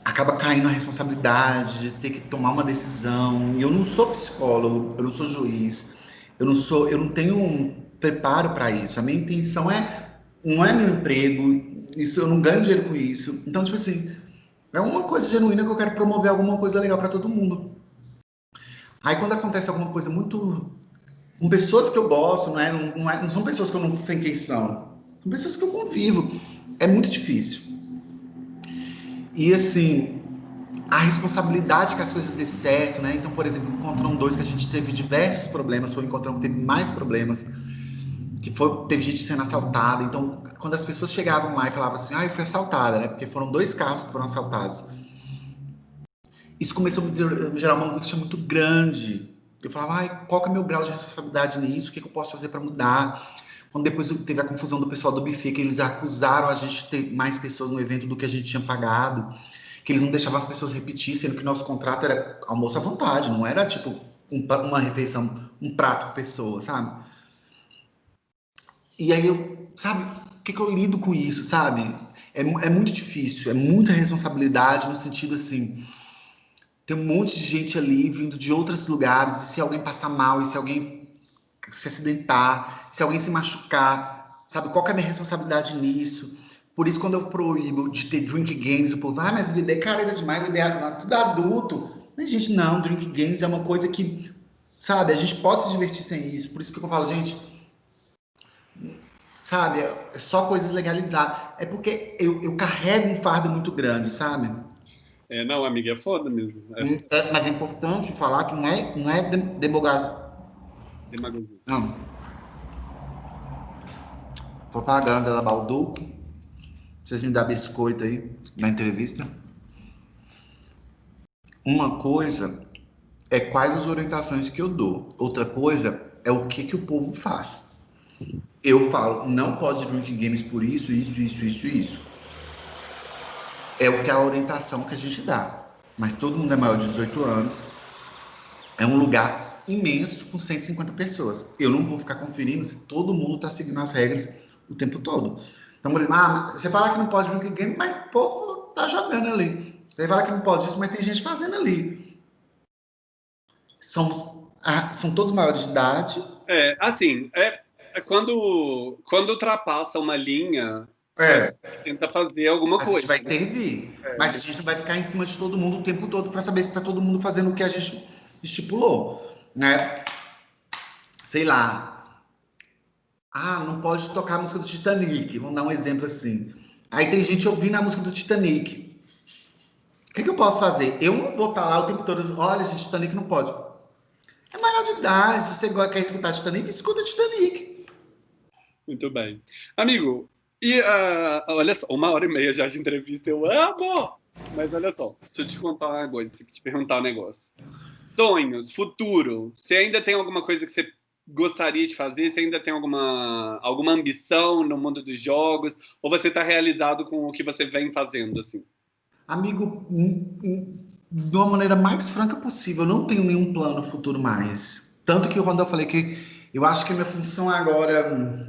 acaba caindo a responsabilidade de ter que tomar uma decisão. E eu não sou psicólogo, eu não sou juiz, eu não sou, eu não tenho um preparo para isso. A minha intenção é não é meu emprego, isso eu não ganho dinheiro com isso. Então, tipo assim, é uma coisa genuína que eu quero promover alguma coisa legal para todo mundo. Aí quando acontece alguma coisa muito... Com pessoas que eu gosto, não, é, não, não, é, não são pessoas que eu não sei quem são. São pessoas que eu convivo. É muito difícil. E assim, a responsabilidade que as coisas dê certo, né? Então, por exemplo, encontrão dois que a gente teve diversos problemas, foi encontrão que teve mais problemas, que foi, teve gente sendo assaltada. Então, quando as pessoas chegavam lá e falavam assim, ah, eu fui assaltada, né? Porque foram dois carros que foram assaltados isso começou a me gerar uma angústia muito grande. Eu falava, ai, qual que é meu grau de responsabilidade nisso? O que, que eu posso fazer para mudar? Quando depois teve a confusão do pessoal do buffet, que eles acusaram a gente de ter mais pessoas no evento do que a gente tinha pagado, que eles não deixavam as pessoas repetir, sendo que nosso contrato era almoço à vontade, não era tipo um, uma refeição, um prato por pessoa, sabe? E aí eu, sabe, o que, que eu lido com isso, sabe? É, é muito difícil, é muita responsabilidade no sentido assim, tem um monte de gente ali vindo de outros lugares, e se alguém passar mal, e se alguém se acidentar, se alguém se machucar, sabe? Qual é a minha responsabilidade nisso? Por isso, quando eu proíbo de ter drink games, o povo, ah, mas vida é carreira demais, vida é tudo adulto. Mas, gente, não, drink games é uma coisa que, sabe, a gente pode se divertir sem isso. Por isso que eu falo, gente, sabe, é só coisas legalizadas. É porque eu, eu carrego um fardo muito grande, sabe? É, não, amiga, é foda mesmo. É. É, mas é importante falar que não é, não é demagogia. Demagogia. Não. Propaganda da Balduco. Vocês me dão biscoito aí na entrevista. Uma coisa é quais as orientações que eu dou. Outra coisa é o que, que o povo faz. Eu falo, não pode drink games por isso, isso, isso, isso, isso é o que a orientação que a gente dá. Mas todo mundo é maior de 18 anos. É um lugar imenso com 150 pessoas. Eu não vou ficar conferindo se todo mundo está seguindo as regras o tempo todo. Então, ah, você fala que não pode brincar game, mas o povo tá jogando ali. Você fala que não pode isso, mas tem gente fazendo ali. São, ah, são todos maiores de idade. É, assim, é, é quando, quando ultrapassa uma linha É. Tenta fazer alguma a coisa. A gente vai intervir. É. Mas a gente não vai ficar em cima de todo mundo o tempo todo para saber se está todo mundo fazendo o que a gente estipulou, né? Sei lá. Ah, não pode tocar a música do Titanic. Vamos dar um exemplo assim. Aí tem gente ouvindo a música do Titanic. O que, que eu posso fazer? Eu não vou estar tá lá o tempo todo. Olha, esse Titanic não pode. É maior de idade. Se você quer escutar Titanic, escuta Titanic. Muito bem. Amigo, e uh, olha só, uma hora e meia já de entrevista, eu amo! Mas olha só, deixa eu te contar uma coisa, te perguntar um negócio. Sonhos, futuro, você ainda tem alguma coisa que você gostaria de fazer? Você ainda tem alguma, alguma ambição no mundo dos jogos? Ou você está realizado com o que você vem fazendo, assim? Amigo, de uma maneira mais franca possível, eu não tenho nenhum plano futuro mais. Tanto que quando eu falei que eu acho que a minha função agora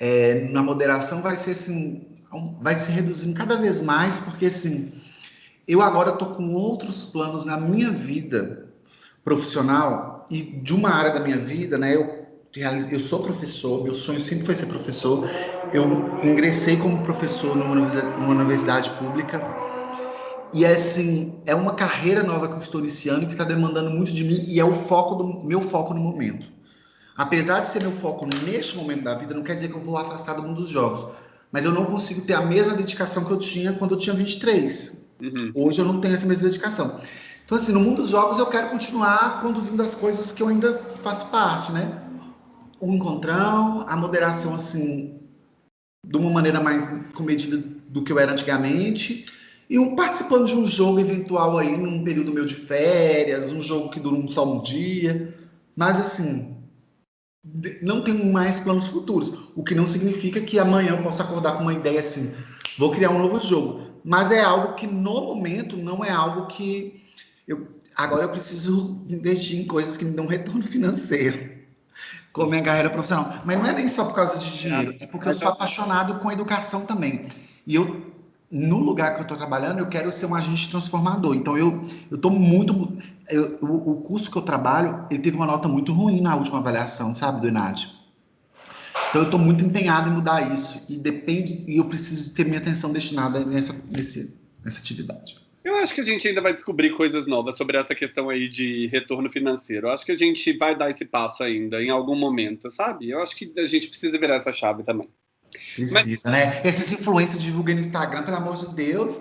é, na moderação vai ser assim, vai se reduzindo cada vez mais, porque assim, eu agora estou com outros planos na minha vida profissional e de uma área da minha vida, né? Eu eu sou professor, meu sonho sempre foi ser professor. Eu ingressei como professor numa universidade, numa universidade pública. E é assim, é uma carreira nova que eu estou iniciando que está demandando muito de mim e é o foco do meu foco no momento. Apesar de ser meu foco neste momento da vida, não quer dizer que eu vou afastar do mundo dos jogos. Mas eu não consigo ter a mesma dedicação que eu tinha quando eu tinha 23. Uhum. Hoje eu não tenho essa mesma dedicação. Então, assim, no mundo dos jogos eu quero continuar conduzindo as coisas que eu ainda faço parte, né? o encontrão, a moderação, assim, de uma maneira mais comedida do que eu era antigamente, e um, participando de um jogo eventual aí, num período meu de férias, um jogo que dura um só um dia, mas assim, não tenho mais planos futuros, o que não significa que amanhã eu possa acordar com uma ideia assim, vou criar um novo jogo, mas é algo que no momento não é algo que eu agora eu preciso investir em coisas que me dão retorno financeiro <laughs> com minha carreira profissional. Mas não é nem só por causa de dinheiro, é porque eu sou apaixonado com educação também. E eu, no lugar que eu estou trabalhando, eu quero ser um agente transformador. Então, eu estou muito... Eu, o, curso que eu trabalho, ele teve uma nota muito ruim na última avaliação, sabe, do Enad? Então, eu estou muito empenhado em mudar isso. E depende... E eu preciso ter minha atenção destinada nessa, nesse, nessa atividade. Eu acho que a gente ainda vai descobrir coisas novas sobre essa questão aí de retorno financeiro. Eu acho que a gente vai dar esse passo ainda em algum momento, sabe? Eu acho que a gente precisa virar essa chave também. Precisa, Mas... né? Esses influencers divulgam no Instagram, pelo amor de Deus.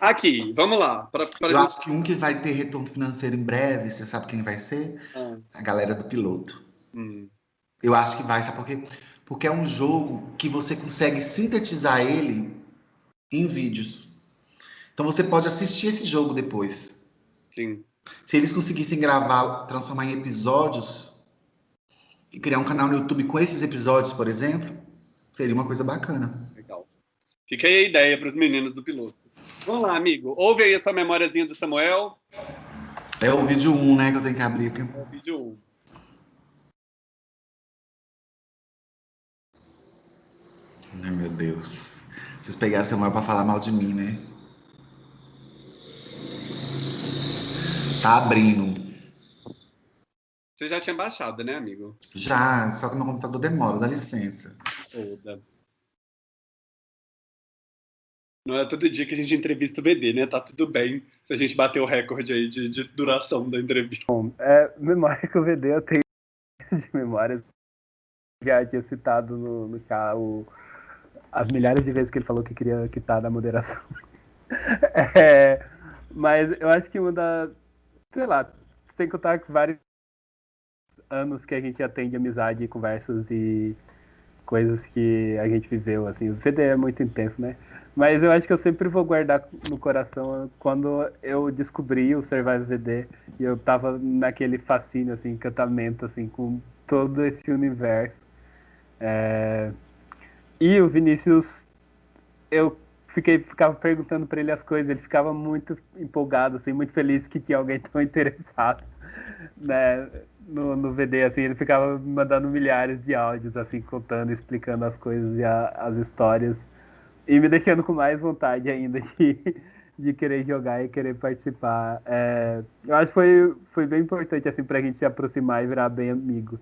Aqui, vamos lá. Pra, pra Eu acho que um que vai ter retorno financeiro em breve, você sabe quem vai ser? Ah. A galera do piloto. Hum. Eu acho que vai, sabe por quê? Porque é um jogo que você consegue sintetizar ele em vídeos. Então você pode assistir esse jogo depois. Sim. Se eles conseguissem gravar, transformar em episódios e criar um canal no YouTube com esses episódios, por exemplo, seria uma coisa bacana. Legal. Fica aí a ideia para os meninos do piloto. Vamos lá, amigo. Ouve aí a sua memóriazinha do Samuel. É o vídeo 1, né, que eu tenho que abrir aqui. É o vídeo 1. Ai, meu Deus. Preciso pegar Samuel para falar mal de mim, né? Tá abrindo. Você já tinha baixado, né, amigo? Já, só que meu computador demora, dá licença. Toda. Não é todo dia que a gente entrevista o BD, né? Tá tudo bem se a gente bater o recorde aí de, de duração da entrevista. Bom, é, memória que o BD eu tenho de memórias. Já tinha citado no, no carro as milhares de vezes que ele falou que queria quitar da moderação. <laughs> é, mas eu acho que uma da, sei lá, sem contar vários anos que a gente atende amizade, conversas e coisas que a gente viveu, assim. O VD é muito intenso, né? Mas eu acho que eu sempre vou guardar no coração quando eu descobri o Survival VD e eu tava naquele fascínio, assim, encantamento, assim, com todo esse universo. É... E o Vinícius, eu fiquei, ficava perguntando para ele as coisas, ele ficava muito empolgado, assim, muito feliz que tinha alguém tão <laughs> interessado, né, no, no VD, assim, ele ficava mandando milhares de áudios, assim, contando, explicando as coisas e a, as histórias, e me deixando com mais vontade ainda de, <laughs> de querer jogar e querer participar. É, eu acho que foi, foi bem importante, assim, pra gente se aproximar e virar bem amigo,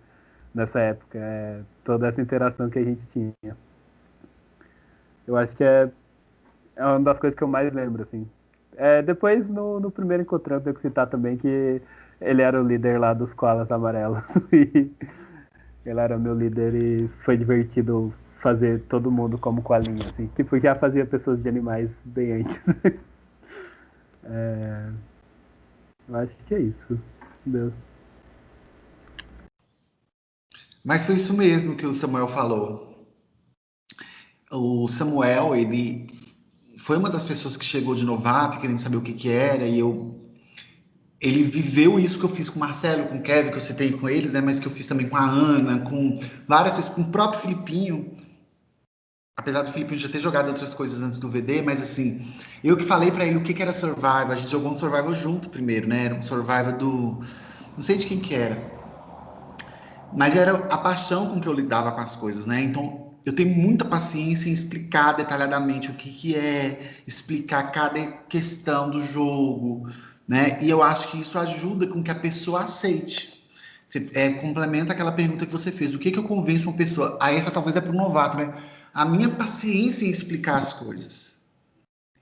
nessa época, é, toda essa interação que a gente tinha. Eu acho que é, é uma das coisas que eu mais lembro, assim. É, depois, no, no primeiro encontro, eu tenho que citar também que ele era o líder lá dos koalas amarelos. <laughs> e ele era meu líder e foi divertido fazer todo mundo como coalinha, assim. Tipo, já fazia pessoas de animais bem antes. <laughs> é, eu acho que é isso. Deus. Mas foi isso mesmo que o Samuel falou. O Samuel, ele foi uma das pessoas que chegou de novato, querendo saber o que que era, e eu ele viveu isso que eu fiz com o Marcelo, com o Kevin, que eu citei com eles, né, mas que eu fiz também com a Ana, com várias vezes, com o próprio Filipinho. Apesar do Filipinho já ter jogado outras coisas antes do VD, mas assim, eu que falei para ele o que, que era Survival, a gente jogou um Survival junto primeiro, né? Era um Survival do. Não sei de quem que era. Mas era a paixão com que eu lidava com as coisas, né? Então, eu tenho muita paciência em explicar detalhadamente o que, que é, explicar cada questão do jogo, né? E eu acho que isso ajuda com que a pessoa aceite. Você, é, complementa aquela pergunta que você fez. O que, que eu convenço uma pessoa? Aí essa talvez é para o novato, né? A minha paciência em explicar as coisas.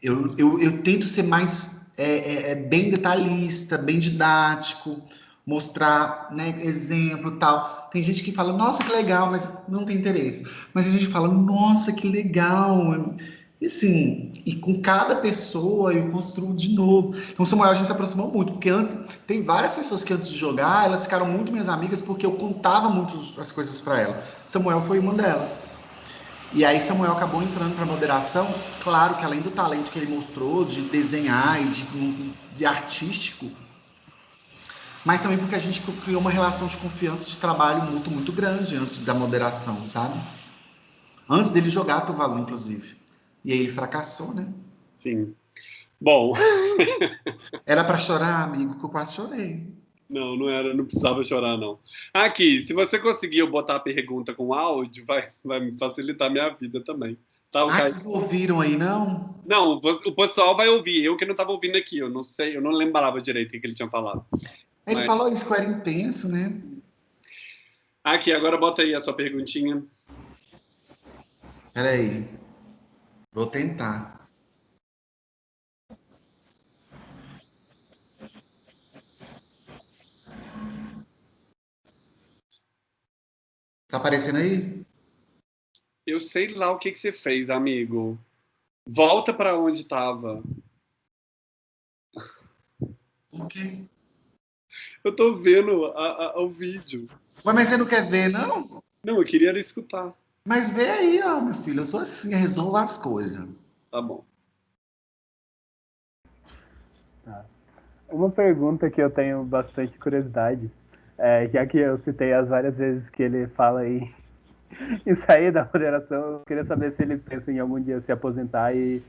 Eu, eu, eu tento ser mais é, é, é bem detalhista, bem didático, mostrar né, exemplo tal. Tem gente que fala, nossa, que legal, mas não tem interesse. Mas a gente fala, nossa, que legal. E assim, e com cada pessoa eu construo de novo. Então, Samuel, a gente se aproximou muito, porque antes, tem várias pessoas que antes de jogar, elas ficaram muito minhas amigas porque eu contava muito as coisas para ela. Samuel foi uma delas. E aí Samuel acabou entrando para moderação, claro que além do talento que ele mostrou de desenhar e de, de artístico, mas também porque a gente criou uma relação de confiança de trabalho muito, muito grande antes da moderação, sabe? Antes dele jogar Tuvalu, inclusive. E aí ele fracassou, né? Sim. Bom. <laughs> era para chorar, amigo, que eu quase chorei. Não, não era, não precisava chorar, não. Aqui, se você conseguiu botar a pergunta com áudio, vai, vai me facilitar a minha vida também. Tá, ah, vocês ouviram aí, não? Não, o pessoal vai ouvir. Eu que não estava ouvindo aqui, eu não sei, eu não lembrava direito o que ele tinha falado. Ele Mas... falou isso que era intenso, né? Aqui, agora bota aí a sua perguntinha. Peraí. Vou tentar. Tá aparecendo aí? Eu sei lá o que, que você fez, amigo. Volta para onde estava. O quê? Eu tô vendo a, a, o vídeo. Mas você não quer ver, não? Não, eu queria escutar. Mas vê aí, ó, meu filho. Eu sou assim, resolvo as coisas. Tá bom. Tá. Uma pergunta que eu tenho bastante curiosidade, é, já que eu citei as várias vezes que ele fala aí <laughs> em sair da moderação, eu queria saber se ele pensa em algum dia se aposentar e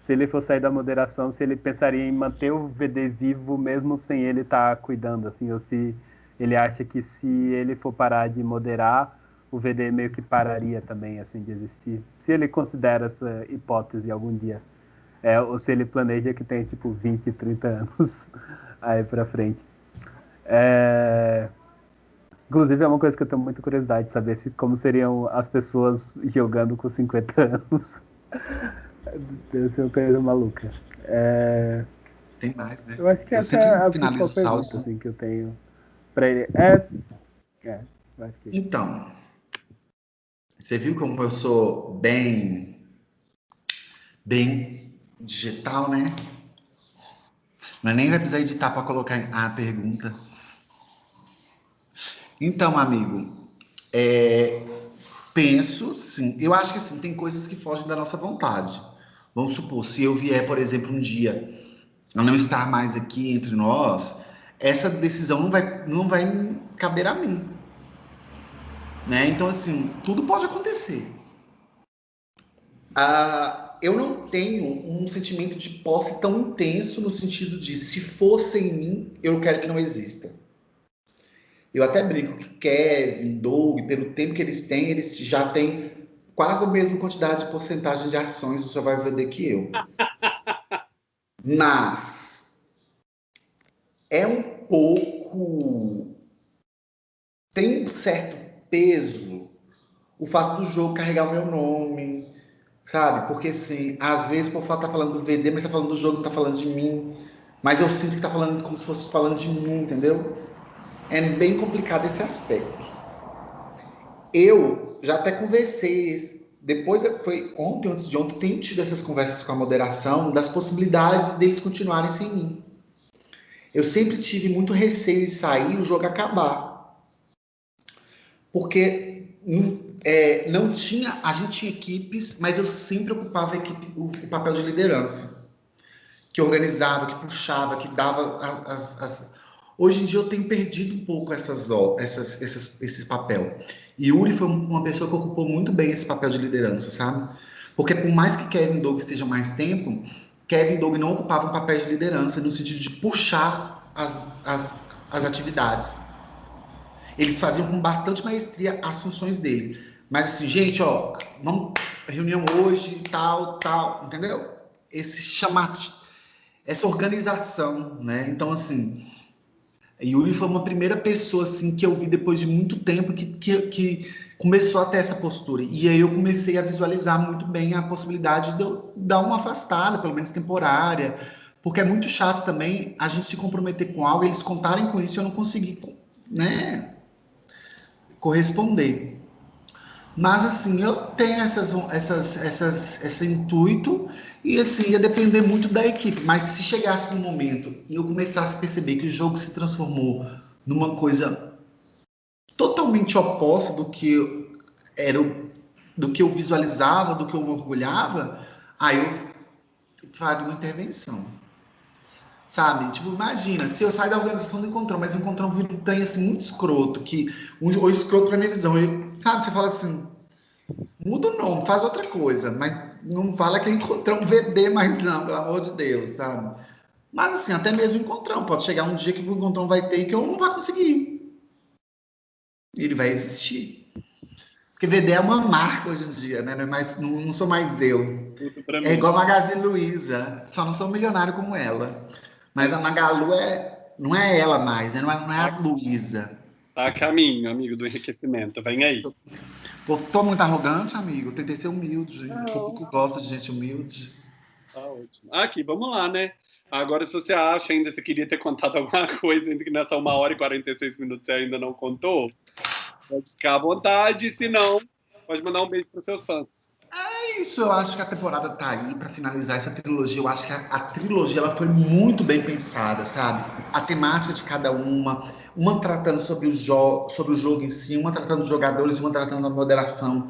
se ele for sair da moderação, se ele pensaria em manter o VD vivo mesmo sem ele estar tá cuidando, assim, ou se ele acha que se ele for parar de moderar, o VD meio que pararia também, assim, de existir. Se ele considera essa hipótese algum dia. É, ou se ele planeja que tem, tipo, 20, 30 anos <laughs> aí pra frente. É... Inclusive, é uma coisa que eu tenho muita curiosidade de saber se, como seriam as pessoas jogando com 50 anos. <laughs> Deve ser uma coisa maluca. É... Tem mais, né? Eu acho que eu essa é a principal pergunta assim, que eu tenho para ele. É... é que... Então, você viu como eu sou bem, bem digital, né? Mas nem vai precisar editar para colocar a pergunta. Então, amigo, é, penso, sim. Eu acho que assim, tem coisas que fogem da nossa vontade. Vamos supor, se eu vier, por exemplo, um dia a não estar mais aqui entre nós, essa decisão não vai, não vai caber a mim. Né? Então, assim, tudo pode acontecer. Ah, eu não tenho um sentimento de posse tão intenso no sentido de se fosse em mim, eu quero que não exista. Eu até brinco que Kevin, Doug, pelo tempo que eles têm, eles já têm quase a mesma quantidade de porcentagem de ações do Survival VD que eu. Mas é um pouco. Tem um certo peso o fato do jogo carregar o meu nome, sabe? Porque, assim, às vezes o povo tá falando do VD, mas tá falando do jogo, não tá falando de mim. Mas eu sinto que tá falando como se fosse falando de mim, entendeu? É bem complicado esse aspecto. Eu já até conversei, depois foi ontem, antes de ontem, tenho tido essas conversas com a moderação das possibilidades deles continuarem sem mim. Eu sempre tive muito receio de sair e o jogo acabar. Porque é, não tinha, a gente tinha equipes, mas eu sempre ocupava equipe, o, o papel de liderança. Que organizava, que puxava, que dava as, as... Hoje em dia eu tenho perdido um pouco essas, essas, essas, esse papel. E Yuri foi uma pessoa que ocupou muito bem esse papel de liderança, sabe? Porque por mais que Kevin Doug esteja mais tempo, Kevin Doug não ocupava um papel de liderança no sentido de puxar as, as, as atividades. Eles faziam com bastante maestria as funções dele. Mas assim, gente, ó, vamos reunião hoje, tal, tal, entendeu? Esse chamado, essa organização, né? Então, assim, Yuri foi uma primeira pessoa, assim, que eu vi depois de muito tempo que, que, que começou a ter essa postura. E aí eu comecei a visualizar muito bem a possibilidade de eu dar uma afastada, pelo menos temporária, porque é muito chato também a gente se comprometer com algo, eles contarem com isso e eu não conseguir, né, corresponder. Mas assim, eu tenho essas, essas, essas, esse intuito e assim, ia depender muito da equipe. Mas se chegasse no momento e eu começasse a perceber que o jogo se transformou numa coisa totalmente oposta do que era do que eu visualizava, do que eu me orgulhava, aí eu faria uma intervenção. Sabe? Tipo, imagina, se eu sair da organização do encontrão, mas o encontrão vira um trem assim muito escroto, que um, ou escroto pra minha visão. Eu, sabe, você fala assim, muda o nome, faz outra coisa, mas não fala que é encontrão VD mais não, pelo amor de Deus, sabe? Mas assim, até mesmo encontrão, pode chegar um dia que o encontrão vai ter que eu não vai conseguir. Ele vai existir. Porque VD é uma marca hoje em dia, né? Não, é mais, não, não sou mais eu. É igual a Magazine Luiza, só não sou milionário como ela. Mas a Magalu é, não é ela mais, né? Não é, não é a Luísa. Tá a caminho, amigo do enriquecimento. Vem aí. Tô, tô muito arrogante, amigo. Tentei ser humilde. Não. O público gosta de gente humilde. Tá ótimo. Aqui, vamos lá, né? Agora, se você acha ainda, se queria ter contado alguma <laughs> coisa, ainda que nessa uma hora e 46 minutos você ainda não contou, pode ficar à vontade. Se não, pode mandar um beijo para seus fãs. É isso, eu acho que a temporada tá aí para finalizar essa trilogia. Eu acho que a, a, trilogia ela foi muito bem pensada, sabe? A temática de cada uma, uma tratando sobre o, sobre o jogo em si, uma tratando dos jogadores, uma tratando da moderação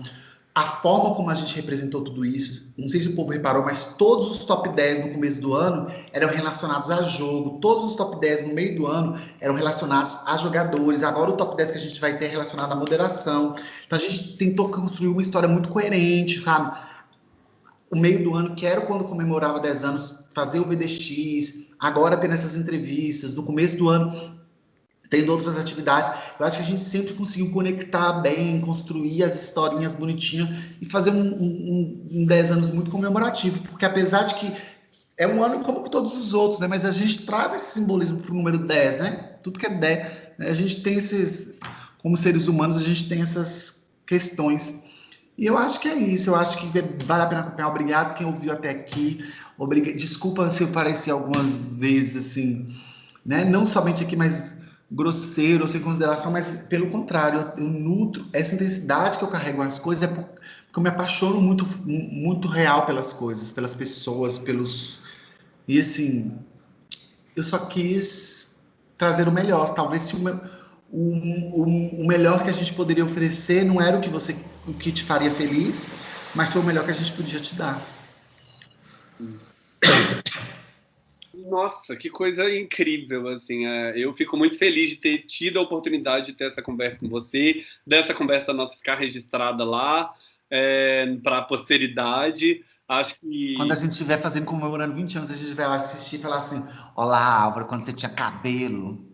a forma como a gente representou tudo isso, não sei se o povo reparou, mas todos os top 10 no começo do ano eram relacionados a jogo, todos os top 10 no meio do ano eram relacionados a jogadores, agora o top 10 que a gente vai ter é relacionado à moderação. Então a gente tentou construir uma história muito coerente, sabe? O meio do ano, que era quando comemorava 10 anos, fazer o VDX, agora tendo essas entrevistas, no começo do ano tendo outras atividades. Eu acho que a gente sempre conseguiu conectar bem, construir as historinhas bonitinhas e fazer um, um, um 10 anos muito comemorativo, porque apesar de que é um ano como todos os outros, né? Mas a gente traz esse simbolismo para o número 10, né? Tudo que é 10, né? a gente tem esses, como seres humanos, a gente tem essas questões. E eu acho que é isso, eu acho que vale a pena acompanhar. Obrigado quem ouviu até aqui. Obrigado. Desculpa se eu pareci algumas vezes assim, né? Não somente aqui, mas grosseiro sem consideração, mas pelo contrário, eu, nutro essa intensidade que eu carrego nas coisas é porque eu me apaixono muito, muito real pelas coisas, pelas pessoas, pelos e assim, eu só quis trazer o melhor. Talvez se o, o, o, o melhor que a gente poderia oferecer não era o que você, o que te faria feliz, mas foi o melhor que a gente podia te dar. <coughs> Nossa, que coisa incrível, assim, é, eu fico muito feliz de ter tido a oportunidade de ter essa conversa com você, dessa conversa nossa ficar registrada lá, é, para a posteridade, acho que... Quando a gente estiver fazendo, comemorando 20 anos, a gente vai assistir e falar assim, olá, Álvaro, quando você tinha cabelo.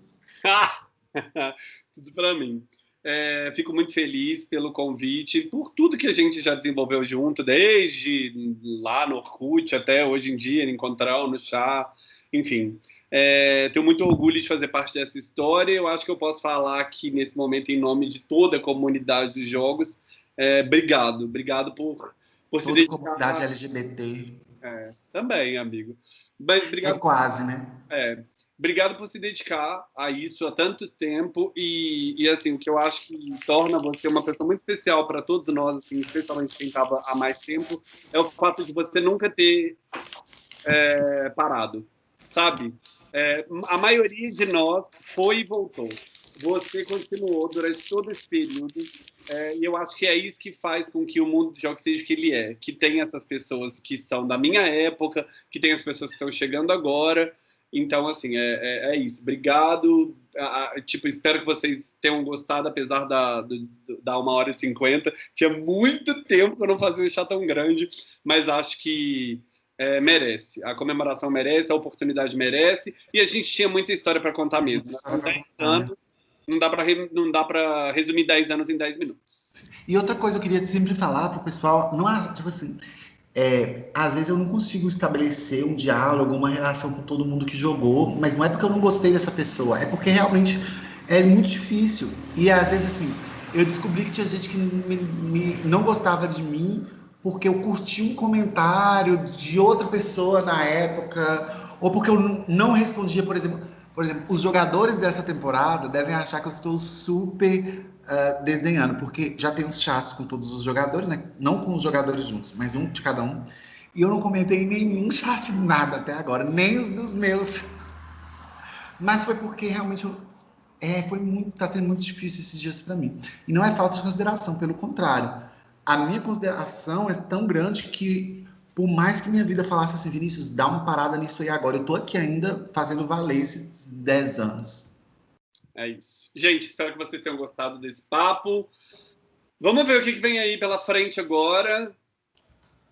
<laughs> Tudo para mim. É, fico muito feliz pelo convite, por tudo que a gente já desenvolveu junto, desde lá no Orkut até hoje em dia, no Encontrar, no Chá, enfim. É, tenho muito orgulho de fazer parte dessa história. Eu acho que eu posso falar aqui nesse momento em nome de toda a comunidade dos jogos. É, obrigado, obrigado por, por toda se dedicar. comunidade LGBT. É, também, amigo. Mas, obrigado, é quase, né? É, obrigado por se dedicar a isso há tanto tempo e, e, assim o que eu acho que torna você uma pessoa muito especial para todos nós, assim, especialmente quem estava há mais tempo, é o fato de você nunca ter é, parado, sabe? É, a maioria de nós foi e voltou. Você continuou durante todo esse período, é, e eu acho que é isso que faz com que o mundo de jogos seja o que ele é. Que tem essas pessoas que são da minha época, que tem as pessoas que estão chegando agora. Então, assim, é, é, é isso. Obrigado. tipo, espero que vocês tenham gostado, apesar da, do, da uma hora e cinquenta. Tinha muito tempo que eu não fazia um chá tão grande, mas acho que é, merece. A comemoração merece, a oportunidade merece, e a gente tinha muita história para contar mesmo. Né? não dá para não dá para resumir 10 anos em 10 minutos. E outra coisa eu queria sempre falar para o pessoal, não é tipo assim, é, às vezes eu não consigo estabelecer um diálogo, uma relação com todo mundo que jogou, mas não é porque eu não gostei dessa pessoa, é porque realmente é muito difícil. E às vezes assim, eu descobri que tinha gente que me, me, não gostava de mim porque eu curti um comentário de outra pessoa na época, ou porque eu não respondia, por exemplo, por exemplo, os jogadores dessa temporada devem achar que eu estou super uh, desdenhando, porque já tem uns chats com todos os jogadores, né? Não com os jogadores juntos, mas um de cada um. E eu não comentei nenhum chat nada até agora, nem os dos meus. <laughs> Mas foi porque realmente eu, é, foi muito, tá sendo muito difícil esses dias para mim. E não é falta de consideração, pelo contrário a minha consideração é tão grande que, por mais que minha vida falasse assim, Vinícius, dá uma parada nisso aí agora, eu tô aqui ainda fazendo valer esses 10 anos. É isso. Gente, espero que vocês tenham gostado desse papo. Vamos ver o que vem aí pela frente agora.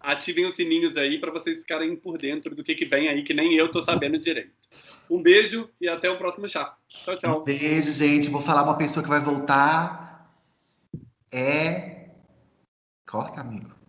Ativem os sininhos aí para vocês ficarem por dentro do que vem aí, que nem eu tô sabendo direito. Um beijo e até o próximo chá. Tchau, tchau. Um beijo, gente. Vou falar uma pessoa que vai voltar. É Corta, amigo.